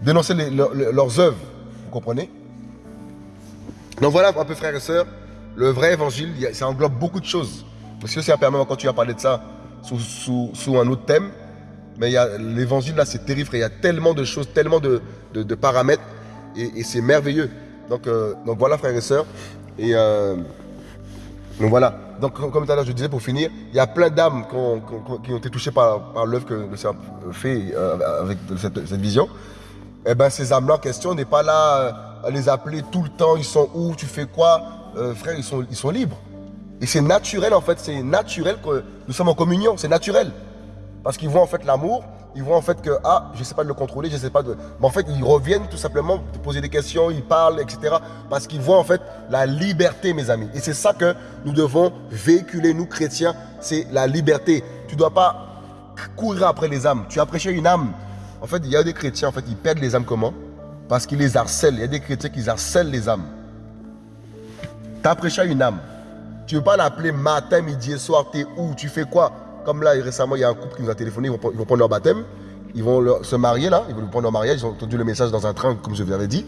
Speaker 1: dénoncer leurs œuvres. Vous comprenez? Donc voilà un peu frères et sœurs, le vrai évangile, ça englobe beaucoup de choses. Parce que ça permet, quand tu as parlé de ça sous, un autre thème, mais l'évangile là c'est terrible, il y a tellement de choses, tellement de, paramètres, et, c'est merveilleux. Donc, euh, donc voilà frères et sœurs, et euh, donc voilà. Donc comme tout à l'heure je disais pour finir, il y a plein d'âmes qui, ont été touchées par, l'œuvre que le Seigneur fait euh, avec cette, vision eh ben, ces âmes-là en question, n'est pas là les appeler tout le temps, ils sont où, tu fais quoi? Euh, Frère, ils sont, ils sont libres. Et c'est naturel en fait, c'est naturel que nous sommes en communion, c'est naturel. Parce qu'ils voient en fait l'amour, ils voient en fait que, ah, je ne sais pas de le contrôler, je ne sais pas de... Mais en fait, ils reviennent tout simplement te poser des questions, ils parlent, etc. Parce qu'ils voient en fait la liberté, mes amis. Et c'est ça que nous devons véhiculer, nous chrétiens, c'est la liberté. Tu ne dois pas courir après les âmes. Tu as prêché une âme, en fait, il y a des chrétiens, en fait, ils perdent les âmes comment? Parce qu'ils les harcèlent. Il y a des chrétiens qui harcèlent les âmes. Tu as prêché à une âme. Tu ne veux pas l'appeler matin, midi et soir, tu es où Tu fais quoi? Comme là, récemment, il y a un couple qui nous a téléphoné, ils vont, prendre leur baptême. Ils vont se marier là, ils vont prendre leur mariage. Ils ont entendu le message dans un train, comme je vous avais dit.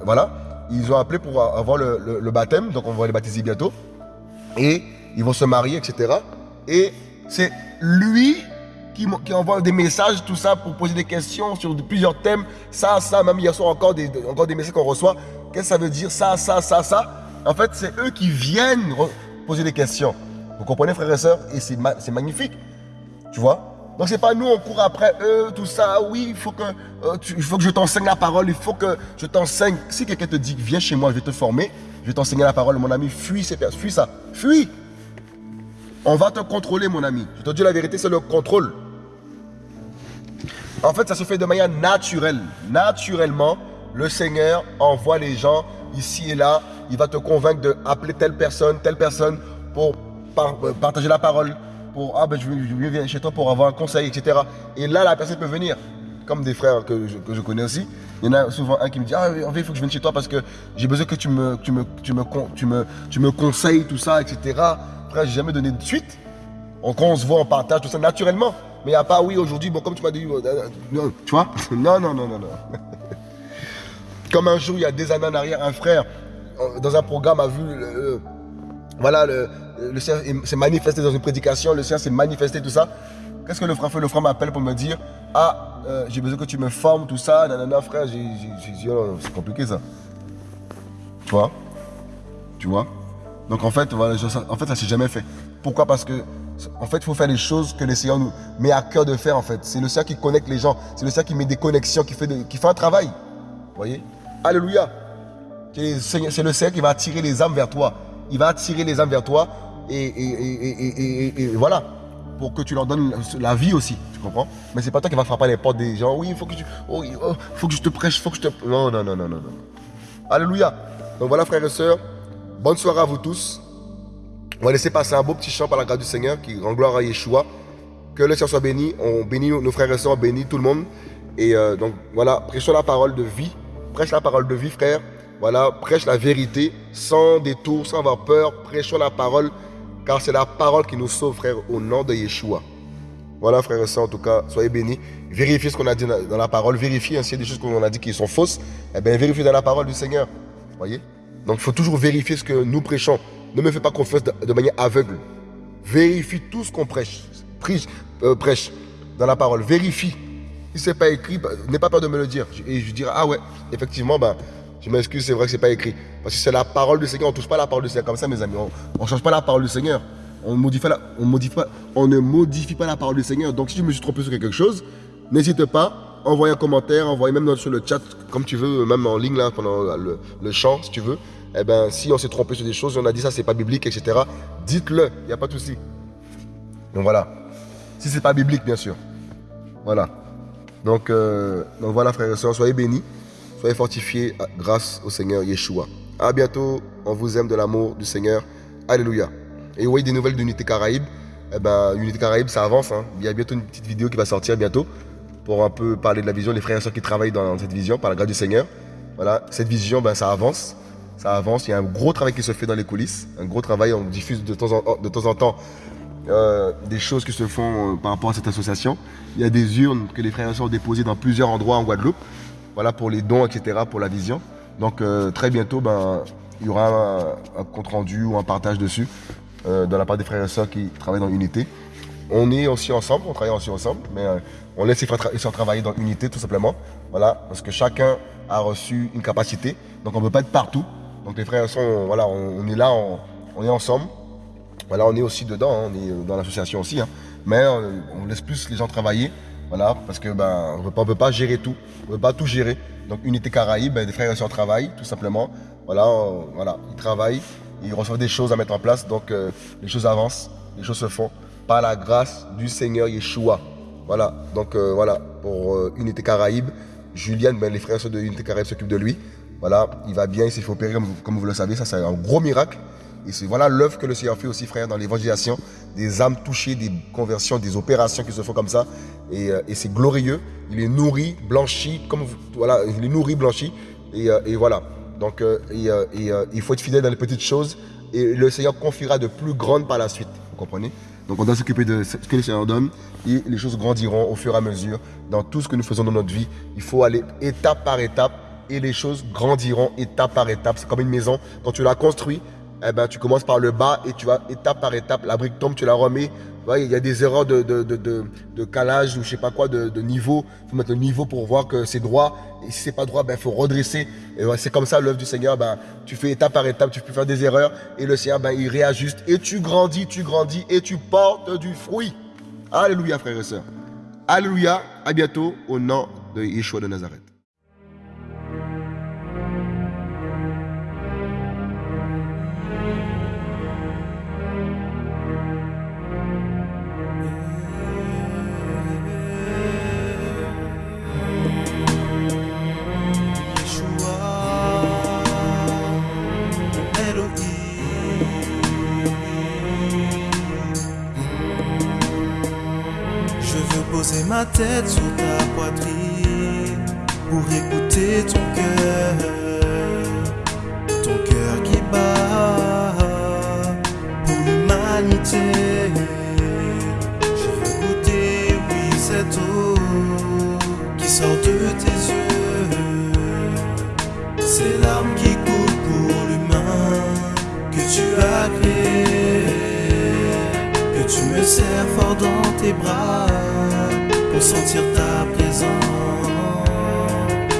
Speaker 1: Voilà. Ils ont appelé pour avoir le, le baptême, donc on va les baptiser bientôt. Et ils vont se marier, etc. Et c'est lui qui, envoient des messages, tout ça, pour poser des questions sur plusieurs thèmes. Ça, ça, même hier soir, encore des, encore des messages qu'on reçoit. Qu'est-ce que ça veut dire Ça, ça, ça, ça? En fait, c'est eux qui viennent poser des questions. Vous comprenez, frères et sœurs? Et c'est magnifique. Tu vois? Donc c'est pas nous, on court après eux, tout ça. Oui, il faut que, euh, faut que je t'enseigne la parole, il faut que je t'enseigne. Si quelqu'un te dit, viens chez moi, je vais te former, je vais t'enseigner la parole, mon ami, fuis ces personnes, fuis ça, fuis. On va te contrôler, mon ami. Je te dis la vérité, c'est le contrôle. En fait, ça se fait de manière naturelle. Naturellement, le Seigneur envoie les gens ici et là. Il va te convaincre d'appeler telle personne, telle personne pour euh, partager la parole. Pour, ah ben je, viens chez toi pour avoir un conseil, etc. Et là, la personne peut venir. Comme des frères que je, connais aussi. Il y en a souvent un qui me dit Ah, en fait, il faut que je vienne chez toi parce que j'ai besoin que tu me, tu, me, tu, me, tu, me, tu me conseilles tout ça, etc. Frère, j'ai jamais donné de suite. on se voit, on partage tout ça naturellement. Mais il n'y a pas, oui, aujourd'hui, bon, comme tu m'as dit, euh, euh, non, tu vois? Non, non, non, non, non. Comme un jour, il y a des années en arrière, un frère, euh, dans un programme, a vu, voilà, le, le s'est manifesté dans une prédication, le Seigneur s'est manifesté, tout ça. Qu'est-ce que le frère fait? Le frère m'appelle pour me dire, ah, j'ai besoin que tu me formes, tout ça, nanana, frère, j'ai dit, oh, c'est compliqué ça. Tu vois? Tu vois? Donc en fait, voilà, en fait, ça s'est jamais fait. Pourquoi? Parce que en fait, il faut faire les choses que le Seigneur nous met à cœur de faire, en fait. C'est le Seigneur qui connecte les gens. C'est le Seigneur qui met des connexions, qui fait, un travail. Vous voyez? Alléluia. C'est le Seigneur qui va attirer les âmes vers toi. Il va attirer les âmes vers toi. Et, voilà. Pour que tu leur donnes la vie aussi. Tu comprends? Mais c'est pas toi qui va frapper les portes des gens. Oui, il faut que. Oh, oh, faut que je te prêche. faut que je te. Non, non, non, non, non. Alléluia. Donc voilà, frères et sœurs. Bonne soirée à vous tous. On va laisser passer un beau petit chant par la grâce du Seigneur qui rend gloire à Yeshua. Que le Seigneur soit béni. On bénit nos frères et sœurs, on bénit tout le monde. Et euh, donc voilà, prêchons la parole de vie. Prêche la parole de vie, frère. Voilà, prêche la vérité sans détour, sans avoir peur. Prêchons la parole car c'est la parole qui nous sauve, frère, au nom de Yeshua. Voilà, frères et sœurs, en tout cas, soyez bénis. Vérifiez ce qu'on a dit dans la parole. Vérifiez, hein, s'il y a des choses qu'on a dit qui sont fausses, eh bien, vérifiez dans la parole du Seigneur. Voyez? Donc, il faut toujours vérifier ce que nous prêchons. Ne me fais pas confiance de, manière aveugle. Vérifie tout ce qu'on prêche. Euh, prêche dans la parole. Vérifie. Si ce n'est pas écrit, bah, n'aie pas peur de me le dire. Et je dirai, ah ouais, effectivement, bah, je m'excuse, c'est vrai que ce n'est pas écrit. Parce que c'est la parole du Seigneur. On ne touche pas la parole du Seigneur comme ça, mes amis. On ne change pas la parole du Seigneur. On, ne modifie pas la parole du Seigneur. Donc si je me suis trompé sur quelque chose, n'hésite pas, envoie un commentaire, envoie même sur le chat, comme tu veux, même en ligne là, pendant le, chant, si tu veux. Eh ben, si on s'est trompé sur des choses, on a dit ça, c'est pas biblique, etc. Dites-le, il n'y a pas de souci. Donc voilà. Si c'est pas biblique, bien sûr. Voilà. Donc, euh, donc voilà, frères et sœurs, soyez bénis, soyez fortifiés grâce au Seigneur Yeshua. À bientôt. On vous aime de l'amour du Seigneur. Alléluia. Et oui, des nouvelles d'Unité Caraïbe. Eh ben, Unité Caraïbe, ça avance. Hein. Il y a bientôt une petite vidéo qui va sortir bientôt pour un peu parler de la vision, les frères et sœurs qui travaillent dans cette vision par la grâce du Seigneur. Voilà, cette vision, ben, ça avance. Ça avance. Il y a un gros travail qui se fait dans les coulisses. Un gros travail. On diffuse de temps en, de temps, en temps euh, des choses qui se font euh, par rapport à cette association. Il y a des urnes que les frères et sœurs ont déposées dans plusieurs endroits en Guadeloupe. Voilà, pour les dons, etc., pour la vision. Donc, euh, très bientôt, ben, il y aura un compte rendu ou un partage dessus de la part des frères et sœurs qui travaillent dans l'unité. On est aussi ensemble, on travaille aussi ensemble, mais on laisse les frères et sœurs travailler dans l'unité tout simplement. Voilà, parce que chacun a reçu une capacité, donc on ne peut pas être partout. Donc les frères et sœurs, voilà, on, est là, on, est ensemble. Voilà, on est aussi dedans, hein, on est dans l'association aussi, hein. mais euh, on, laisse plus les gens travailler. Voilà, parce que ben, on ne peut pas gérer tout, on ne peut pas tout gérer. Donc Unité Caraïbe, ben, des frères et sœurs travaillent tout simplement. Voilà, voilà, ils travaillent ils reçoivent des choses à mettre en place, donc euh, les choses avancent, les choses se font par la grâce du Seigneur Yeshua. Voilà, donc euh, voilà, pour Unité Caraïbe, Julien, ben, les frères de Unité Caraïbe s'occupent de lui. Voilà, il va bien, il s'est fait opérer, comme, vous le savez, ça c'est un gros miracle. Et c'est voilà l'œuvre que le Seigneur fait aussi, frère, dans l'évangélisation, des âmes touchées, des conversions, des opérations qui se font comme ça. Et, c'est glorieux. Il est nourri, blanchi, comme voilà, il est nourri, blanchi. et voilà. Donc, euh, euh, euh, il faut être fidèle dans les petites choses et le Seigneur confiera de plus grandes par la suite. Vous comprenez? Donc, on doit s'occuper de ce que le Seigneur donne et les choses grandiront au fur et à mesure dans tout ce que nous faisons dans notre vie. Il faut aller étape par étape et les choses grandiront étape par étape. C'est comme une maison. Quand tu la construis, eh ben, tu commences par le bas et tu vas étape par étape. La brique tombe, tu la remets. Il y a des erreurs de, calage ou je sais pas quoi, de, niveau. Il faut mettre le niveau pour voir que c'est droit. Et si c'est pas droit, il ben, faut redresser. C'est comme ça l'œuvre du Seigneur. Ben, tu fais étape par étape, tu peux faire des erreurs. Et le Seigneur, ben, il réajuste. Et tu grandis, tu grandis et tu portes du fruit. Alléluia, frères et sœurs. Alléluia. À bientôt au nom de Yeshua de Nazareth.
Speaker 2: Tête sur ta poitrine pour écouter ton cœur, ton cœur qui bat pour l'humanité. Je veux goûter, oui, cette eau qui sort de tes yeux, ces larmes qui coulent pour l'humain que tu as créé, que tu me serres fort dans tes bras pour sentir ta présence,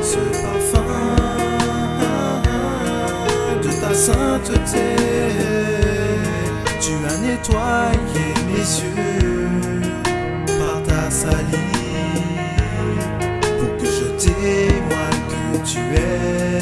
Speaker 2: ce parfum de ta sainteté. Tu as nettoyé mes yeux par ta salive pour que je témoigne que tu es.